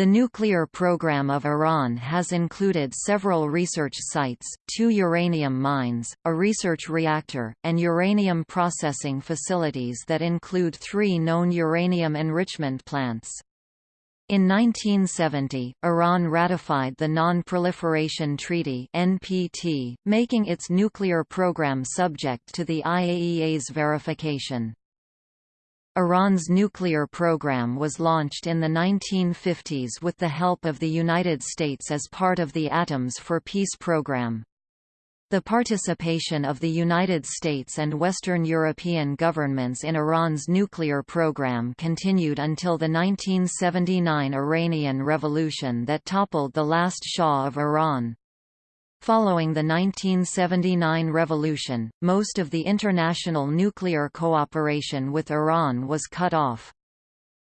The nuclear program of Iran has included several research sites, two uranium mines, a research reactor, and uranium processing facilities that include three known uranium enrichment plants. In 1970, Iran ratified the Non-Proliferation Treaty (NPT), making its nuclear program subject to the IAEA's verification. Iran's nuclear program was launched in the 1950s with the help of the United States as part of the Atoms for Peace program. The participation of the United States and Western European governments in Iran's nuclear program continued until the 1979 Iranian Revolution that toppled the last Shah of Iran. Following the 1979 revolution, most of the international nuclear cooperation with Iran was cut off.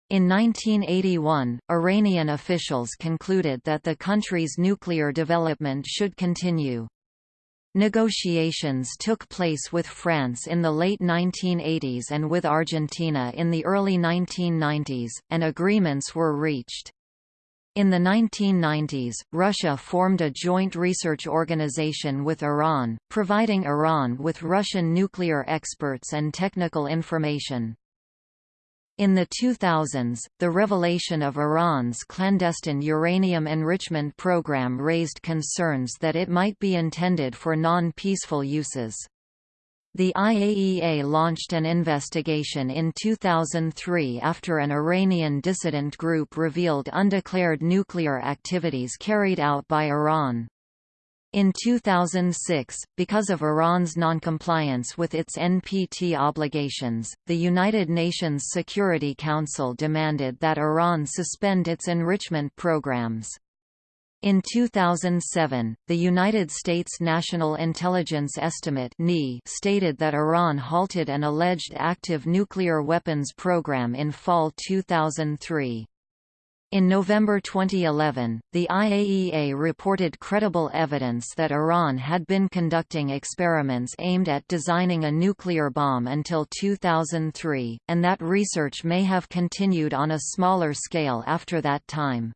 In 1981, Iranian officials concluded that the country's nuclear development should continue. Negotiations took place with France in the late 1980s and with Argentina in the early 1990s, and agreements were reached. In the 1990s, Russia formed a joint research organization with Iran, providing Iran with Russian nuclear experts and technical information. In the 2000s, the revelation of Iran's clandestine uranium enrichment program raised concerns that it might be intended for non-peaceful uses. The IAEA launched an investigation in 2003 after an Iranian dissident group revealed undeclared nuclear activities carried out by Iran. In 2006, because of Iran's noncompliance with its NPT obligations, the United Nations Security Council demanded that Iran suspend its enrichment programs. In 2007, the United States National Intelligence Estimate stated that Iran halted an alleged active nuclear weapons program in fall 2003. In November 2011, the IAEA reported credible evidence that Iran had been conducting experiments aimed at designing a nuclear bomb until 2003, and that research may have continued on a smaller scale after that time.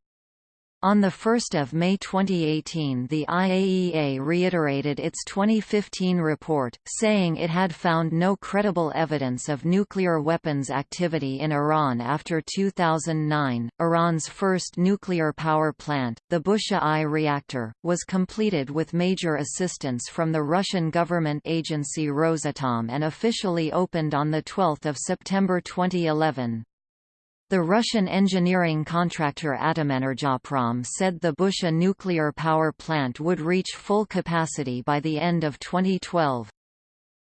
On 1 May 2018 the IAEA reiterated its 2015 report, saying it had found no credible evidence of nuclear weapons activity in Iran after 2009. Iran's first nuclear power plant, the Bushehr I reactor, was completed with major assistance from the Russian government agency Rosatom and officially opened on 12 September 2011. The Russian engineering contractor Atomenergoprom said the Bushehr nuclear power plant would reach full capacity by the end of 2012.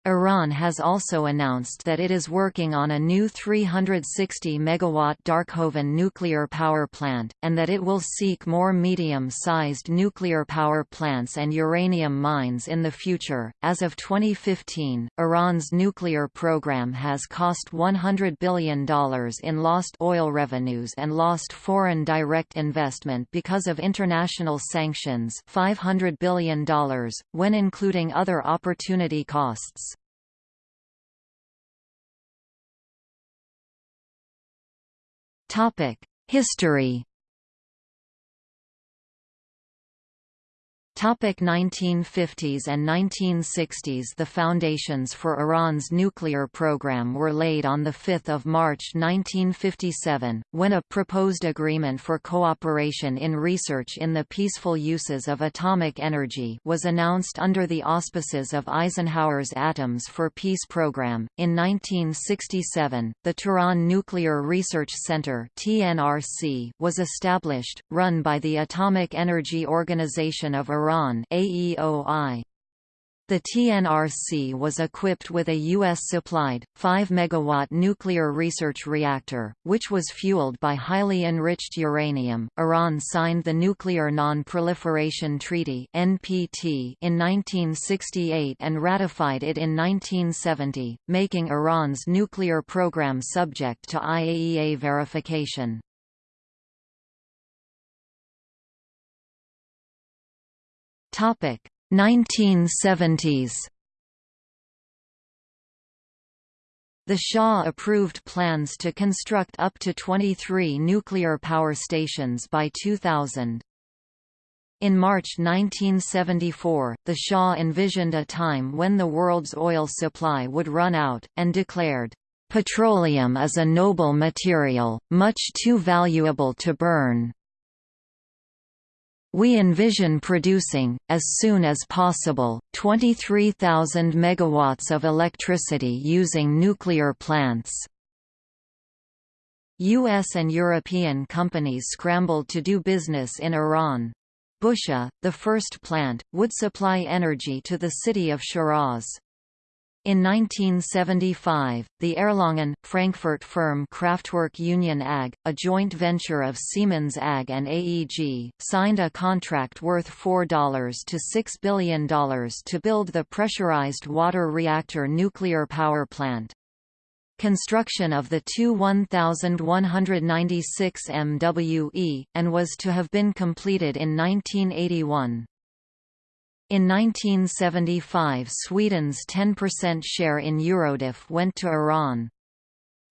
Iran has also announced that it is working on a new 360 MW Darkhovin nuclear power plant, and that it will seek more medium-sized nuclear power plants and uranium mines in the future. As of 2015, Iran's nuclear program has cost $100 billion in lost oil revenues and lost foreign direct investment because of international sanctions $500 billion, when including other opportunity costs. History Topic 1950s and 1960s The foundations for Iran's nuclear program were laid on 5 March 1957, when a proposed agreement for cooperation in research in the peaceful uses of atomic energy was announced under the auspices of Eisenhower's Atoms for Peace program. In 1967, the Tehran Nuclear Research Center was established, run by the Atomic Energy Organization of Iran Iran. The TNRC was equipped with a U.S.-supplied, 5-megawatt nuclear research reactor, which was fueled by highly enriched uranium. Iran signed the Nuclear Non-Proliferation Treaty (NPT) in 1968 and ratified it in 1970, making Iran's nuclear program subject to IAEA verification. Topic 1970s The Shah approved plans to construct up to 23 nuclear power stations by 2000. In March 1974, the Shah envisioned a time when the world's oil supply would run out, and declared, Petroleum is a noble material, much too valuable to burn. We envision producing, as soon as possible, 23,000 megawatts of electricity using nuclear plants. U.S. and European companies scrambled to do business in Iran. Bushehr, the first plant, would supply energy to the city of Shiraz. In 1975, the Erlangen, Frankfurt firm Kraftwerk Union AG, a joint venture of Siemens AG and AEG, signed a contract worth $4 to $6 billion to build the pressurized water reactor nuclear power plant. Construction of the two 1196 MWE, and was to have been completed in 1981. In 1975 Sweden's 10% share in Eurodif went to Iran.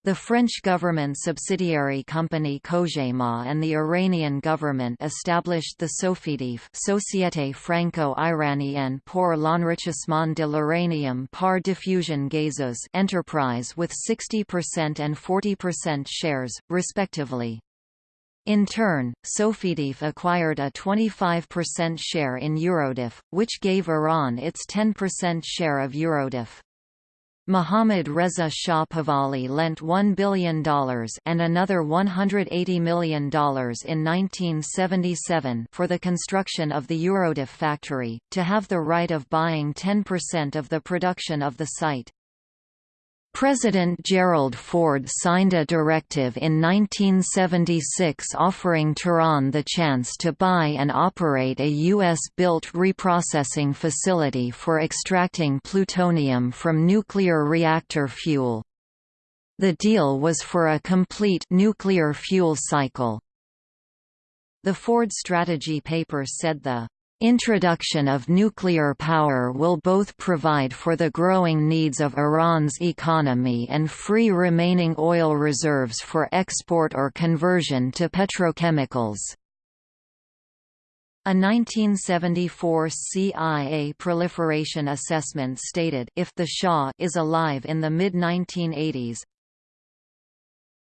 The French government subsidiary company Cogema and the Iranian government established the Sofidif Société Franco-Iranienne pour l'enrichissement de l'uranium par diffusion gazeux enterprise with 60% and 40% shares, respectively. In turn, Sofidif acquired a 25% share in Eurodif, which gave Iran its 10% share of Eurodif. Mohammad Reza Shah Pahlavi lent $1 billion and another $180 million in 1977 for the construction of the Eurodif factory, to have the right of buying 10% of the production of the site. President Gerald Ford signed a directive in 1976 offering Tehran the chance to buy and operate a U.S.-built reprocessing facility for extracting plutonium from nuclear reactor fuel. The deal was for a complete nuclear fuel cycle. The Ford strategy paper said the Introduction of nuclear power will both provide for the growing needs of Iran's economy and free remaining oil reserves for export or conversion to petrochemicals. A 1974 CIA proliferation assessment stated if the Shah is alive in the mid-1980s,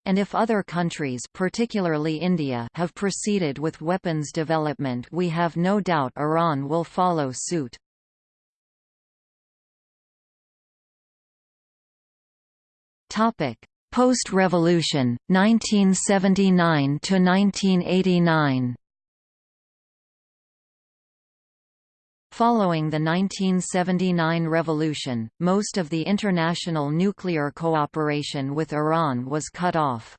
and if other countries particularly India have proceeded with weapons development we have no doubt Iran will follow suit. Post-revolution, 1979 Following the 1979 revolution, most of the international nuclear cooperation with Iran was cut off.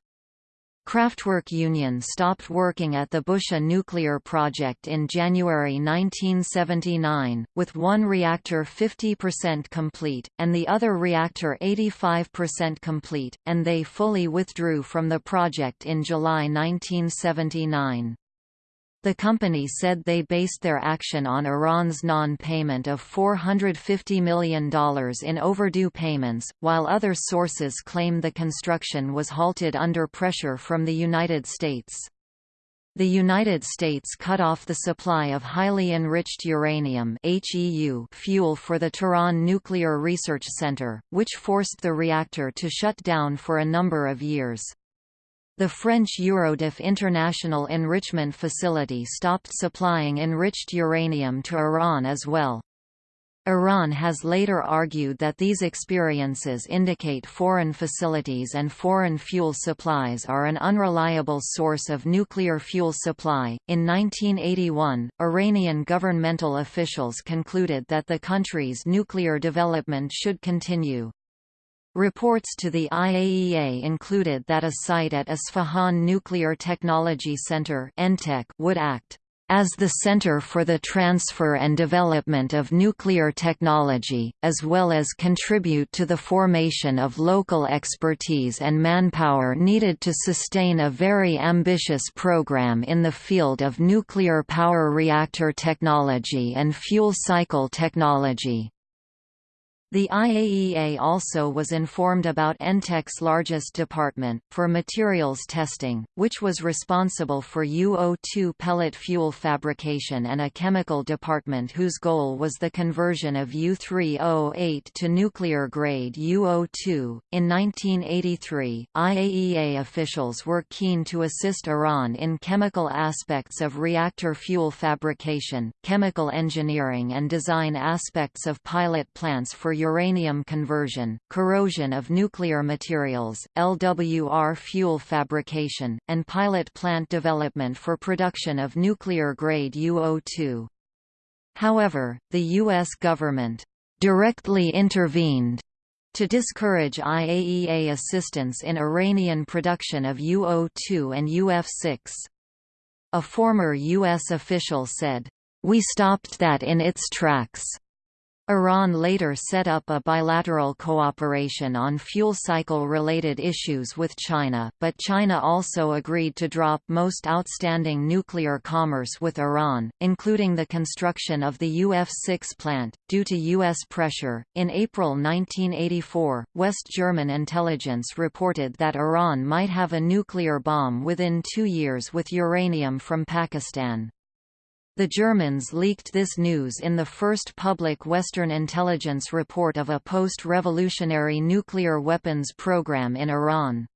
Kraftwerk Union stopped working at the Bushehr nuclear project in January 1979, with one reactor 50% complete, and the other reactor 85% complete, and they fully withdrew from the project in July 1979. The company said they based their action on Iran's non-payment of $450 million in overdue payments, while other sources claim the construction was halted under pressure from the United States. The United States cut off the supply of highly enriched uranium fuel for the Tehran Nuclear Research Center, which forced the reactor to shut down for a number of years. The French Eurodif International Enrichment Facility stopped supplying enriched uranium to Iran as well. Iran has later argued that these experiences indicate foreign facilities and foreign fuel supplies are an unreliable source of nuclear fuel supply. In 1981, Iranian governmental officials concluded that the country's nuclear development should continue. Reports to the IAEA included that a site at Isfahan Nuclear Technology Center would act as the center for the transfer and development of nuclear technology, as well as contribute to the formation of local expertise and manpower needed to sustain a very ambitious program in the field of nuclear power reactor technology and fuel cycle technology. The IAEA also was informed about ENTEC's largest department, for materials testing, which was responsible for UO2 pellet fuel fabrication and a chemical department whose goal was the conversion of U3O8 to nuclear-grade UO2. In 1983, IAEA officials were keen to assist Iran in chemical aspects of reactor fuel fabrication, chemical engineering and design aspects of pilot plants for uranium conversion, corrosion of nuclear materials, LWR fuel fabrication, and pilot plant development for production of nuclear-grade UO2. However, the U.S. government directly intervened to discourage IAEA assistance in Iranian production of UO2 and UF6. A former U.S. official said, "We stopped that in its tracks." Iran later set up a bilateral cooperation on fuel cycle-related issues with China, but China also agreed to drop most outstanding nuclear commerce with Iran, including the construction of the UF6 plant, due to U.S. pressure. In April 1984, West German intelligence reported that Iran might have a nuclear bomb within two years with uranium from Pakistan. The Germans leaked this news in the first public Western intelligence report of a post-revolutionary nuclear weapons program in Iran.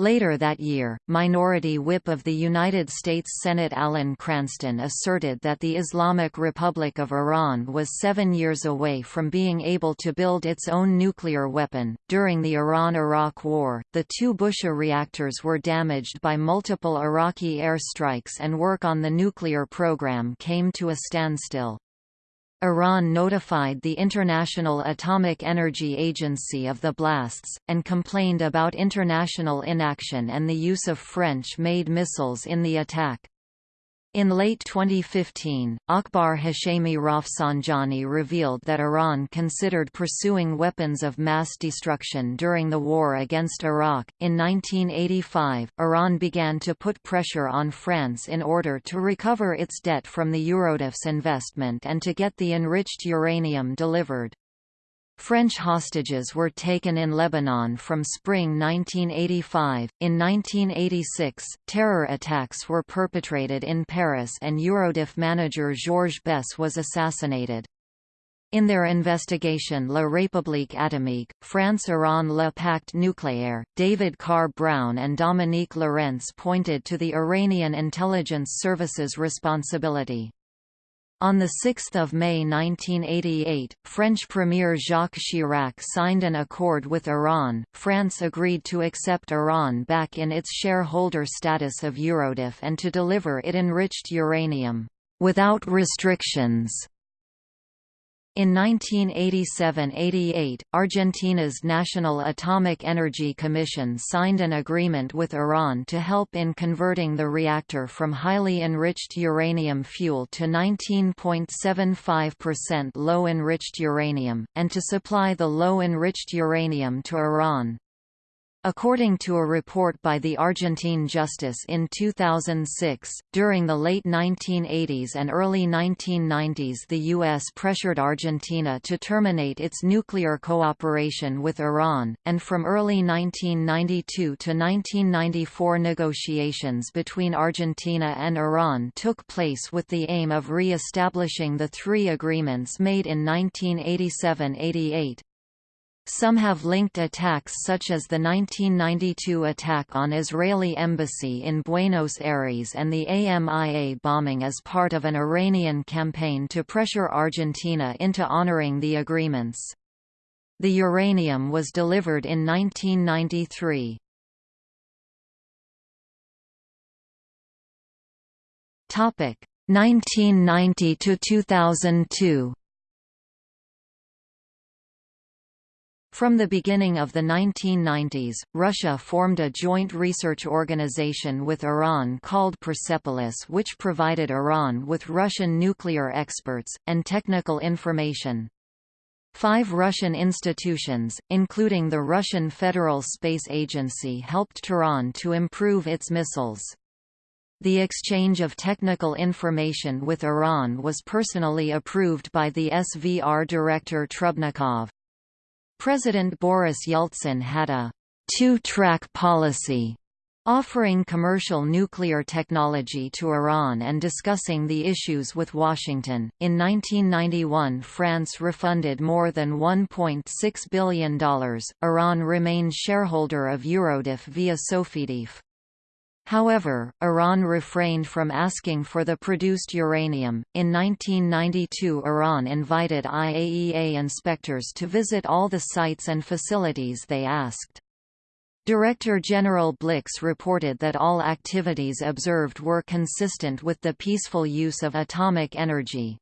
Later that year, Minority Whip of the United States Senate Alan Cranston asserted that the Islamic Republic of Iran was seven years away from being able to build its own nuclear weapon. During the Iran Iraq War, the two Bushehr reactors were damaged by multiple Iraqi airstrikes and work on the nuclear program came to a standstill. Iran notified the International Atomic Energy Agency of the blasts, and complained about international inaction and the use of French-made missiles in the attack. In late 2015, Akbar Hashemi Rafsanjani revealed that Iran considered pursuing weapons of mass destruction during the war against Iraq. In 1985, Iran began to put pressure on France in order to recover its debt from the Eurodif's investment and to get the enriched uranium delivered. French hostages were taken in Lebanon from spring 1985. In 1986, terror attacks were perpetrated in Paris and Eurodif manager Georges Bess was assassinated. In their investigation La République atomique, France-Iran Le Pacte nucléaire, David Carr Brown and Dominique Lorentz pointed to the Iranian intelligence service's responsibility. On 6 May 1988, French Premier Jacques Chirac signed an accord with Iran. France agreed to accept Iran back in its shareholder status of Eurodif and to deliver it enriched uranium, without restrictions, in 1987–88, Argentina's National Atomic Energy Commission signed an agreement with Iran to help in converting the reactor from highly enriched uranium fuel to 19.75% low-enriched uranium, and to supply the low-enriched uranium to Iran. According to a report by the Argentine Justice in 2006, during the late 1980s and early 1990s the U.S. pressured Argentina to terminate its nuclear cooperation with Iran, and from early 1992 to 1994 negotiations between Argentina and Iran took place with the aim of re-establishing the three agreements made in 1987–88. Some have linked attacks such as the 1992 attack on Israeli embassy in Buenos Aires and the AMIA bombing as part of an Iranian campaign to pressure Argentina into honoring the agreements. The uranium was delivered in 1993. Topic 1990 to 2002. From the beginning of the 1990s, Russia formed a joint research organization with Iran called Persepolis which provided Iran with Russian nuclear experts, and technical information. Five Russian institutions, including the Russian Federal Space Agency helped Tehran to improve its missiles. The exchange of technical information with Iran was personally approved by the SVR director Trubnikov. President Boris Yeltsin had a two-track policy offering commercial nuclear technology to Iran and discussing the issues with Washington. In 1991, France refunded more than $1.6 billion. Iran remained shareholder of Eurodif via Sofidif. However, Iran refrained from asking for the produced uranium. In 1992, Iran invited IAEA inspectors to visit all the sites and facilities they asked. Director General Blix reported that all activities observed were consistent with the peaceful use of atomic energy.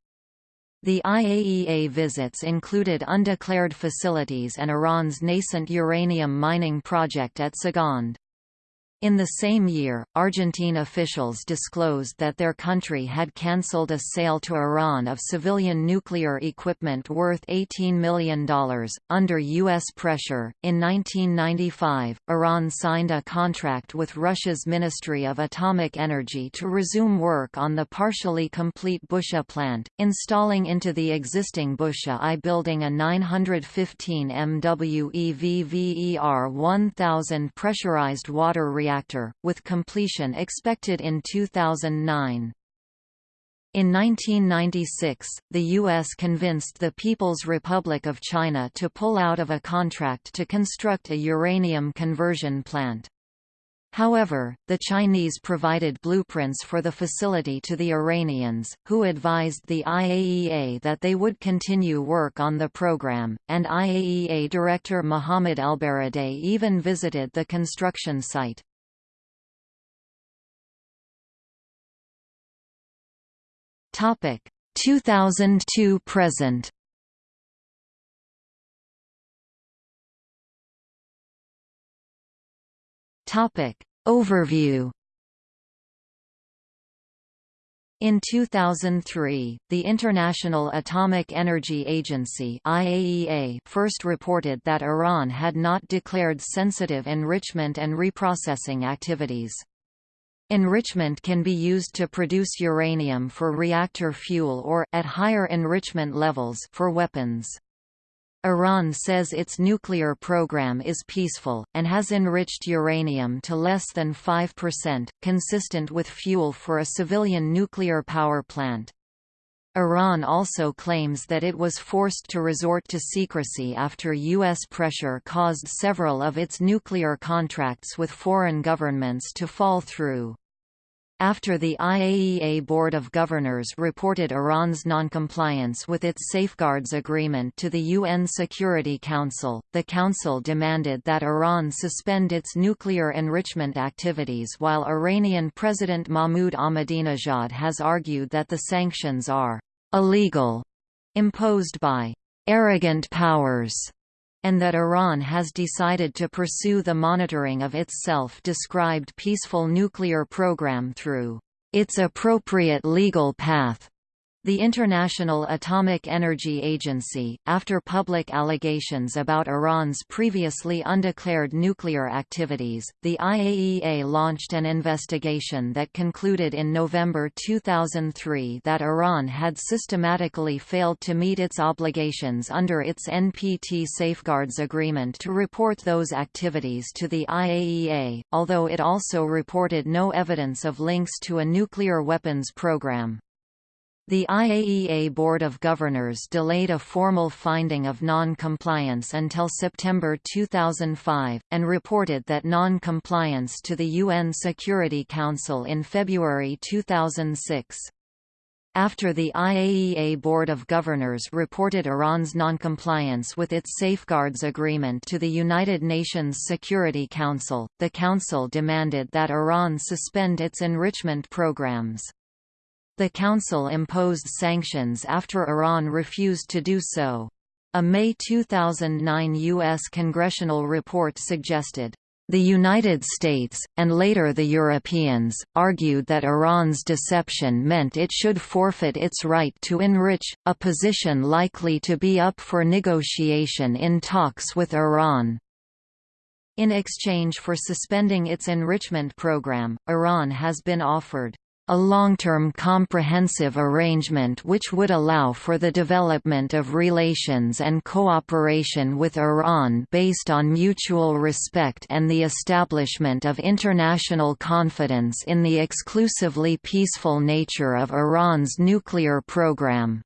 The IAEA visits included undeclared facilities and Iran's nascent uranium mining project at Saghand. In the same year, Argentine officials disclosed that their country had cancelled a sale to Iran of civilian nuclear equipment worth $18 million. Under U.S. pressure, in 1995, Iran signed a contract with Russia's Ministry of Atomic Energy to resume work on the partially complete Bushehr plant, installing into the existing Bushehr I building a 915 MW VVER 1000 pressurized water reactor reactor, with completion expected in 2009. In 1996, the U.S. convinced the People's Republic of China to pull out of a contract to construct a uranium conversion plant. However, the Chinese provided blueprints for the facility to the Iranians, who advised the IAEA that they would continue work on the program, and IAEA Director Mohammad Elbaradei even visited the construction site. Topic 2002 present. Topic Overview In 2003, the International Atomic Energy Agency IAEA first reported that Iran had not declared sensitive enrichment and reprocessing activities. Enrichment can be used to produce uranium for reactor fuel or, at higher enrichment levels, for weapons. Iran says its nuclear program is peaceful, and has enriched uranium to less than 5%, consistent with fuel for a civilian nuclear power plant. Iran also claims that it was forced to resort to secrecy after U.S. pressure caused several of its nuclear contracts with foreign governments to fall through. After the IAEA Board of Governors reported Iran's noncompliance with its Safeguards Agreement to the UN Security Council, the Council demanded that Iran suspend its nuclear enrichment activities while Iranian President Mahmoud Ahmadinejad has argued that the sanctions are illegal, imposed by arrogant powers, and that Iran has decided to pursue the monitoring of its self-described peaceful nuclear program through its appropriate legal path. The International Atomic Energy Agency, after public allegations about Iran's previously undeclared nuclear activities, the IAEA launched an investigation that concluded in November 2003 that Iran had systematically failed to meet its obligations under its NPT Safeguards Agreement to report those activities to the IAEA, although it also reported no evidence of links to a nuclear weapons program. The IAEA Board of Governors delayed a formal finding of non-compliance until September 2005, and reported that non-compliance to the UN Security Council in February 2006. After the IAEA Board of Governors reported Iran's noncompliance with its Safeguards Agreement to the United Nations Security Council, the Council demanded that Iran suspend its enrichment programs. The Council imposed sanctions after Iran refused to do so. A May 2009 U.S. congressional report suggested, the United States, and later the Europeans, argued that Iran's deception meant it should forfeit its right to enrich, a position likely to be up for negotiation in talks with Iran. In exchange for suspending its enrichment program, Iran has been offered a long-term comprehensive arrangement which would allow for the development of relations and cooperation with Iran based on mutual respect and the establishment of international confidence in the exclusively peaceful nature of Iran's nuclear program.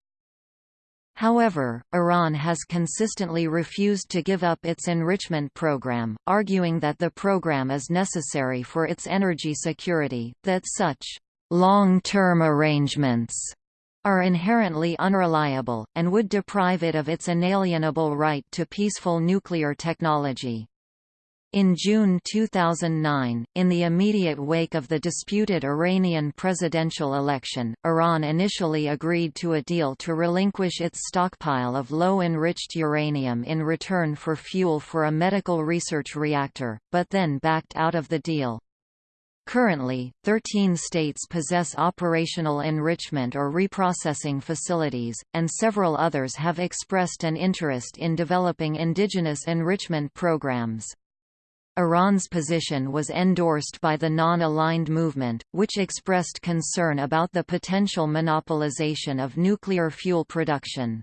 However, Iran has consistently refused to give up its enrichment program, arguing that the program is necessary for its energy security, that such long-term arrangements are inherently unreliable, and would deprive it of its inalienable right to peaceful nuclear technology. In June 2009, in the immediate wake of the disputed Iranian presidential election, Iran initially agreed to a deal to relinquish its stockpile of low-enriched uranium in return for fuel for a medical research reactor, but then backed out of the deal. Currently, 13 states possess operational enrichment or reprocessing facilities, and several others have expressed an interest in developing indigenous enrichment programs. Iran's position was endorsed by the Non-Aligned Movement, which expressed concern about the potential monopolization of nuclear fuel production.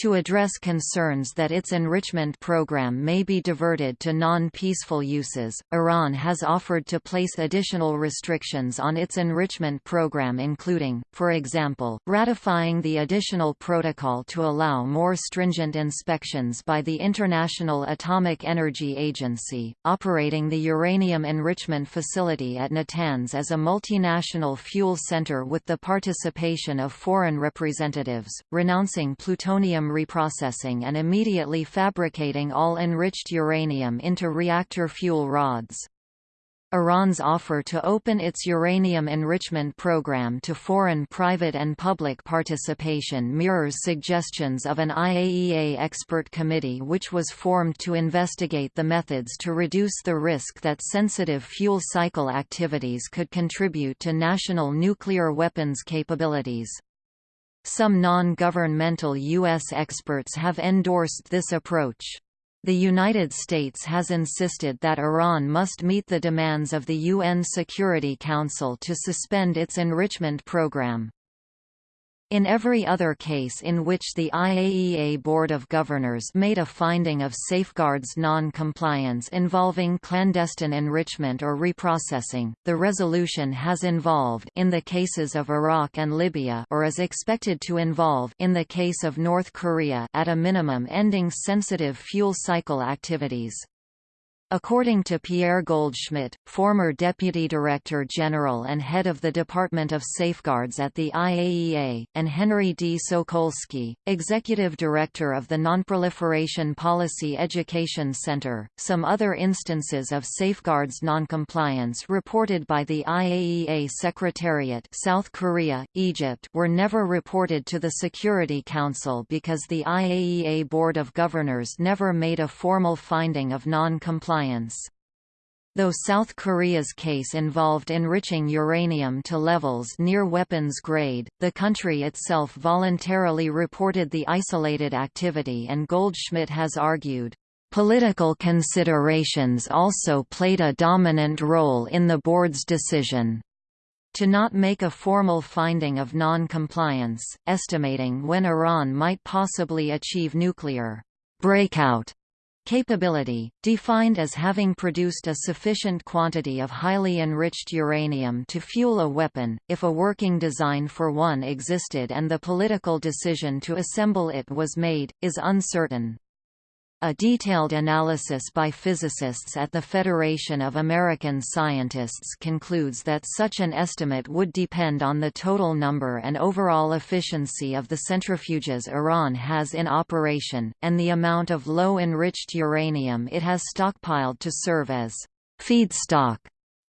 To address concerns that its enrichment program may be diverted to non-peaceful uses, Iran has offered to place additional restrictions on its enrichment program including, for example, ratifying the additional protocol to allow more stringent inspections by the International Atomic Energy Agency, operating the uranium enrichment facility at Natanz as a multinational fuel center with the participation of foreign representatives, renouncing plutonium uranium reprocessing and immediately fabricating all enriched uranium into reactor fuel rods. Iran's offer to open its uranium enrichment program to foreign private and public participation mirrors suggestions of an IAEA expert committee which was formed to investigate the methods to reduce the risk that sensitive fuel cycle activities could contribute to national nuclear weapons capabilities. Some non-governmental U.S. experts have endorsed this approach. The United States has insisted that Iran must meet the demands of the UN Security Council to suspend its enrichment program. In every other case in which the IAEA Board of Governors made a finding of safeguards non-compliance involving clandestine enrichment or reprocessing, the resolution has involved in the cases of Iraq and Libya or is expected to involve in the case of North Korea at a minimum ending sensitive fuel cycle activities. According to Pierre Goldschmidt, former Deputy Director General and head of the Department of Safeguards at the IAEA, and Henry D. Sokolsky, Executive Director of the Nonproliferation Policy Education Center, some other instances of safeguards noncompliance reported by the IAEA Secretariat South Korea, Egypt were never reported to the Security Council because the IAEA Board of Governors never made a formal finding of non-compliance Though South Korea's case involved enriching uranium to levels near weapons grade, the country itself voluntarily reported the isolated activity and Goldschmidt has argued, "...political considerations also played a dominant role in the board's decision." to not make a formal finding of non-compliance, estimating when Iran might possibly achieve nuclear breakout Capability, defined as having produced a sufficient quantity of highly enriched uranium to fuel a weapon, if a working design for one existed and the political decision to assemble it was made, is uncertain. A detailed analysis by physicists at the Federation of American Scientists concludes that such an estimate would depend on the total number and overall efficiency of the centrifuges Iran has in operation, and the amount of low-enriched uranium it has stockpiled to serve as feedstock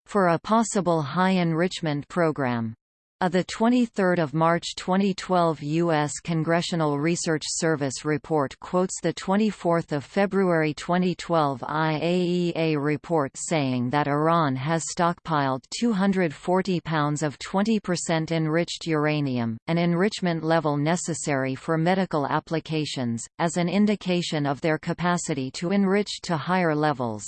for a possible high-enrichment program. A 23 March 2012 U.S. Congressional Research Service report quotes the 24 February 2012 IAEA report saying that Iran has stockpiled 240 pounds of 20% enriched uranium, an enrichment level necessary for medical applications, as an indication of their capacity to enrich to higher levels.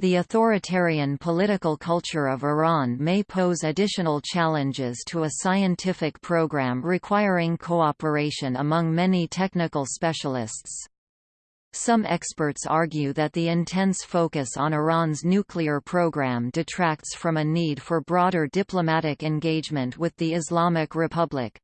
The authoritarian political culture of Iran may pose additional challenges to a scientific program requiring cooperation among many technical specialists. Some experts argue that the intense focus on Iran's nuclear program detracts from a need for broader diplomatic engagement with the Islamic Republic.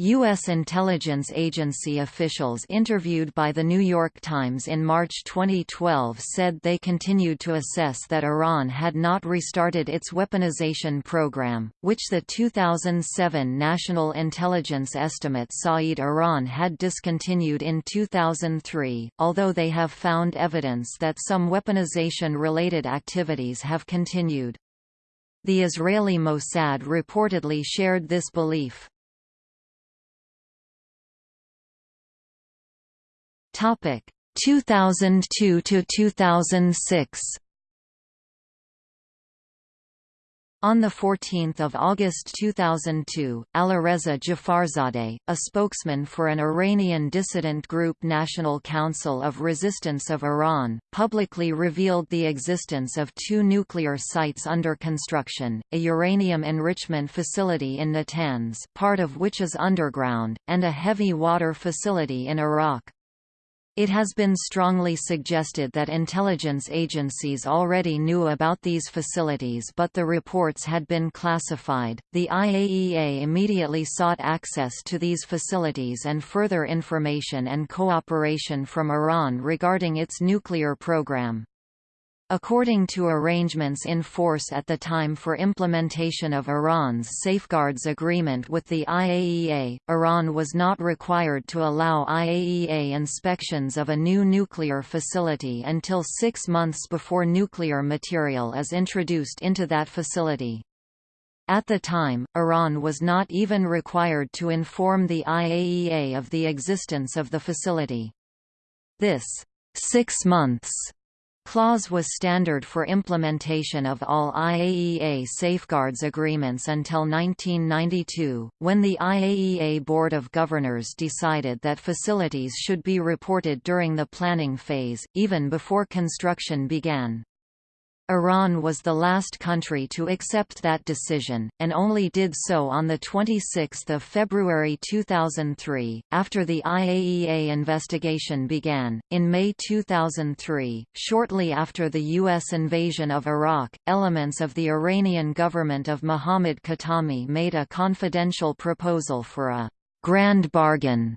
U.S. intelligence agency officials interviewed by The New York Times in March 2012 said they continued to assess that Iran had not restarted its weaponization program, which the 2007 National Intelligence Estimate said Iran had discontinued in 2003, although they have found evidence that some weaponization-related activities have continued. The Israeli Mossad reportedly shared this belief. Topic 2002 to 2006. On 14 August 2002, Alireza Jafarzadeh, a spokesman for an Iranian dissident group National Council of Resistance of Iran, publicly revealed the existence of two nuclear sites under construction, a uranium enrichment facility in Natanz part of which is underground, and a heavy water facility in Arak. It has been strongly suggested that intelligence agencies already knew about these facilities but the reports had been classified. The IAEA immediately sought access to these facilities and further information and cooperation from Iran regarding its nuclear program. According to arrangements in force at the time for implementation of Iran's Safeguards Agreement with the IAEA, Iran was not required to allow IAEA inspections of a new nuclear facility until six months before nuclear material is introduced into that facility. At the time, Iran was not even required to inform the IAEA of the existence of the facility. This six months clause was standard for implementation of all IAEA safeguards agreements until 1992, when the IAEA Board of Governors decided that facilities should be reported during the planning phase, even before construction began. Iran was the last country to accept that decision, and only did so on 26 February 2003, after the IAEA investigation began. In May 2003, shortly after the U.S. invasion of Iraq, elements of the Iranian government of Mohammad Khatami made a confidential proposal for a grand bargain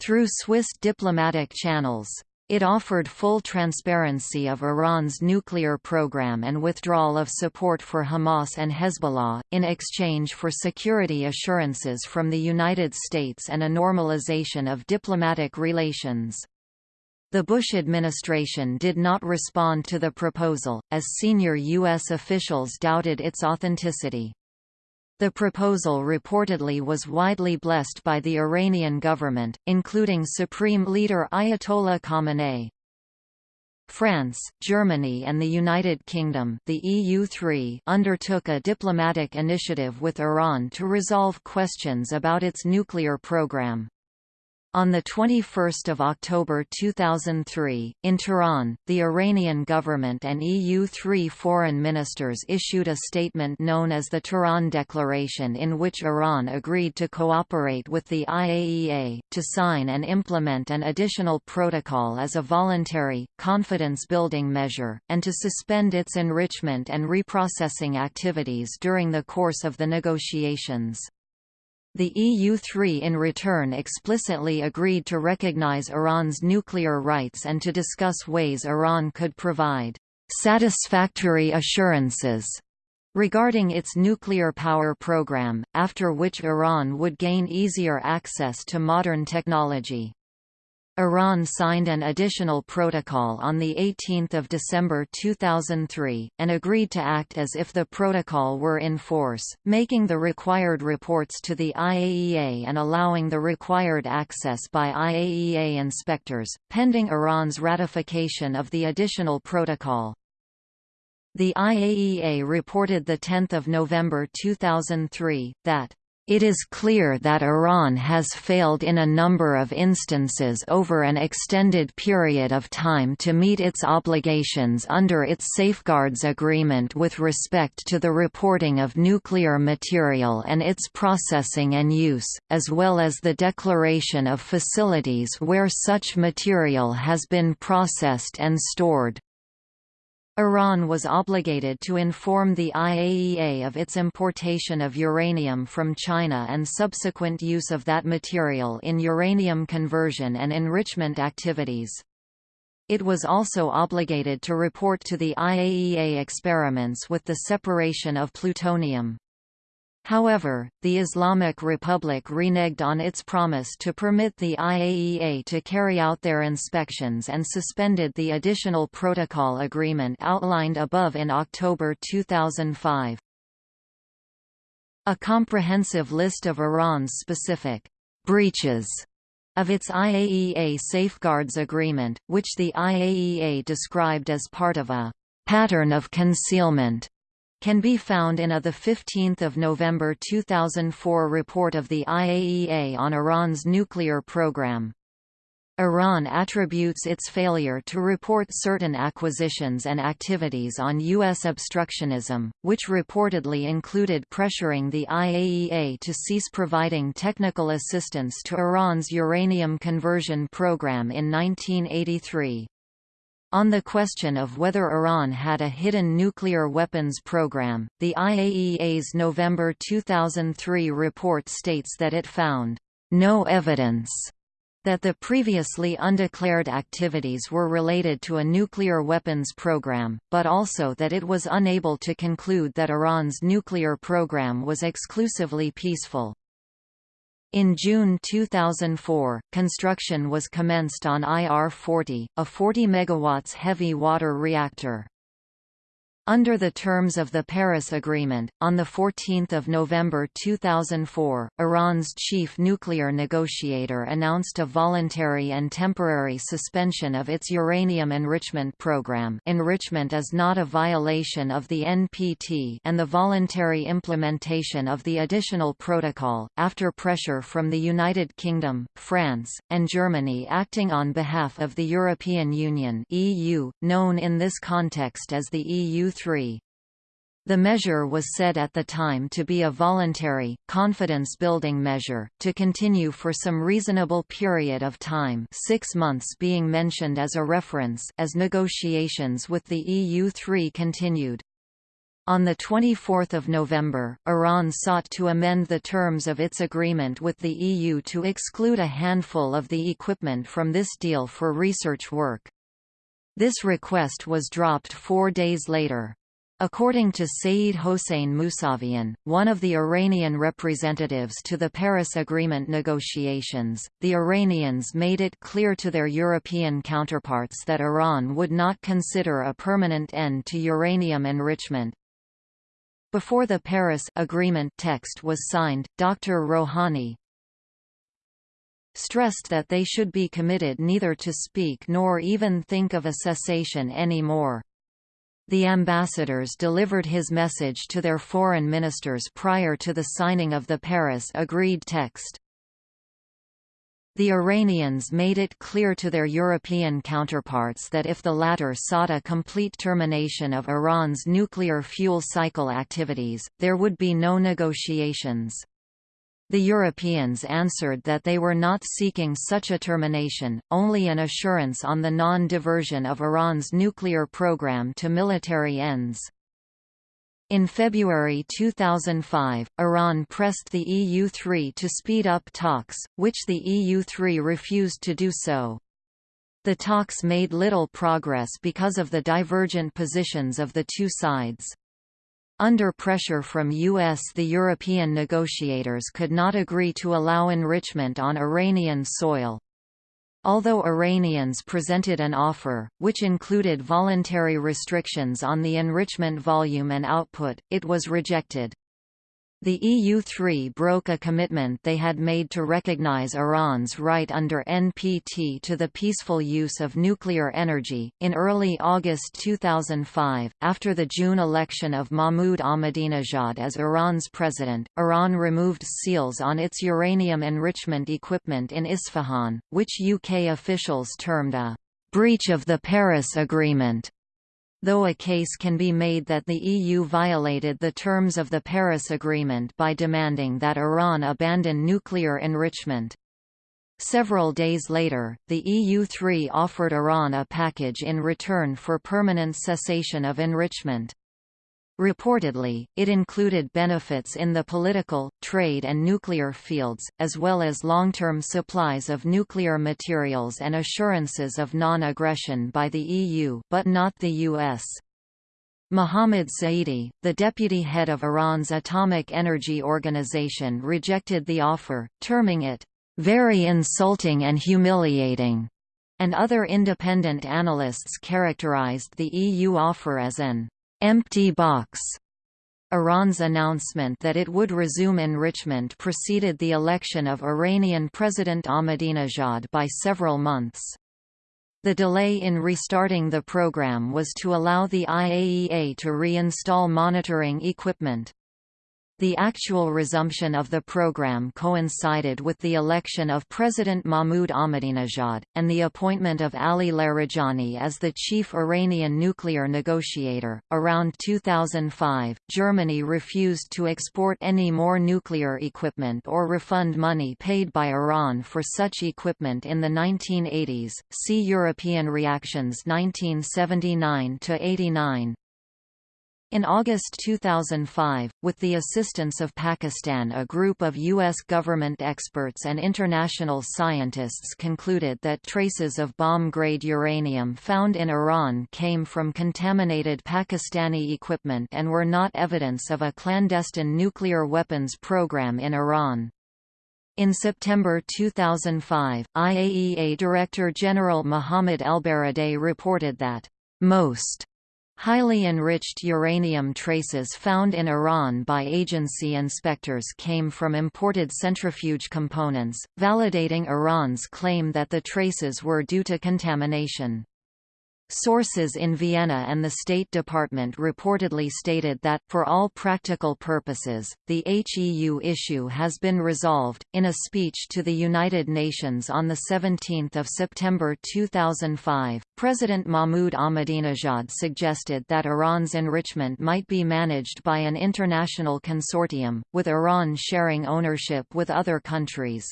through Swiss diplomatic channels. It offered full transparency of Iran's nuclear program and withdrawal of support for Hamas and Hezbollah, in exchange for security assurances from the United States and a normalization of diplomatic relations. The Bush administration did not respond to the proposal, as senior U.S. officials doubted its authenticity. The proposal reportedly was widely blessed by the Iranian government, including Supreme Leader Ayatollah Khamenei. France, Germany and the United Kingdom the EU3 undertook a diplomatic initiative with Iran to resolve questions about its nuclear program. On 21 October 2003, in Tehran, the Iranian government and EU3 foreign ministers issued a statement known as the Tehran Declaration in which Iran agreed to cooperate with the IAEA, to sign and implement an additional protocol as a voluntary, confidence-building measure, and to suspend its enrichment and reprocessing activities during the course of the negotiations. The EU-3 in return explicitly agreed to recognize Iran's nuclear rights and to discuss ways Iran could provide satisfactory assurances regarding its nuclear power program, after which Iran would gain easier access to modern technology. Iran signed an additional protocol on 18 December 2003, and agreed to act as if the protocol were in force, making the required reports to the IAEA and allowing the required access by IAEA inspectors, pending Iran's ratification of the additional protocol. The IAEA reported 10 November 2003, that It is clear that Iran has failed in a number of instances over an extended period of time to meet its obligations under its Safeguards Agreement with respect to the reporting of nuclear material and its processing and use, as well as the declaration of facilities where such material has been processed and stored. Iran was obligated to inform the IAEA of its importation of uranium from China and subsequent use of that material in uranium conversion and enrichment activities. It was also obligated to report to the IAEA experiments with the separation of plutonium. However, the Islamic Republic reneged on its promise to permit the IAEA to carry out their inspections and suspended the additional protocol agreement outlined above in October 2005. A comprehensive list of Iran's specific breaches of its IAEA Safeguards Agreement, which the IAEA described as part of a pattern of concealment can be found in a 15 November 2004 report of the IAEA on Iran's nuclear program. Iran attributes its failure to report certain acquisitions and activities on U.S. obstructionism, which reportedly included pressuring the IAEA to cease providing technical assistance to Iran's uranium conversion program in 1983. On the question of whether Iran had a hidden nuclear weapons program, the IAEA's November 2003 report states that it found no evidence that the previously undeclared activities were related to a nuclear weapons program, but also that it was unable to conclude that Iran's nuclear program was exclusively peaceful. In June 2004, construction was commenced on IR-40, a 40 MW heavy water reactor. Under the terms of the Paris Agreement, on 14 November 2004, Iran's chief nuclear negotiator announced a voluntary and temporary suspension of its uranium enrichment program. Enrichment is not a violation of the NPT and the voluntary implementation of the additional protocol, after pressure from the United Kingdom, France, and Germany acting on behalf of the European Union EU, known in this context as the EU the measure was said at the time to be a voluntary, confidence-building measure, to continue for some reasonable period of time six months being mentioned as a reference as negotiations with the EU-3 continued. On 24 November, Iran sought to amend the terms of its agreement with the EU to exclude a handful of the equipment from this deal for research work. This request was dropped four days later. According to Saeed Hossein Mousavian, one of the Iranian representatives to the Paris Agreement negotiations, the Iranians made it clear to their European counterparts that Iran would not consider a permanent end to uranium enrichment. Before the Paris Agreement text was signed, Dr. Rouhani, stressed that they should be committed neither to speak nor even think of a cessation anymore. The ambassadors delivered his message to their foreign ministers prior to the signing of the Paris agreed text. The Iranians made it clear to their European counterparts that if the latter sought a complete termination of Iran's nuclear fuel cycle activities, there would be no negotiations. The Europeans answered that they were not seeking such a termination, only an assurance on the non-diversion of Iran's nuclear program to military ends. In February 2005, Iran pressed the EU-3 to speed up talks, which the EU-3 refused to do so. The talks made little progress because of the divergent positions of the two sides. Under pressure from US the European negotiators could not agree to allow enrichment on Iranian soil. Although Iranians presented an offer, which included voluntary restrictions on the enrichment volume and output, it was rejected. The EU-3 broke a commitment they had made to recognize Iran's right under NPT to the peaceful use of nuclear energy. In early August 2005, after the June election of Mahmoud Ahmadinejad as Iran's president, Iran removed seals on its uranium enrichment equipment in Isfahan, which UK officials termed a breach of the Paris Agreement though a case can be made that the EU violated the terms of the Paris Agreement by demanding that Iran abandon nuclear enrichment. Several days later, the EU-3 offered Iran a package in return for permanent cessation of enrichment. Reportedly, it included benefits in the political, trade and nuclear fields, as well as long-term supplies of nuclear materials and assurances of non-aggression by the EU but not the US. Mohammad Saidi, the deputy head of Iran's Atomic Energy Organization rejected the offer, terming it, "...very insulting and humiliating." and other independent analysts characterized the EU offer as an empty box. Iran's announcement that it would resume enrichment preceded the election of Iranian President Ahmadinejad by several months. The delay in restarting the program was to allow the IAEA to reinstall monitoring equipment. The actual resumption of the program coincided with the election of President Mahmoud Ahmadinejad, and the appointment of Ali Larijani as the chief Iranian nuclear negotiator. Around 2005, Germany refused to export any more nuclear equipment or refund money paid by Iran for such equipment in the 1980s. See European reactions 1979 89. In August 2005, with the assistance of Pakistan a group of U.S. government experts and international scientists concluded that traces of bomb-grade uranium found in Iran came from contaminated Pakistani equipment and were not evidence of a clandestine nuclear weapons program in Iran. In September 2005, IAEA Director General Mohammad Elbaradei reported that most Highly enriched uranium traces found in Iran by agency inspectors came from imported centrifuge components, validating Iran's claim that the traces were due to contamination. Sources in Vienna and the State Department reportedly stated that, for all practical purposes, the HEU issue has been resolved. In a speech to the United Nations on 17 September 2005, President Mahmoud Ahmadinejad suggested that Iran's enrichment might be managed by an international consortium, with Iran sharing ownership with other countries.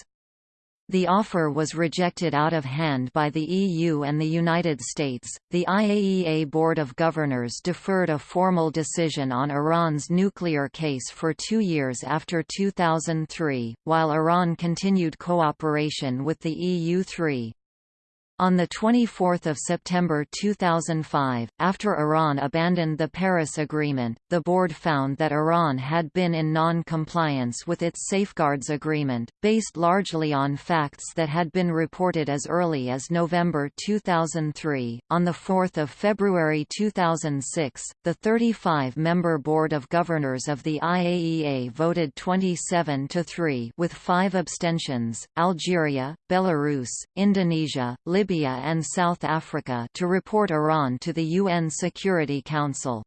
The offer was rejected out of hand by the EU and the United States. The IAEA Board of Governors deferred a formal decision on Iran's nuclear case for two years after 2003, while Iran continued cooperation with the EU-3. On 24 September 2005, after Iran abandoned the Paris Agreement, the board found that Iran had been in non-compliance with its Safeguards Agreement, based largely on facts that had been reported as early as November 2003. On 4 February 2006, the 35-member Board of Governors of the IAEA voted 27 to 3 with five abstentions, Algeria, Belarus, Indonesia, Libya Libya and South Africa to report Iran to the UN Security Council.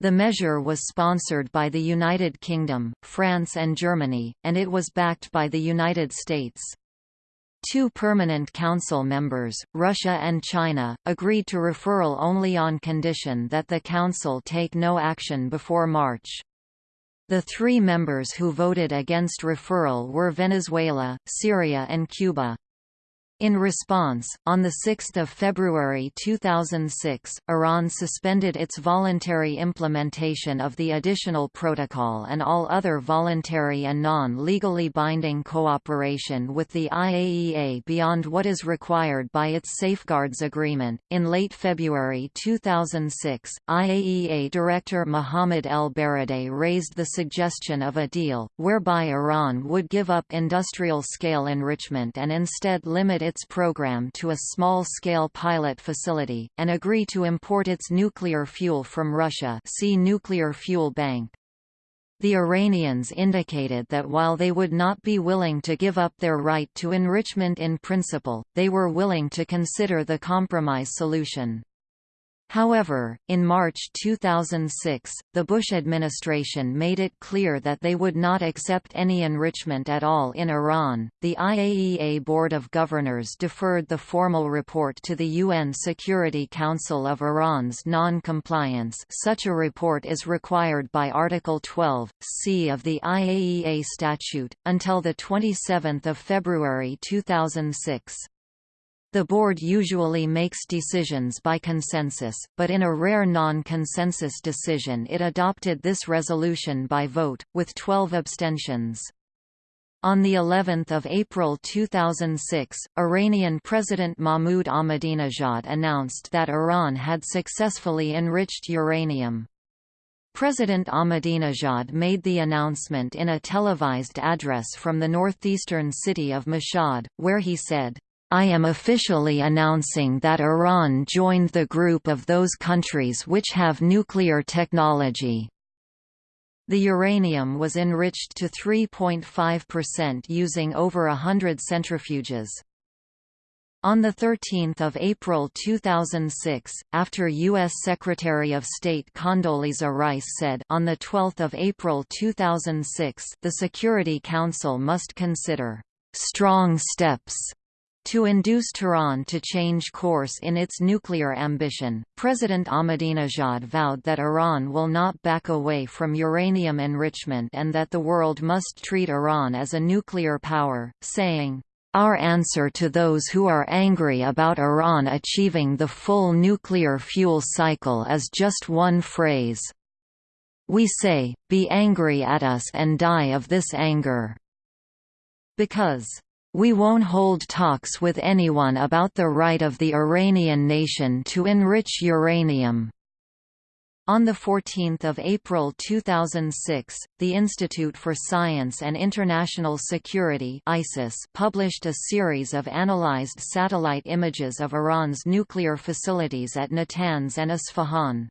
The measure was sponsored by the United Kingdom, France and Germany, and it was backed by the United States. Two permanent council members, Russia and China, agreed to referral only on condition that the council take no action before March. The three members who voted against referral were Venezuela, Syria and Cuba. In response, on 6 February 2006, Iran suspended its voluntary implementation of the additional protocol and all other voluntary and non-legally binding cooperation with the IAEA beyond what is required by its Safeguards Agreement. In late February 2006, IAEA Director Mohammad El-Baradei raised the suggestion of a deal, whereby Iran would give up industrial-scale enrichment and instead limit its its program to a small-scale pilot facility, and agree to import its nuclear fuel from Russia see Nuclear Fuel Bank. The Iranians indicated that while they would not be willing to give up their right to enrichment in principle, they were willing to consider the compromise solution. However, in March 2006, the Bush administration made it clear that they would not accept any enrichment at all in Iran. The IAEA Board of Governors deferred the formal report to the UN Security Council of Iran's non-compliance. Such a report is required by Article 12 C of the IAEA statute until the 27th of February 2006. The board usually makes decisions by consensus, but in a rare non-consensus decision it adopted this resolution by vote, with 12 abstentions. On the 11th of April 2006, Iranian President Mahmoud Ahmadinejad announced that Iran had successfully enriched uranium. President Ahmadinejad made the announcement in a televised address from the northeastern city of Mashhad, where he said, I am officially announcing that Iran joined the group of those countries which have nuclear technology. The uranium was enriched to 3.5% using over a hundred centrifuges. On 13 April 2006, after U.S. Secretary of State Condoleezza Rice said on 12 April 2006 the Security Council must consider «strong steps» To induce Tehran to change course in its nuclear ambition, President Ahmadinejad vowed that Iran will not back away from uranium enrichment and that the world must treat Iran as a nuclear power, saying, our answer to those who are angry about Iran achieving the full nuclear fuel cycle is just one phrase. We say, be angry at us and die of this anger. Because we won't hold talks with anyone about the right of the Iranian nation to enrich uranium. On 14 April 2006, the Institute for Science and International Security ISIS published a series of analyzed satellite images of Iran's nuclear facilities at Natanz and Isfahan.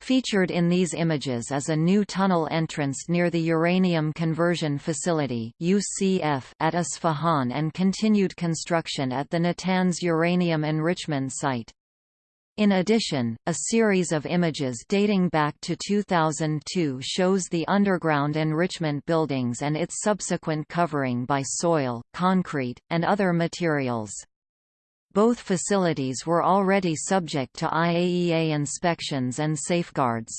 Featured in these images is a new tunnel entrance near the Uranium Conversion Facility UCF at Isfahan and continued construction at the Natanz uranium enrichment site. In addition, a series of images dating back to 2002 shows the underground enrichment buildings and its subsequent covering by soil, concrete, and other materials. Both facilities were already subject to IAEA inspections and safeguards.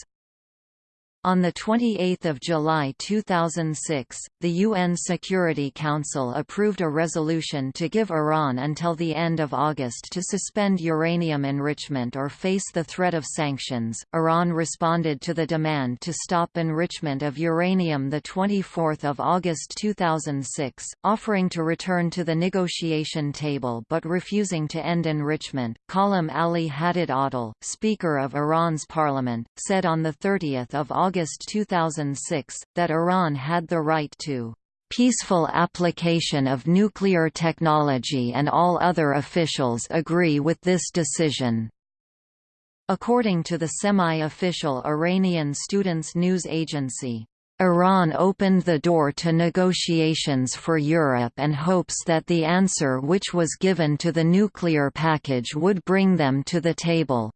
On 28 July 2006, the UN Security Council approved a resolution to give Iran until the end of August to suspend uranium enrichment or face the threat of sanctions. Iran responded to the demand to stop enrichment of uranium 24 August 2006, offering to return to the negotiation table but refusing to end enrichment. Gholam-Ali Haddad-Adel Speaker of Iran's parliament, said on 30 August August 2006, that Iran had the right to peaceful application of nuclear technology and all other officials agree with this decision. According to the semi-official Iranian Students News Agency, Iran opened the door to negotiations for Europe and hopes that the answer which was given to the nuclear package would bring them to the table.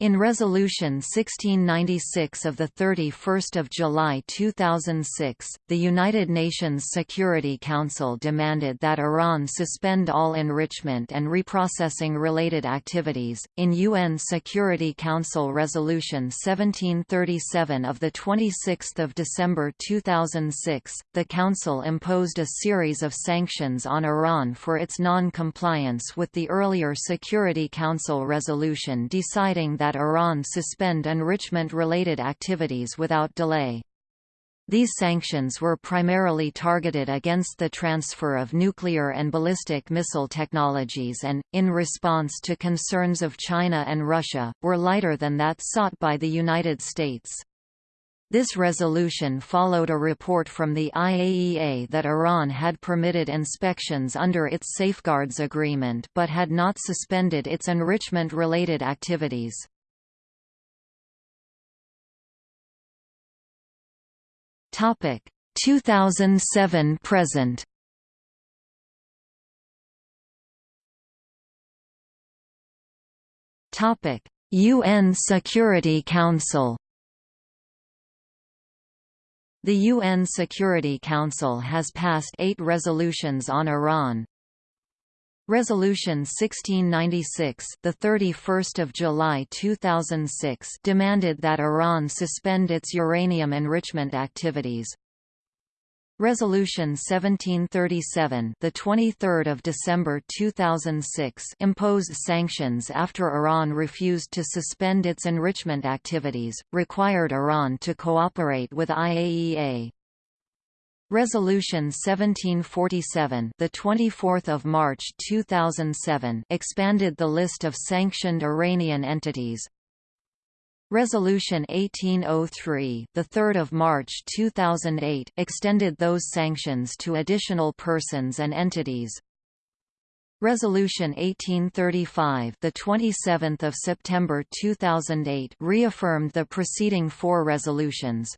In Resolution 1696 of 31 July 2006, the United Nations Security Council demanded that Iran suspend all enrichment and reprocessing related activities. In UN Security Council Resolution 1737 of 26 December 2006, the Council imposed a series of sanctions on Iran for its non-compliance with the earlier Security Council resolution deciding that that Iran suspend enrichment-related activities without delay. These sanctions were primarily targeted against the transfer of nuclear and ballistic missile technologies and, in response to concerns of China and Russia, were lighter than that sought by the United States. This resolution followed a report from the IAEA that Iran had permitted inspections under its Safeguards Agreement but had not suspended its enrichment-related activities. Topic 2007 present. Topic UN Security Council The UN Security Council has passed eight resolutions on Iran. Resolution 1696, the 31st of July 2006, demanded that Iran suspend its uranium enrichment activities. Resolution 1737, the 23rd of December 2006, imposed sanctions after Iran refused to suspend its enrichment activities, required Iran to cooperate with IAEA. Resolution 1747, the 24th of March 2007, expanded the list of sanctioned Iranian entities. Resolution 1803, the 3rd of March 2008, extended those sanctions to additional persons and entities. Resolution 1835, the 27th of September 2008, reaffirmed the preceding four resolutions.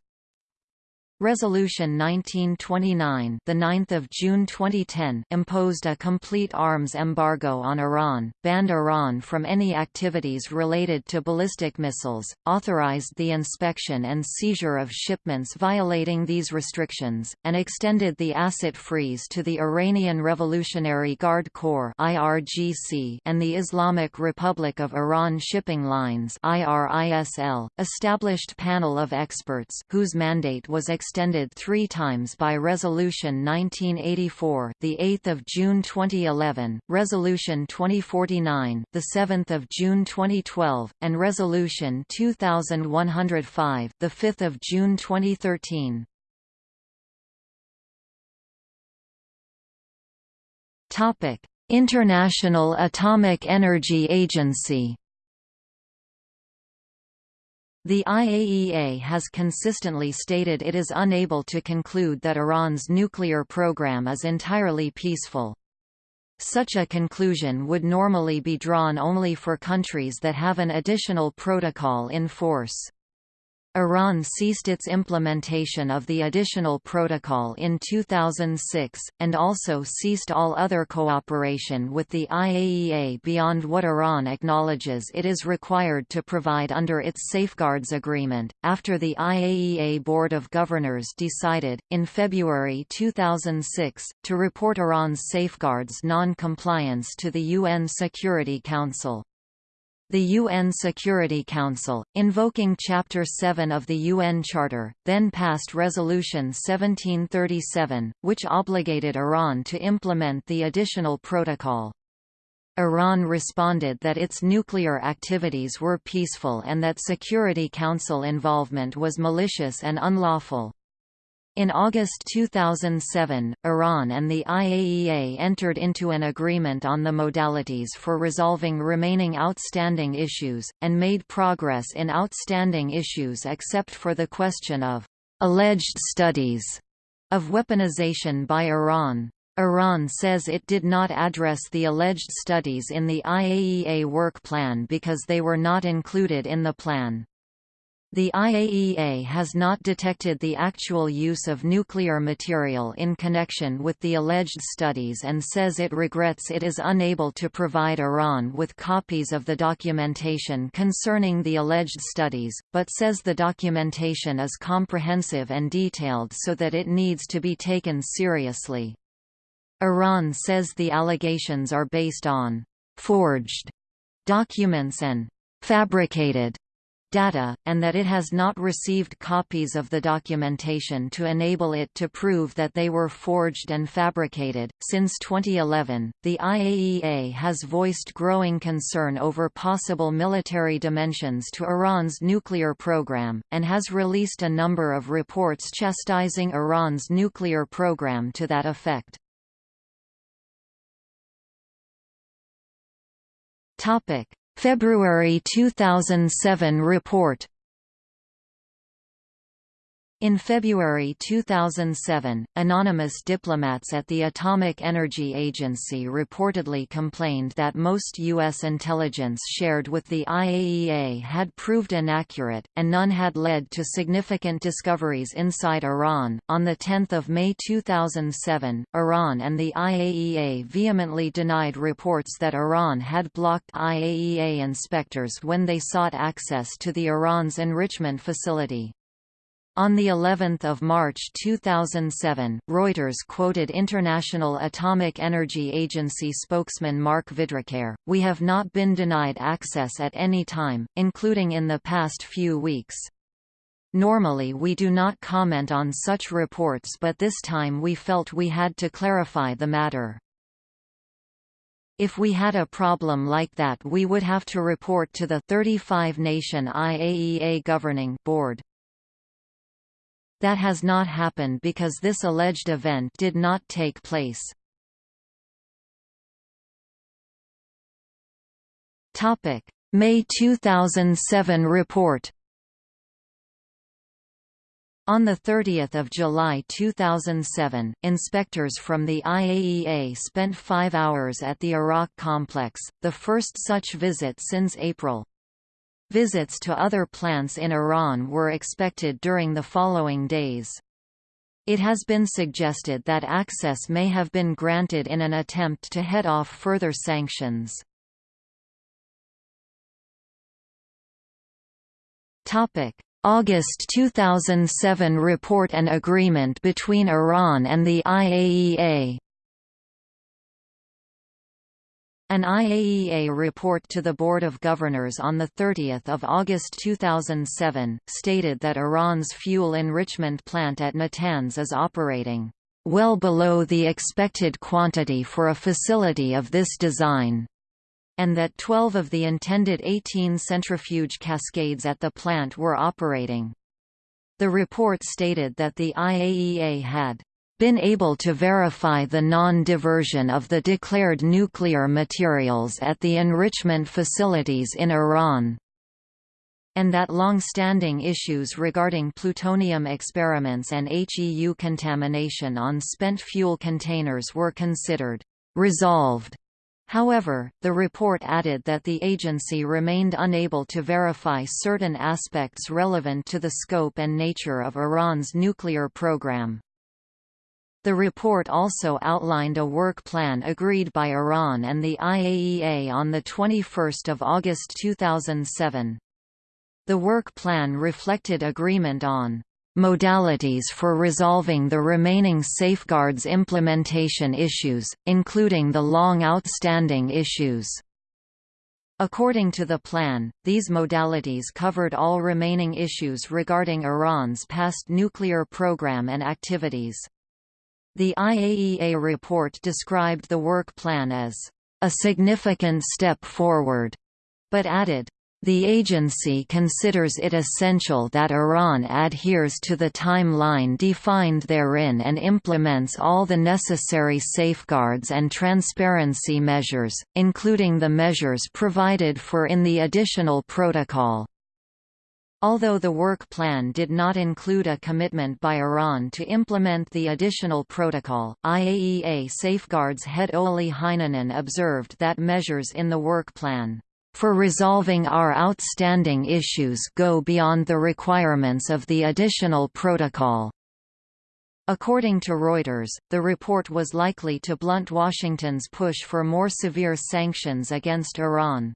Resolution 1929, the 9th of June 2010, imposed a complete arms embargo on Iran, banned Iran from any activities related to ballistic missiles, authorized the inspection and seizure of shipments violating these restrictions, and extended the asset freeze to the Iranian Revolutionary Guard Corps (IRGC) and the Islamic Republic of Iran Shipping Lines (IRISL), established panel of experts whose mandate was extended extended three times by Resolution 1984, the 8th of June 2011, Resolution 2049, the 7th of June 2012, and Resolution 2105, the 5th of June 2013. Topic: International Atomic Energy Agency the IAEA has consistently stated it is unable to conclude that Iran's nuclear program is entirely peaceful. Such a conclusion would normally be drawn only for countries that have an additional protocol in force. Iran ceased its implementation of the additional protocol in 2006, and also ceased all other cooperation with the IAEA beyond what Iran acknowledges it is required to provide under its Safeguards Agreement, after the IAEA Board of Governors decided, in February 2006, to report Iran's safeguards non-compliance to the UN Security Council. The UN Security Council, invoking Chapter 7 of the UN Charter, then passed Resolution 1737, which obligated Iran to implement the additional protocol. Iran responded that its nuclear activities were peaceful and that Security Council involvement was malicious and unlawful. In August 2007, Iran and the IAEA entered into an agreement on the modalities for resolving remaining outstanding issues, and made progress in outstanding issues except for the question of alleged studies of weaponization by Iran. Iran says it did not address the alleged studies in the IAEA work plan because they were not included in the plan. The IAEA has not detected the actual use of nuclear material in connection with the alleged studies and says it regrets it is unable to provide Iran with copies of the documentation concerning the alleged studies, but says the documentation is comprehensive and detailed so that it needs to be taken seriously. Iran says the allegations are based on «forged» documents and «fabricated» data, and that it has not received copies of the documentation to enable it to prove that they were forged and fabricated. Since 2011, the IAEA has voiced growing concern over possible military dimensions to Iran's nuclear program, and has released a number of reports chastising Iran's nuclear program to that effect. Topic: February 2007 report In February 2007, anonymous diplomats at the Atomic Energy Agency reportedly complained that most U.S. intelligence shared with the IAEA had proved inaccurate, and none had led to significant discoveries inside Iran. On 10 May 2007, Iran and the IAEA vehemently denied reports that Iran had blocked IAEA inspectors when they sought access to the Iran's enrichment facility. On the 11th of March 2007, Reuters quoted International Atomic Energy Agency spokesman Marc Vidricaire, "We have not been denied access at any time, including in the past few weeks." Normally we do not comment on such reports but this time we felt we had to clarify the matter. If we had a problem like that we would have to report to the 35-nation IAEA Governing Board. That has not happened because this alleged event did not take place. May 2007 report on 30 July 2007, inspectors from the IAEA spent five hours at the Arak complex, the first such visit since April. Visits to other plants in Iran were expected during the following days. It has been suggested that access may have been granted in an attempt to head off further sanctions. August 2007 report and agreement between Iran and the IAEA An IAEA report to the Board of Governors on 30 August 2007, stated that Iran's fuel enrichment plant at Natanz is operating well below the expected quantity for a facility of this design, and that 12 of the intended 18 centrifuge cascades at the plant were operating. The report stated that the IAEA had been able to verify the non-diversion of the declared nuclear materials at the enrichment facilities in Iran and that long-standing issues regarding plutonium experiments and HEU contamination on spent fuel containers were considered resolved. However, the report added that the agency remained unable to verify certain aspects relevant to the scope and nature of Iran's nuclear program. The report also outlined a work plan agreed by Iran and the IAEA on 21 August 2007. The work plan reflected agreement on modalities for resolving the remaining safeguards implementation issues, including the long outstanding issues. According to the plan, these modalities covered all remaining issues regarding Iran's past nuclear program and activities. The IAEA report described the work plan as a significant step forward, but added, the agency considers it essential that Iran adheres to the timeline defined therein and implements all the necessary safeguards and transparency measures, including the measures provided for in the additional protocol. Although the work plan did not include a commitment by Iran to implement the additional protocol, IAEA safeguards head Olli Heinonen observed that measures in the work plan for resolving our outstanding issues go beyond the requirements of the additional protocol. According to Reuters, the report was likely to blunt Washington's push for more severe sanctions against Iran.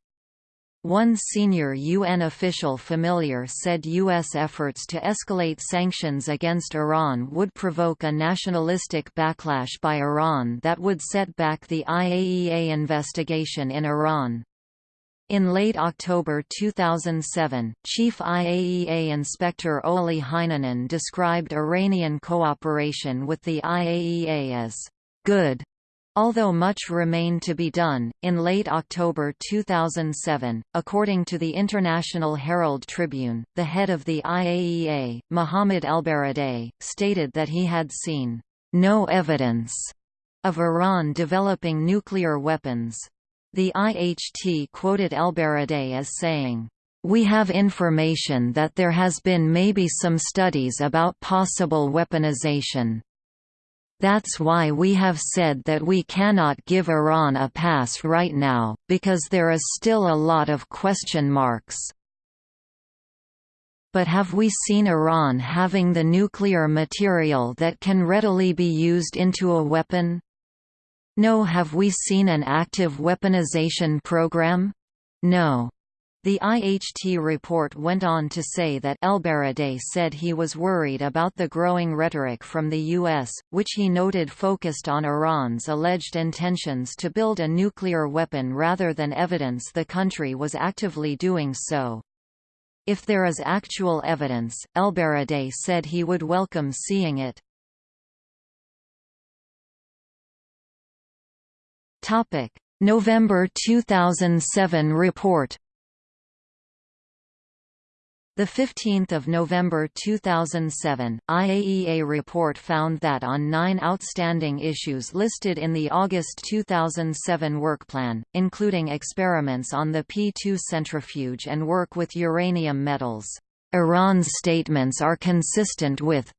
One senior UN official familiar said U.S. efforts to escalate sanctions against Iran would provoke a nationalistic backlash by Iran that would set back the IAEA investigation in Iran. In late October 2007, Chief IAEA Inspector Olli Heinonen described Iranian cooperation with the IAEA as good Although much remained to be done, in late October 2007, according to the International Herald Tribune, the head of the IAEA, Mohammad Elbaradei, stated that he had seen no evidence of Iran developing nuclear weapons. The IHT quoted Elbaradei as saying, We have information that there has been maybe some studies about possible weaponization. That's why we have said that we cannot give Iran a pass right now, because there is still a lot of question marks. But have we seen Iran having the nuclear material that can readily be used into a weapon? No have we seen an active weaponization program? No. The IHT report went on to say that ElBaradei said he was worried about the growing rhetoric from the U.S., which he noted focused on Iran's alleged intentions to build a nuclear weapon rather than evidence the country was actively doing so. If there is actual evidence, ElBaradei said he would welcome seeing it. November 2007 report the 15th of November 2007, IAEA report found that on nine outstanding issues listed in the August 2007 work plan, including experiments on the P2 centrifuge and work with uranium metals, Iran's statements are consistent with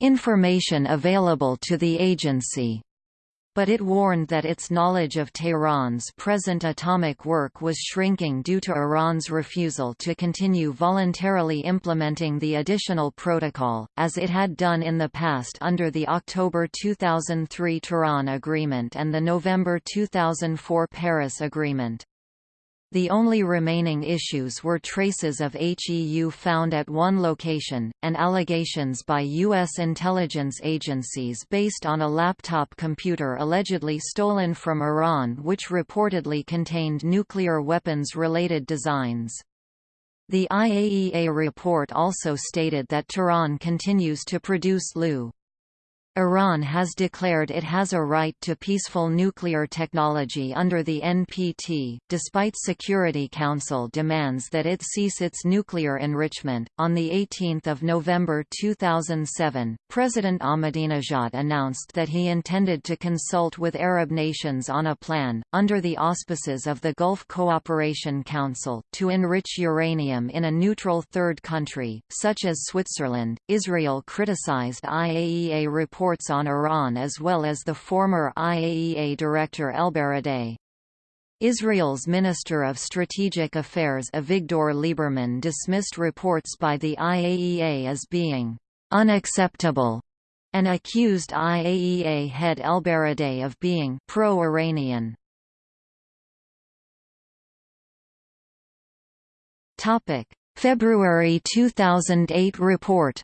information available to the agency but it warned that its knowledge of Tehran's present atomic work was shrinking due to Iran's refusal to continue voluntarily implementing the additional protocol, as it had done in the past under the October 2003 Tehran Agreement and the November 2004 Paris Agreement. The only remaining issues were traces of HEU found at one location, and allegations by U.S. intelligence agencies based on a laptop computer allegedly stolen from Iran which reportedly contained nuclear weapons-related designs. The IAEA report also stated that Tehran continues to produce Lu. Iran has declared it has a right to peaceful nuclear technology under the NPT, despite Security Council demands that it cease its nuclear enrichment. On the 18th of November 2007, President Ahmadinejad announced that he intended to consult with Arab nations on a plan, under the auspices of the Gulf Cooperation Council, to enrich uranium in a neutral third country, such as Switzerland. Israel criticized IAEA report reports on Iran as well as the former IAEA director ElBaradei. Israel's Minister of Strategic Affairs Avigdor Lieberman dismissed reports by the IAEA as being unacceptable and accused IAEA head ElBaradei of being pro-Iranian. February 2008 report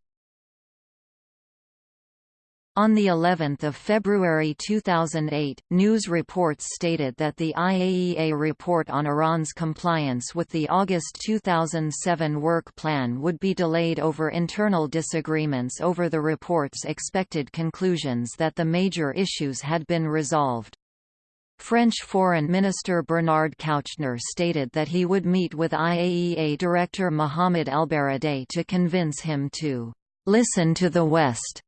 on the 11th of February 2008, news reports stated that the IAEA report on Iran's compliance with the August 2007 work plan would be delayed over internal disagreements over the report's expected conclusions that the major issues had been resolved. French Foreign Minister Bernard Kouchner stated that he would meet with IAEA Director Mohamed ElBaradei to convince him to listen to the West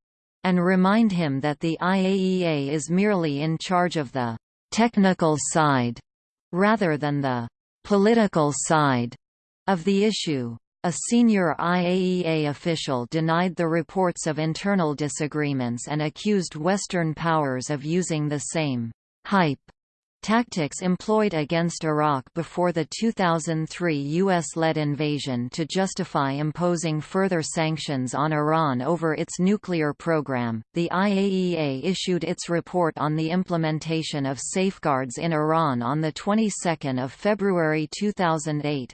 and remind him that the IAEA is merely in charge of the technical side, rather than the political side of the issue. A senior IAEA official denied the reports of internal disagreements and accused Western powers of using the same hype Tactics employed against Iraq before the 2003 U.S.-led invasion to justify imposing further sanctions on Iran over its nuclear program, the IAEA issued its report on the implementation of safeguards in Iran on the 22nd of February 2008.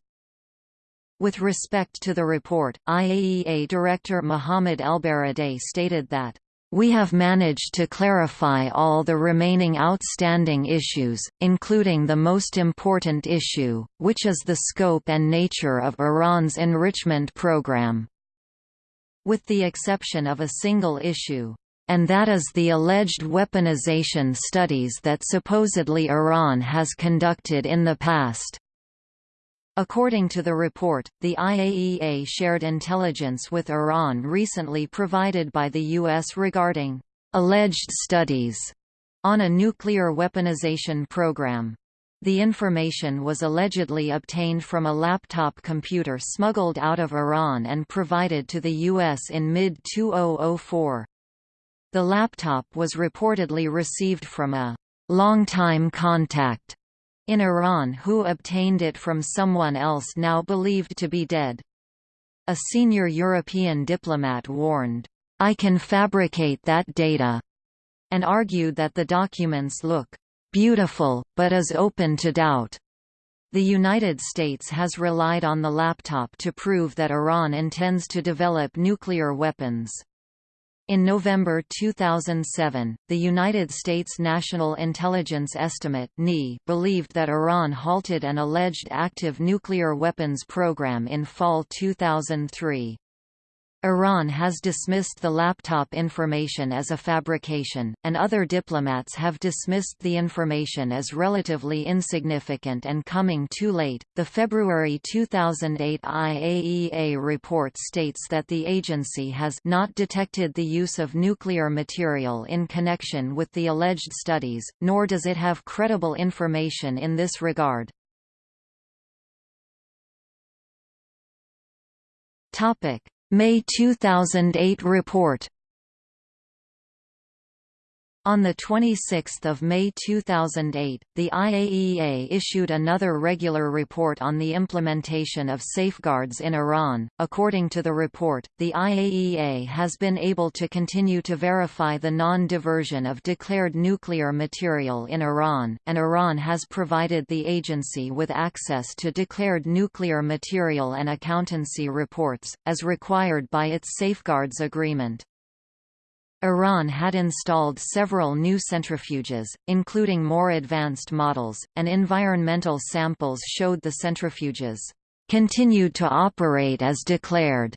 With respect to the report, IAEA Director Mohamed ElBaradei stated that we have managed to clarify all the remaining outstanding issues, including the most important issue, which is the scope and nature of Iran's enrichment program. With the exception of a single issue, and that is the alleged weaponization studies that supposedly Iran has conducted in the past. According to the report, the IAEA shared intelligence with Iran recently provided by the U.S. regarding alleged studies on a nuclear weaponization program. The information was allegedly obtained from a laptop computer smuggled out of Iran and provided to the U.S. in mid-2004. The laptop was reportedly received from a longtime contact in Iran who obtained it from someone else now believed to be dead. A senior European diplomat warned, "'I can fabricate that data' and argued that the documents look beautiful, but is open to doubt. The United States has relied on the laptop to prove that Iran intends to develop nuclear weapons. In November 2007, the United States National Intelligence Estimate believed that Iran halted an alleged active nuclear weapons program in fall 2003. Iran has dismissed the laptop information as a fabrication, and other diplomats have dismissed the information as relatively insignificant and coming too late. The February 2008 IAEA report states that the agency has not detected the use of nuclear material in connection with the alleged studies, nor does it have credible information in this regard. Topic May 2008 report on 26 May 2008, the IAEA issued another regular report on the implementation of safeguards in Iran. According to the report, the IAEA has been able to continue to verify the non-diversion of declared nuclear material in Iran, and Iran has provided the agency with access to declared nuclear material and accountancy reports, as required by its safeguards agreement. Iran had installed several new centrifuges, including more advanced models, and environmental samples showed the centrifuges continued to operate as declared,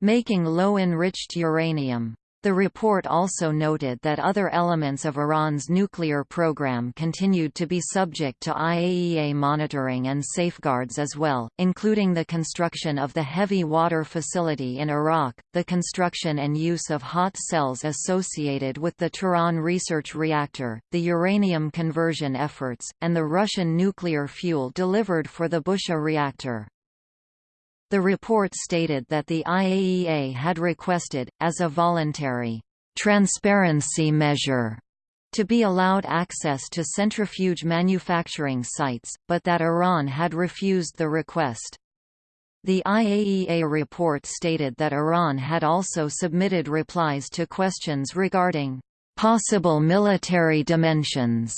making low-enriched uranium the report also noted that other elements of Iran's nuclear program continued to be subject to IAEA monitoring and safeguards as well, including the construction of the heavy water facility in Arak, the construction and use of hot cells associated with the Tehran research reactor, the uranium conversion efforts, and the Russian nuclear fuel delivered for the Bushehr reactor. The report stated that the IAEA had requested, as a voluntary transparency measure, to be allowed access to centrifuge manufacturing sites, but that Iran had refused the request. The IAEA report stated that Iran had also submitted replies to questions regarding possible military dimensions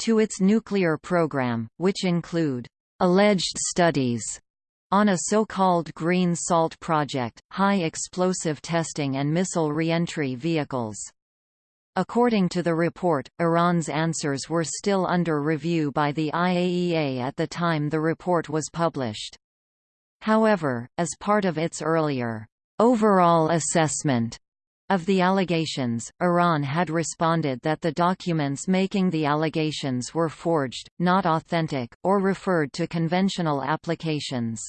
to its nuclear program, which include alleged studies on a so-called Green Salt project, high explosive testing and missile reentry vehicles. According to the report, Iran's answers were still under review by the IAEA at the time the report was published. However, as part of its earlier overall assessment of the allegations, Iran had responded that the documents making the allegations were forged, not authentic, or referred to conventional applications.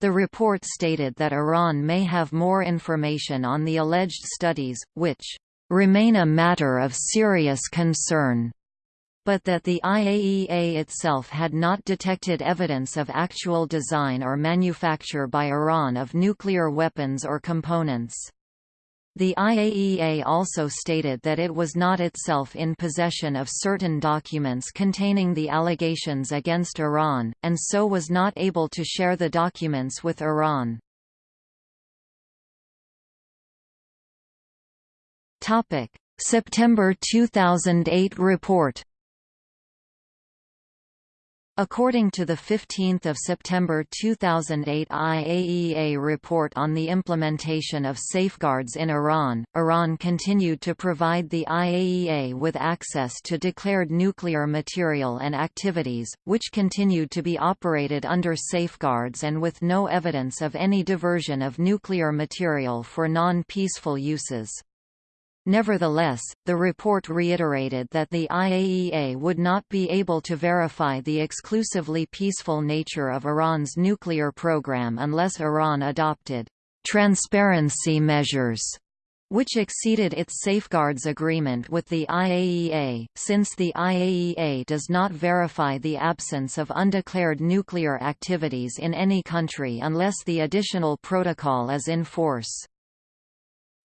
The report stated that Iran may have more information on the alleged studies, which remain a matter of serious concern, but that the IAEA itself had not detected evidence of actual design or manufacture by Iran of nuclear weapons or components. The IAEA also stated that it was not itself in possession of certain documents containing the allegations against Iran, and so was not able to share the documents with Iran. September 2008 report According to the 15 September 2008 IAEA report on the implementation of safeguards in Iran, Iran continued to provide the IAEA with access to declared nuclear material and activities, which continued to be operated under safeguards and with no evidence of any diversion of nuclear material for non-peaceful uses. Nevertheless, the report reiterated that the IAEA would not be able to verify the exclusively peaceful nature of Iran's nuclear program unless Iran adopted transparency measures which exceeded its safeguards agreement with the IAEA, since the IAEA does not verify the absence of undeclared nuclear activities in any country unless the additional protocol is in force.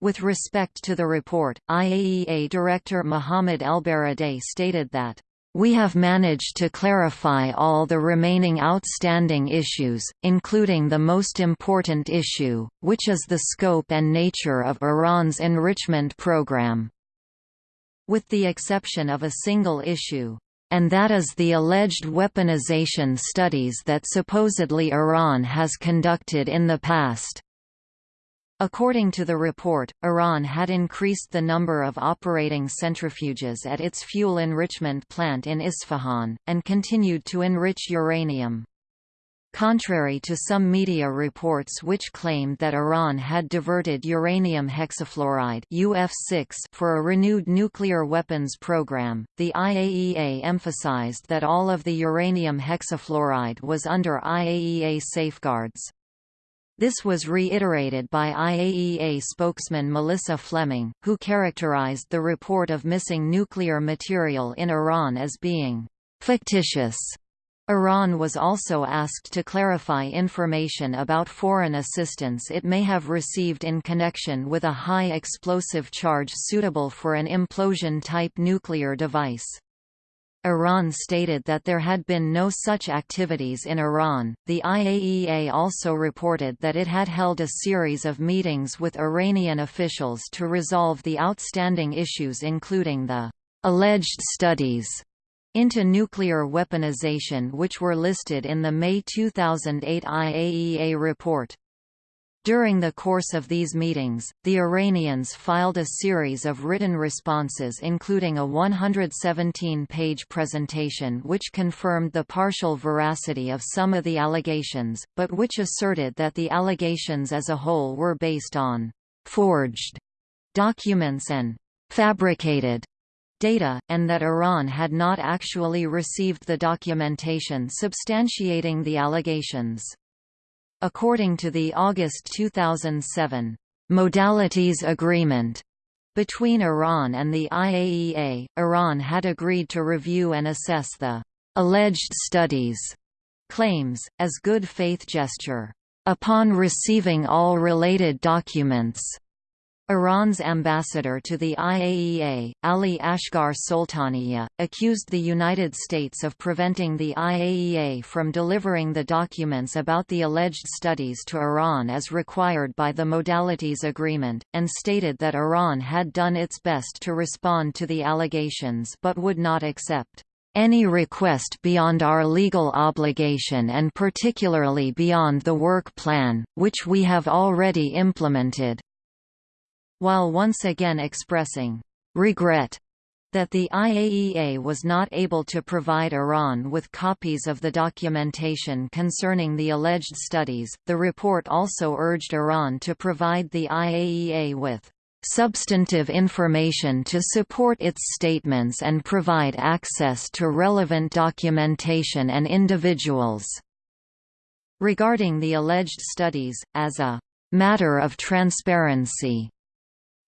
With respect to the report, IAEA Director Mohammad Elbaradei stated that we have managed to clarify all the remaining outstanding issues, including the most important issue, which is the scope and nature of Iran's enrichment program. With the exception of a single issue, and that is the alleged weaponization studies that supposedly Iran has conducted in the past. According to the report, Iran had increased the number of operating centrifuges at its fuel enrichment plant in Isfahan, and continued to enrich uranium. Contrary to some media reports which claimed that Iran had diverted uranium hexafluoride UF6 for a renewed nuclear weapons program, the IAEA emphasized that all of the uranium hexafluoride was under IAEA safeguards. This was reiterated by IAEA spokesman Melissa Fleming, who characterized the report of missing nuclear material in Iran as being fictitious. Iran was also asked to clarify information about foreign assistance it may have received in connection with a high explosive charge suitable for an implosion-type nuclear device. Iran stated that there had been no such activities in Iran. The IAEA also reported that it had held a series of meetings with Iranian officials to resolve the outstanding issues, including the alleged studies into nuclear weaponization, which were listed in the May 2008 IAEA report. During the course of these meetings, the Iranians filed a series of written responses including a 117-page presentation which confirmed the partial veracity of some of the allegations, but which asserted that the allegations as a whole were based on «forged» documents and «fabricated» data, and that Iran had not actually received the documentation substantiating the allegations. According to the August 2007 modalities agreement between Iran and the IAEA, Iran had agreed to review and assess the alleged studies claims, as good faith gesture. Upon receiving all related documents, Iran's ambassador to the IAEA, Ali Asghar Soltanieh, accused the United States of preventing the IAEA from delivering the documents about the alleged studies to Iran as required by the Modalities Agreement, and stated that Iran had done its best to respond to the allegations but would not accept any request beyond our legal obligation and particularly beyond the work plan, which we have already implemented while once again expressing regret that the IAEA was not able to provide Iran with copies of the documentation concerning the alleged studies. The report also urged Iran to provide the IAEA with substantive information to support its statements and provide access to relevant documentation and individuals. Regarding the alleged studies, as a matter of transparency,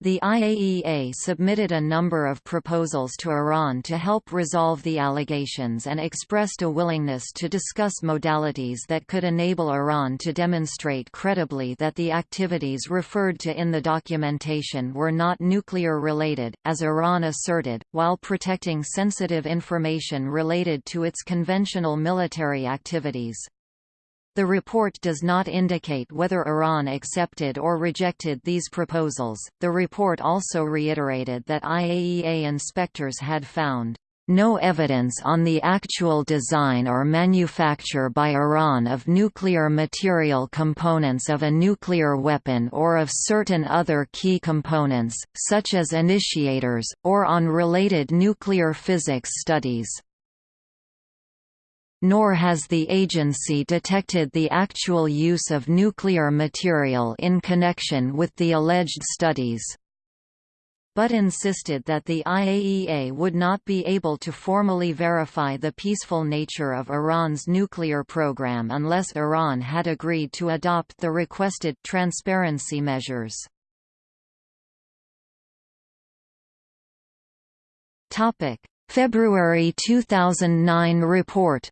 the IAEA submitted a number of proposals to Iran to help resolve the allegations and expressed a willingness to discuss modalities that could enable Iran to demonstrate credibly that the activities referred to in the documentation were not nuclear-related, as Iran asserted, while protecting sensitive information related to its conventional military activities. The report does not indicate whether Iran accepted or rejected these proposals. The report also reiterated that IAEA inspectors had found no evidence on the actual design or manufacture by Iran of nuclear material components of a nuclear weapon or of certain other key components, such as initiators, or on related nuclear physics studies nor has the agency detected the actual use of nuclear material in connection with the alleged studies but insisted that the IAEA would not be able to formally verify the peaceful nature of Iran's nuclear program unless Iran had agreed to adopt the requested transparency measures. February 2009 report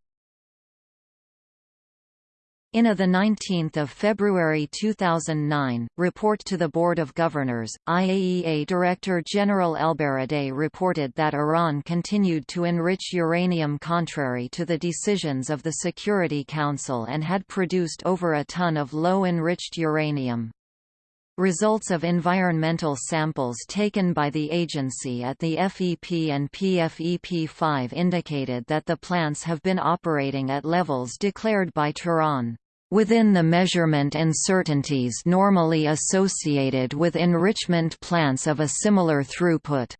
in a 19 February 2009, report to the Board of Governors, IAEA Director General Elbaradei reported that Iran continued to enrich uranium contrary to the decisions of the Security Council and had produced over a ton of low-enriched uranium. Results of environmental samples taken by the agency at the FEP and PFEP-5 indicated that the plants have been operating at levels declared by Tehran within the measurement uncertainties normally associated with enrichment plants of a similar throughput.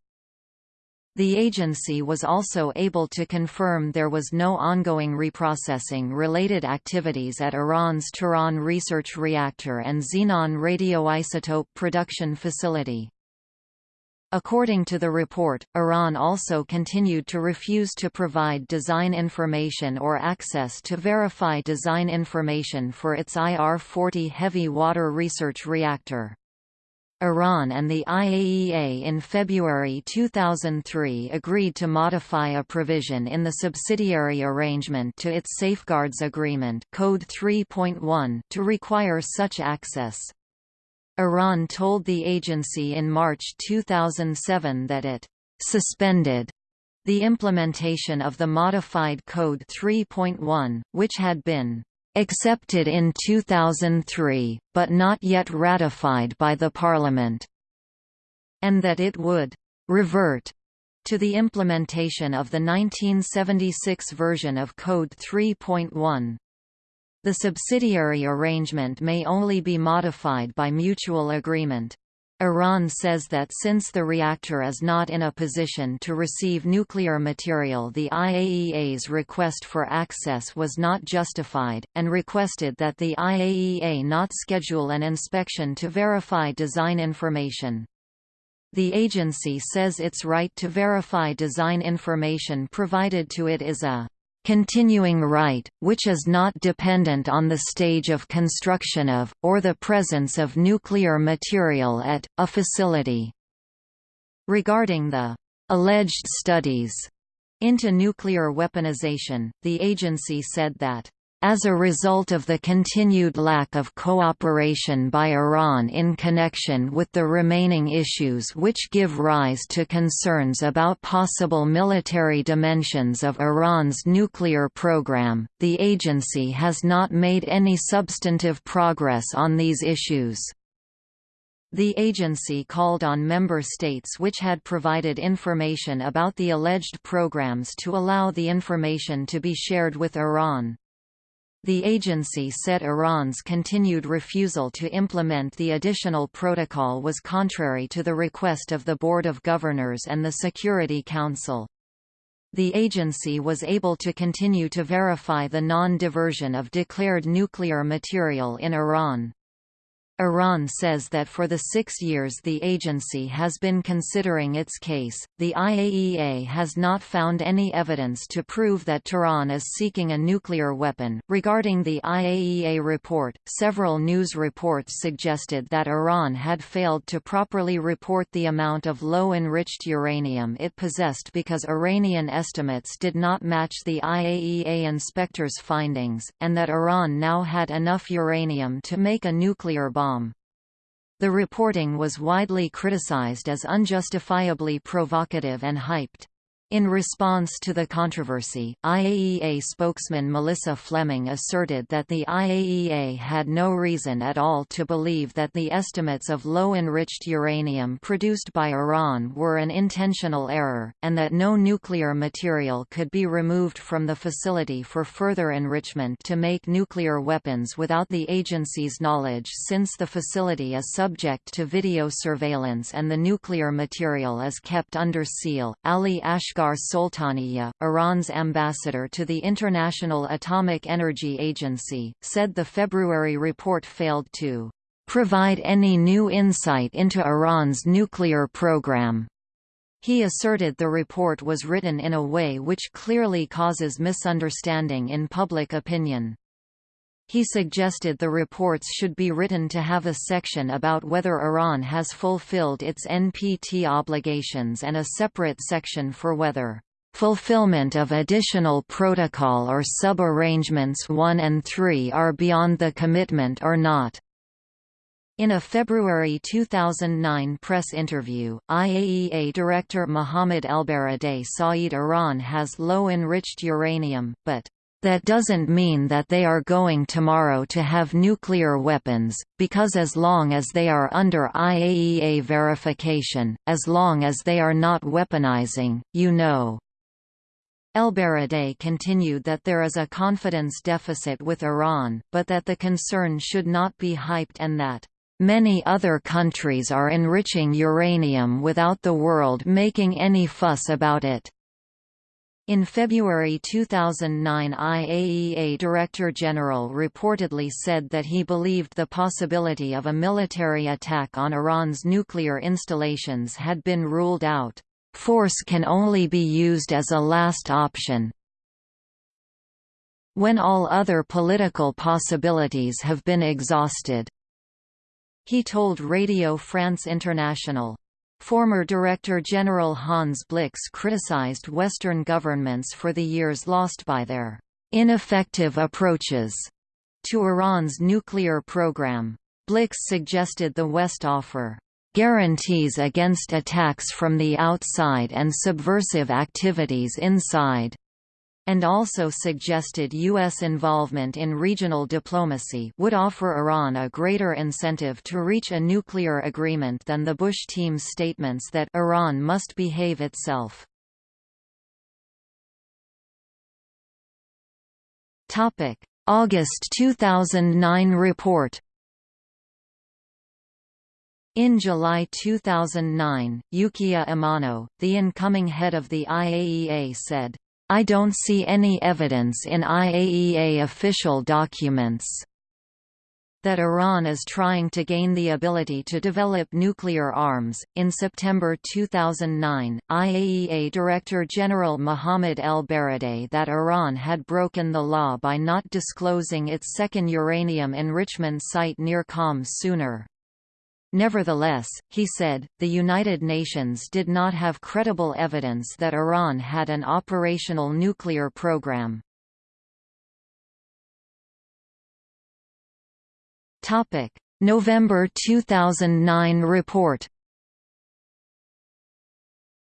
The agency was also able to confirm there was no ongoing reprocessing-related activities at Iran's Tehran Research Reactor and Xenon radioisotope production facility. According to the report, Iran also continued to refuse to provide design information or access to verify design information for its IR-40 heavy water research reactor. Iran and the IAEA in February 2003 agreed to modify a provision in the subsidiary arrangement to its Safeguards Agreement Code 3.1 to require such access. Iran told the agency in March 2007 that it suspended the implementation of the modified Code 3.1, which had been accepted in 2003, but not yet ratified by the Parliament, and that it would revert to the implementation of the 1976 version of Code 3.1. The subsidiary arrangement may only be modified by mutual agreement. Iran says that since the reactor is not in a position to receive nuclear material the IAEA's request for access was not justified, and requested that the IAEA not schedule an inspection to verify design information. The agency says its right to verify design information provided to it is a continuing right, which is not dependent on the stage of construction of, or the presence of nuclear material at, a facility. Regarding the alleged studies into nuclear weaponization, the agency said that as a result of the continued lack of cooperation by Iran in connection with the remaining issues which give rise to concerns about possible military dimensions of Iran's nuclear program, the agency has not made any substantive progress on these issues. The agency called on member states which had provided information about the alleged programs to allow the information to be shared with Iran. The agency said Iran's continued refusal to implement the additional protocol was contrary to the request of the Board of Governors and the Security Council. The agency was able to continue to verify the non-diversion of declared nuclear material in Iran. Iran says that for the six years the agency has been considering its case, the IAEA has not found any evidence to prove that Tehran is seeking a nuclear weapon. Regarding the IAEA report, several news reports suggested that Iran had failed to properly report the amount of low enriched uranium it possessed because Iranian estimates did not match the IAEA inspector's findings, and that Iran now had enough uranium to make a nuclear bomb bomb. The reporting was widely criticized as unjustifiably provocative and hyped. In response to the controversy, IAEA spokesman Melissa Fleming asserted that the IAEA had no reason at all to believe that the estimates of low-enriched uranium produced by Iran were an intentional error, and that no nuclear material could be removed from the facility for further enrichment to make nuclear weapons without the agency's knowledge since the facility is subject to video surveillance and the nuclear material is kept under seal. Ali Asghar Asghar Soltanieh, Iran's ambassador to the International Atomic Energy Agency, said the February report failed to provide any new insight into Iran's nuclear program. He asserted the report was written in a way which clearly causes misunderstanding in public opinion. He suggested the reports should be written to have a section about whether Iran has fulfilled its NPT obligations and a separate section for whether fulfillment of additional protocol or sub-arrangements 1 and 3 are beyond the commitment or not. In a February 2009 press interview, IAEA Director Mohammad Elbaradei said Iran has low enriched uranium, but that doesn't mean that they are going tomorrow to have nuclear weapons, because as long as they are under IAEA verification, as long as they are not weaponizing, you know. Elbaradei continued that there is a confidence deficit with Iran, but that the concern should not be hyped and that Many other countries are enriching uranium without the world making any fuss about it. In February 2009 IAEA Director General reportedly said that he believed the possibility of a military attack on Iran's nuclear installations had been ruled out. Force can only be used as a last option. When all other political possibilities have been exhausted. He told Radio France International, Former Director General Hans Blix criticized Western governments for the years lost by their ineffective approaches to Iran's nuclear program. Blix suggested the West offer guarantees against attacks from the outside and subversive activities inside and also suggested U.S. involvement in regional diplomacy would offer Iran a greater incentive to reach a nuclear agreement than the Bush team's statements that Iran must behave itself. August 2009 report in July 2009, Yukiya Amano, the incoming head of the IAEA said, I don't see any evidence in IAEA official documents that Iran is trying to gain the ability to develop nuclear arms. In September 2009, IAEA Director General Mohammad El Baradei that Iran had broken the law by not disclosing its second uranium enrichment site near Qom sooner. Nevertheless, he said, the United Nations did not have credible evidence that Iran had an operational nuclear program. November 2009 report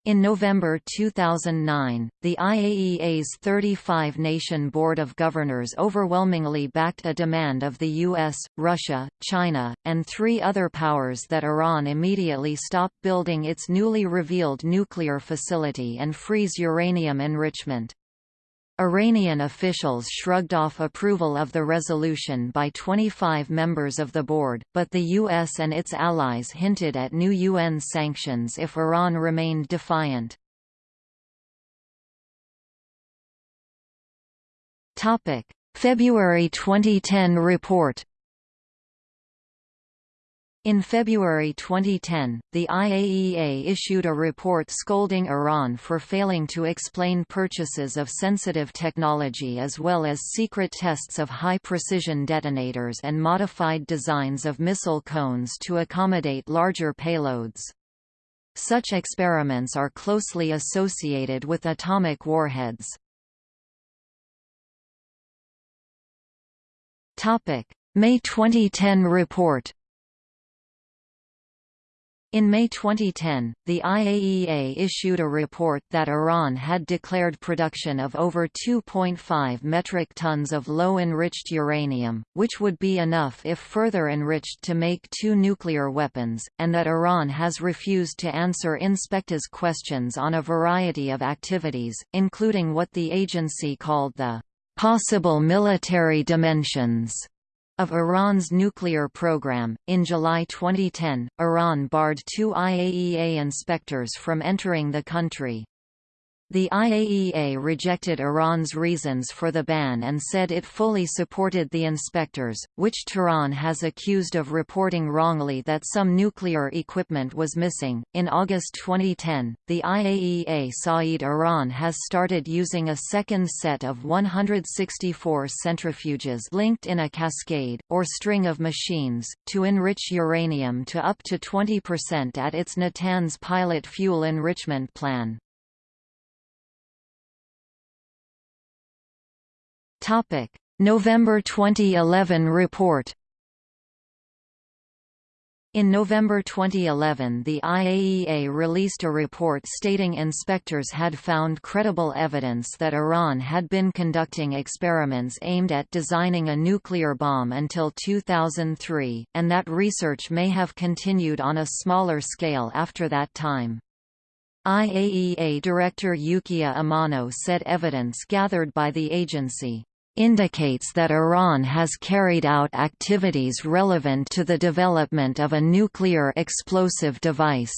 in November 2009, the IAEA's 35-nation Board of Governors overwhelmingly backed a demand of the US, Russia, China, and three other powers that Iran immediately stop building its newly revealed nuclear facility and freeze uranium enrichment. Iranian officials shrugged off approval of the resolution by 25 members of the board, but the US and its allies hinted at new UN sanctions if Iran remained defiant. February 2010 report in February 2010, the IAEA issued a report scolding Iran for failing to explain purchases of sensitive technology as well as secret tests of high-precision detonators and modified designs of missile cones to accommodate larger payloads. Such experiments are closely associated with atomic warheads. May 2010 report in May 2010, the IAEA issued a report that Iran had declared production of over 2.5 metric tons of low-enriched uranium, which would be enough if further enriched to make two nuclear weapons, and that Iran has refused to answer inspectors' questions on a variety of activities, including what the agency called the possible military dimensions of Iran's nuclear program. In July 2010, Iran barred two IAEA inspectors from entering the country. The IAEA rejected Iran's reasons for the ban and said it fully supported the inspectors, which Tehran has accused of reporting wrongly that some nuclear equipment was missing. In August 2010, the IAEA said Iran has started using a second set of 164 centrifuges linked in a cascade, or string of machines, to enrich uranium to up to 20% at its Natanz pilot fuel enrichment plan. Topic: November 2011 report. In November 2011 the IAEA released a report stating inspectors had found credible evidence that Iran had been conducting experiments aimed at designing a nuclear bomb until 2003, and that research may have continued on a smaller scale after that time. IAEA Director Yukiya Amano said evidence gathered by the agency indicates that Iran has carried out activities relevant to the development of a nuclear explosive device.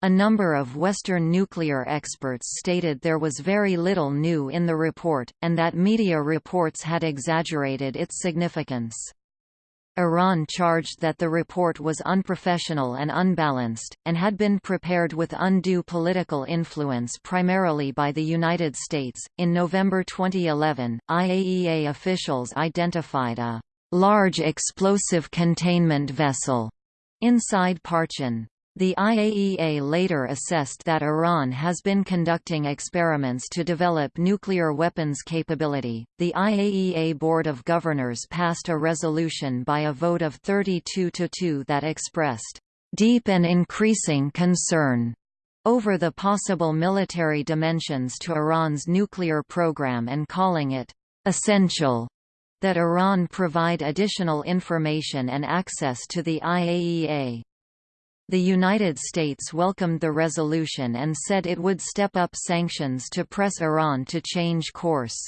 A number of Western nuclear experts stated there was very little new in the report, and that media reports had exaggerated its significance. Iran charged that the report was unprofessional and unbalanced, and had been prepared with undue political influence primarily by the United States. In November 2011, IAEA officials identified a large explosive containment vessel inside Parchin. The IAEA later assessed that Iran has been conducting experiments to develop nuclear weapons capability. The IAEA Board of Governors passed a resolution by a vote of 32 to 2 that expressed deep and increasing concern over the possible military dimensions to Iran's nuclear program and calling it essential that Iran provide additional information and access to the IAEA. The United States welcomed the resolution and said it would step up sanctions to press Iran to change course.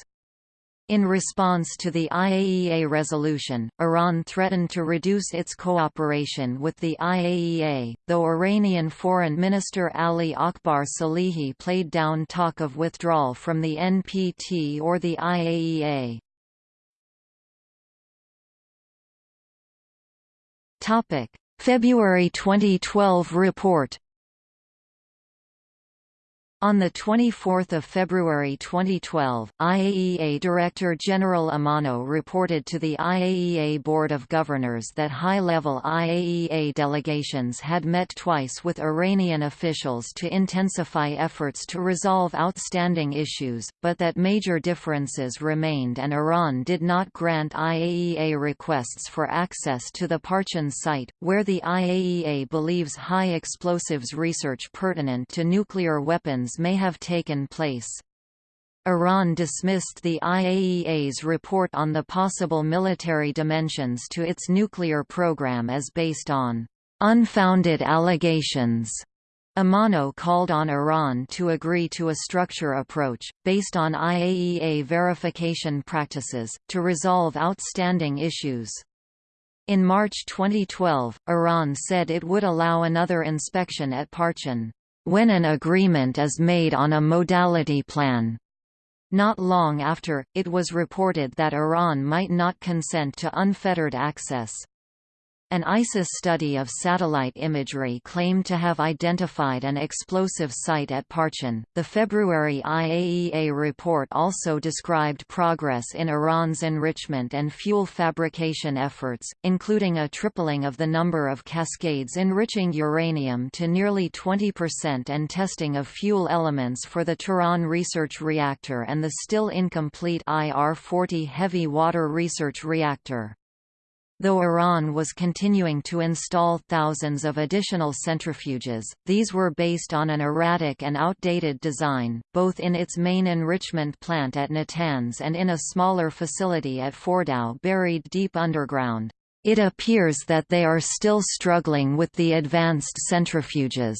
In response to the IAEA resolution, Iran threatened to reduce its cooperation with the IAEA, though Iranian Foreign Minister Ali Akbar Salehi played down talk of withdrawal from the NPT or the IAEA. February 2012 report on 24 February 2012, IAEA Director General Amano reported to the IAEA Board of Governors that high-level IAEA delegations had met twice with Iranian officials to intensify efforts to resolve outstanding issues, but that major differences remained and Iran did not grant IAEA requests for access to the Parchin site, where the IAEA believes high explosives research pertinent to nuclear weapons may have taken place. Iran dismissed the IAEA's report on the possible military dimensions to its nuclear program as based on unfounded allegations. Amano called on Iran to agree to a structure approach, based on IAEA verification practices, to resolve outstanding issues. In March 2012, Iran said it would allow another inspection at Parchin when an agreement is made on a modality plan. Not long after, it was reported that Iran might not consent to unfettered access. An ISIS study of satellite imagery claimed to have identified an explosive site at Parchin. The February IAEA report also described progress in Iran's enrichment and fuel fabrication efforts, including a tripling of the number of cascades enriching uranium to nearly 20% and testing of fuel elements for the Tehran Research Reactor and the still incomplete IR-40 heavy water research reactor. Though Iran was continuing to install thousands of additional centrifuges, these were based on an erratic and outdated design, both in its main enrichment plant at Natanz and in a smaller facility at Fordow buried deep underground. It appears that they are still struggling with the advanced centrifuges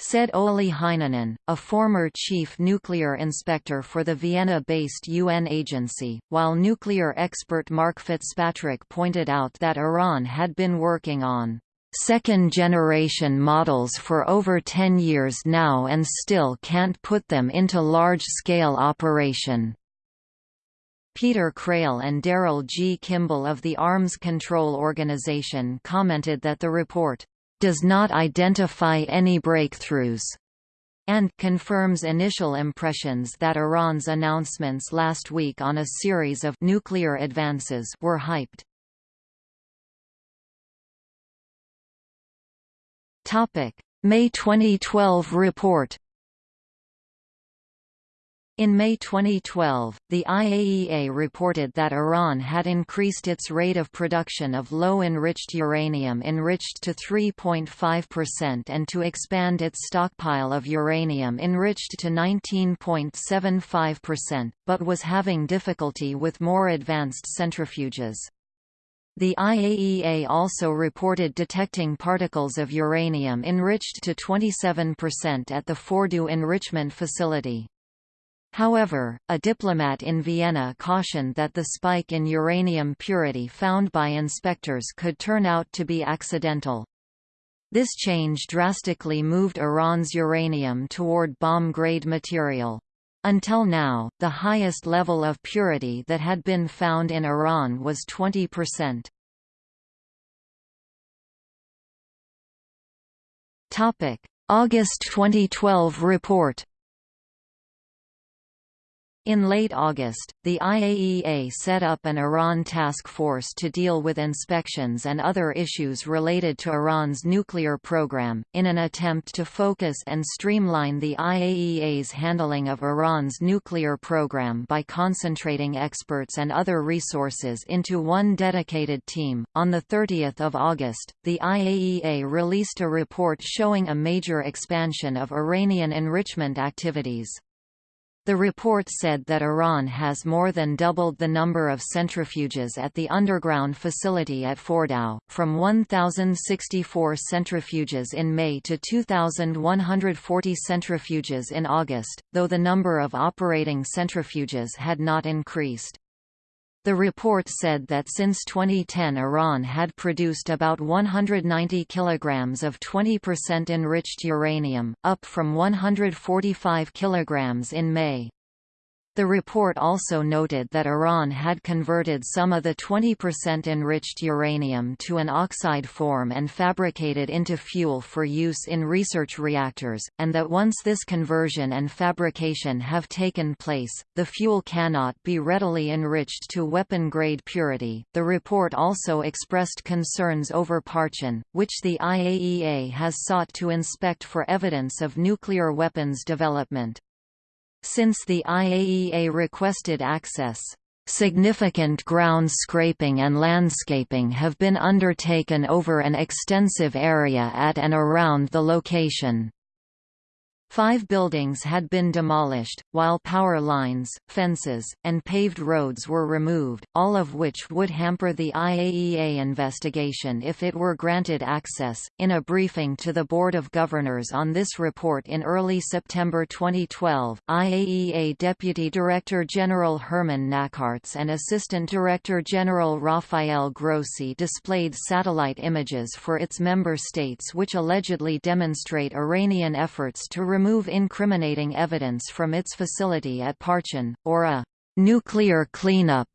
said Olli Heinonen, a former chief nuclear inspector for the Vienna-based UN agency, while nuclear expert Mark Fitzpatrick pointed out that Iran had been working on second-generation models for over 10 years now and still can't put them into large-scale operation. Peter Crail and Daryl G. Kimball of the Arms Control Organization commented that the report does not identify any breakthroughs and confirms initial impressions that Iran's announcements last week on a series of nuclear advances were hyped. Topic: May 2012 report in May 2012, the IAEA reported that Iran had increased its rate of production of low-enriched uranium enriched to 3.5% and to expand its stockpile of uranium enriched to 19.75%, but was having difficulty with more advanced centrifuges. The IAEA also reported detecting particles of uranium enriched to 27% at the Fordow enrichment facility. However, a diplomat in Vienna cautioned that the spike in uranium purity found by inspectors could turn out to be accidental. This change drastically moved Iran's uranium toward bomb-grade material. Until now, the highest level of purity that had been found in Iran was 20%. August 2012 report in late August, the IAEA set up an Iran task force to deal with inspections and other issues related to Iran's nuclear program, in an attempt to focus and streamline the IAEA's handling of Iran's nuclear program by concentrating experts and other resources into one dedicated team. On 30 August, the IAEA released a report showing a major expansion of Iranian enrichment activities. The report said that Iran has more than doubled the number of centrifuges at the underground facility at Fordow, from 1,064 centrifuges in May to 2,140 centrifuges in August, though the number of operating centrifuges had not increased. The report said that since 2010 Iran had produced about 190 kilograms of 20% enriched uranium, up from 145 kilograms in May. The report also noted that Iran had converted some of the 20% enriched uranium to an oxide form and fabricated into fuel for use in research reactors, and that once this conversion and fabrication have taken place, the fuel cannot be readily enriched to weapon-grade purity. The report also expressed concerns over Parchin, which the IAEA has sought to inspect for evidence of nuclear weapons development. Since the IAEA requested access, significant ground scraping and landscaping have been undertaken over an extensive area at and around the location. Five buildings had been demolished, while power lines, fences, and paved roads were removed, all of which would hamper the IAEA investigation if it were granted access. In a briefing to the Board of Governors on this report in early September 2012, IAEA Deputy Director General Herman Nackaerts and Assistant Director General Rafael Grossi displayed satellite images for its member states which allegedly demonstrate Iranian efforts to remove incriminating evidence from its facility at Parchin, or a nuclear cleanup.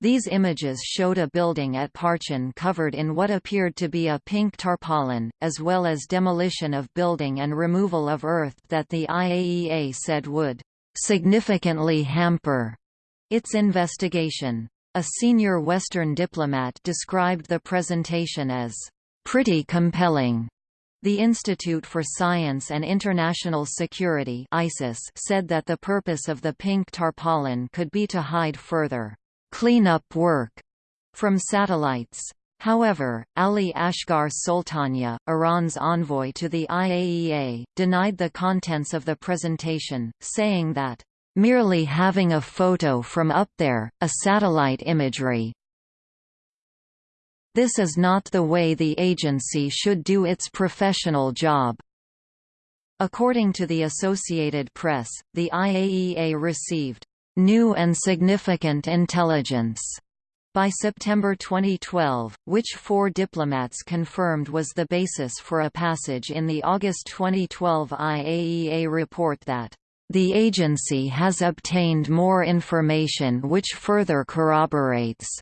These images showed a building at Parchin covered in what appeared to be a pink tarpaulin, as well as demolition of building and removal of earth that the IAEA said would significantly hamper its investigation. A senior Western diplomat described the presentation as pretty compelling the Institute for Science and International Security ISIS said that the purpose of the pink tarpaulin could be to hide further cleanup work from satellites. However, Ali Asghar Soltanieh, Iran's envoy to the IAEA, denied the contents of the presentation, saying that, "...merely having a photo from up there, a satellite imagery, this is not the way the agency should do its professional job. According to the Associated Press, the IAEA received new and significant intelligence by September 2012, which four diplomats confirmed was the basis for a passage in the August 2012 IAEA report that the agency has obtained more information which further corroborates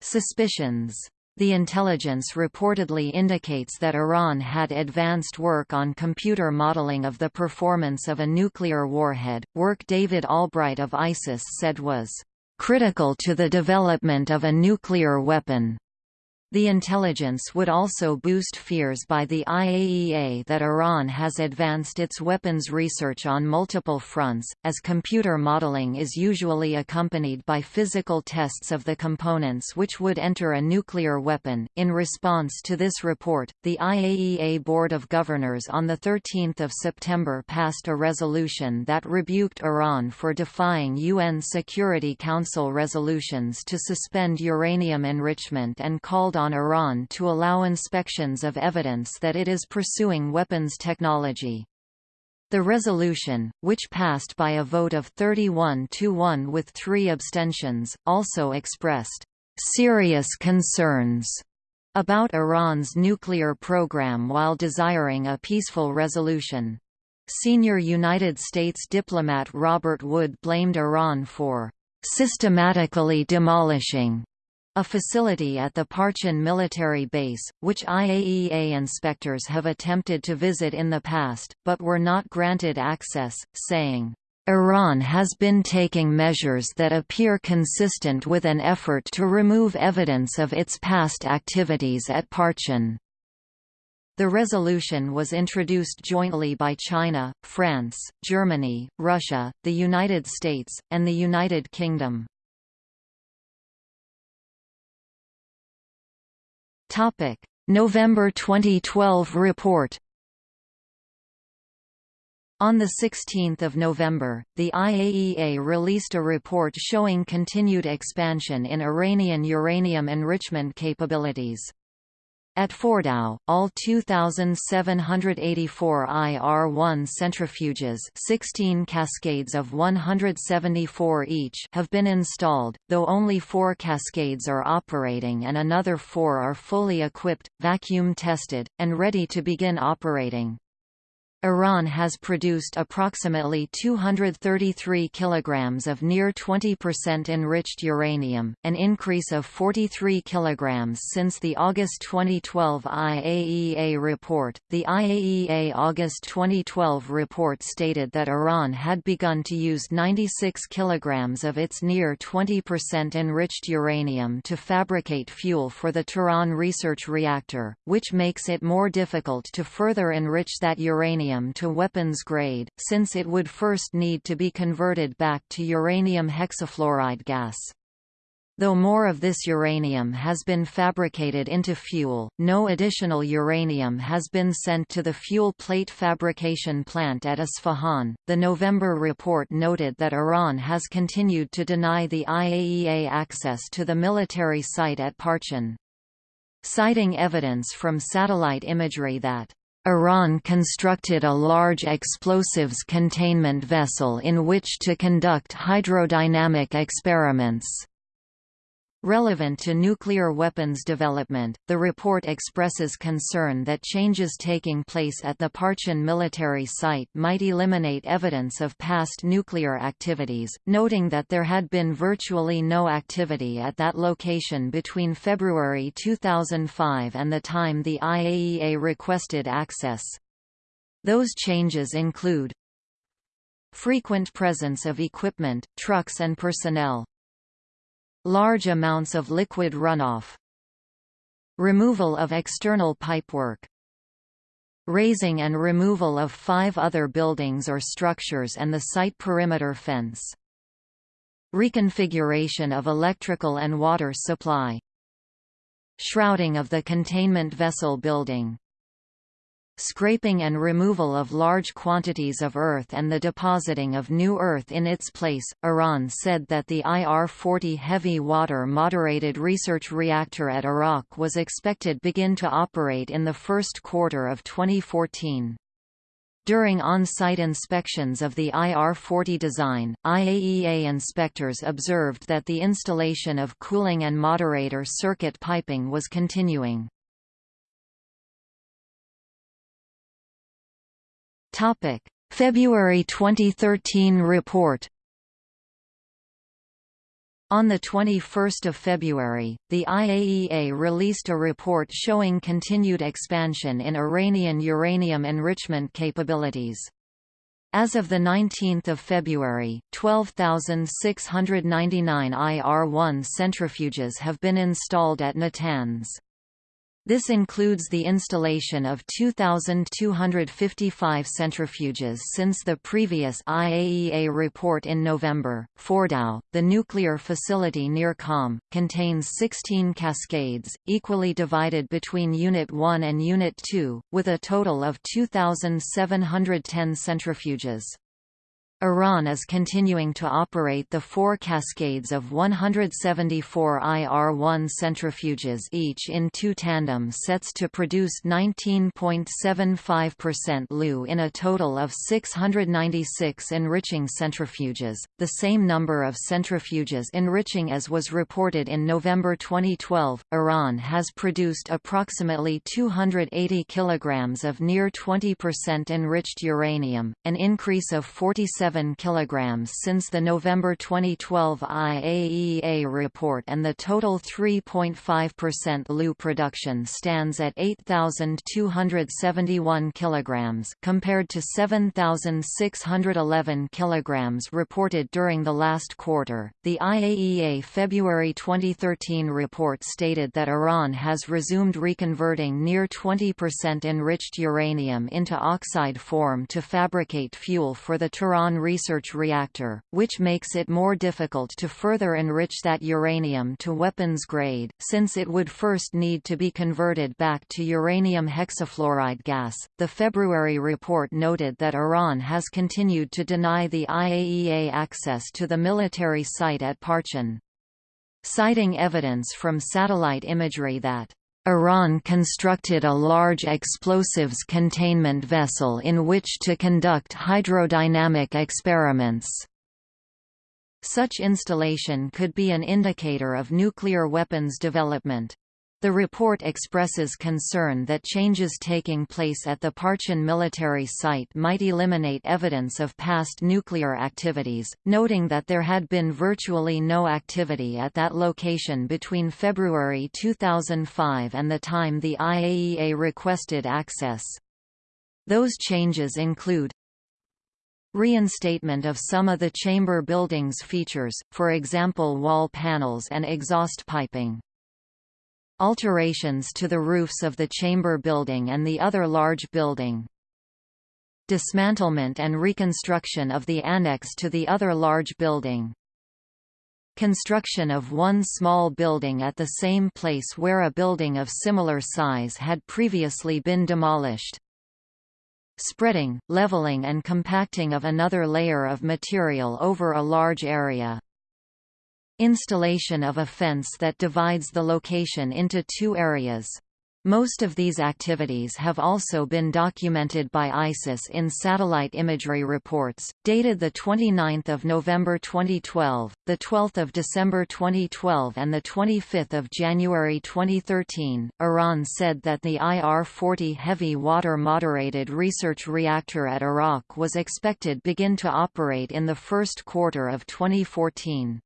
suspicions. The intelligence reportedly indicates that Iran had advanced work on computer modeling of the performance of a nuclear warhead, work David Albright of ISIS said was critical to the development of a nuclear weapon. The intelligence would also boost fears by the IAEA that Iran has advanced its weapons research on multiple fronts, as computer modeling is usually accompanied by physical tests of the components which would enter a nuclear weapon. In response to this report, the IAEA Board of Governors on 13 September passed a resolution that rebuked Iran for defying UN Security Council resolutions to suspend uranium enrichment and called on on Iran to allow inspections of evidence that it is pursuing weapons technology. The resolution, which passed by a vote of 31 to 1 with three abstentions, also expressed serious concerns about Iran's nuclear program while desiring a peaceful resolution. Senior United States diplomat Robert Wood blamed Iran for systematically demolishing a facility at the Parchin military base, which IAEA inspectors have attempted to visit in the past, but were not granted access, saying, Iran has been taking measures that appear consistent with an effort to remove evidence of its past activities at Parchin. The resolution was introduced jointly by China, France, Germany, Russia, the United States, and the United Kingdom. Topic: November 2012 report. On 16 November, the IAEA released a report showing continued expansion in Iranian uranium enrichment capabilities. At Fordow, all 2,784 IR-1 centrifuges 16 cascades of 174 each have been installed, though only four cascades are operating and another four are fully equipped, vacuum-tested, and ready to begin operating. Iran has produced approximately 233 kilograms of near 20% enriched uranium, an increase of 43 kilograms since the August 2012 IAEA report. The IAEA August 2012 report stated that Iran had begun to use 96 kilograms of its near 20% enriched uranium to fabricate fuel for the Tehran research reactor, which makes it more difficult to further enrich that uranium uranium to weapons grade, since it would first need to be converted back to uranium hexafluoride gas. Though more of this uranium has been fabricated into fuel, no additional uranium has been sent to the fuel plate fabrication plant at Isfahan. The November report noted that Iran has continued to deny the IAEA access to the military site at Parchin. Citing evidence from satellite imagery that Iran constructed a large explosives containment vessel in which to conduct hydrodynamic experiments. Relevant to nuclear weapons development, the report expresses concern that changes taking place at the Parchin military site might eliminate evidence of past nuclear activities, noting that there had been virtually no activity at that location between February 2005 and the time the IAEA requested access. Those changes include frequent presence of equipment, trucks and personnel, Large amounts of liquid runoff. Removal of external pipework. Raising and removal of five other buildings or structures and the site perimeter fence. Reconfiguration of electrical and water supply. Shrouding of the containment vessel building scraping and removal of large quantities of earth and the depositing of new earth in its place. Iran said that the IR-40 heavy water moderated research reactor at Arak was expected begin to operate in the first quarter of 2014. During on-site inspections of the IR-40 design, IAEA inspectors observed that the installation of cooling and moderator circuit piping was continuing. February 2013 report on 21 February, the IAEA released a report showing continued expansion in Iranian uranium enrichment capabilities. As of 19 February, 12,699 IR-1 centrifuges have been installed at Natanz. This includes the installation of 2,255 centrifuges since the previous IAEA report in November. Fordow, the nuclear facility near Qom, contains 16 cascades, equally divided between Unit 1 and Unit 2, with a total of 2,710 centrifuges. Iran is continuing to operate the four cascades of 174 IR-1 centrifuges each in two tandem sets to produce 19.75% LEU in a total of 696 enriching centrifuges, the same number of centrifuges enriching as was reported in November 2012. Iran has produced approximately 280 kilograms of near 20% enriched uranium, an increase of 47 7 kg since the November 2012 IAEA report and the total 3.5% LEU production stands at 8,271 kg compared to 7,611 kg reported during the last quarter. The IAEA February 2013 report stated that Iran has resumed reconverting near 20% enriched uranium into oxide form to fabricate fuel for the Tehran research reactor, which makes it more difficult to further enrich that uranium to weapons grade, since it would first need to be converted back to uranium hexafluoride gas. The February report noted that Iran has continued to deny the IAEA access to the military site at Parchin. Citing evidence from satellite imagery that Iran constructed a large explosives containment vessel in which to conduct hydrodynamic experiments. Such installation could be an indicator of nuclear weapons development. The report expresses concern that changes taking place at the Parchin military site might eliminate evidence of past nuclear activities, noting that there had been virtually no activity at that location between February 2005 and the time the IAEA requested access. Those changes include Reinstatement of some of the chamber building's features, for example wall panels and exhaust piping. Alterations to the roofs of the chamber building and the other large building. Dismantlement and reconstruction of the annex to the other large building. Construction of one small building at the same place where a building of similar size had previously been demolished. Spreading, leveling and compacting of another layer of material over a large area. Installation of a fence that divides the location into two areas. Most of these activities have also been documented by ISIS in satellite imagery reports, dated 29 November 2012, 12 December 2012 and 25 January 2013. Iran said that the IR-40 heavy water moderated research reactor at Arak was expected begin to operate in the first quarter of 2014.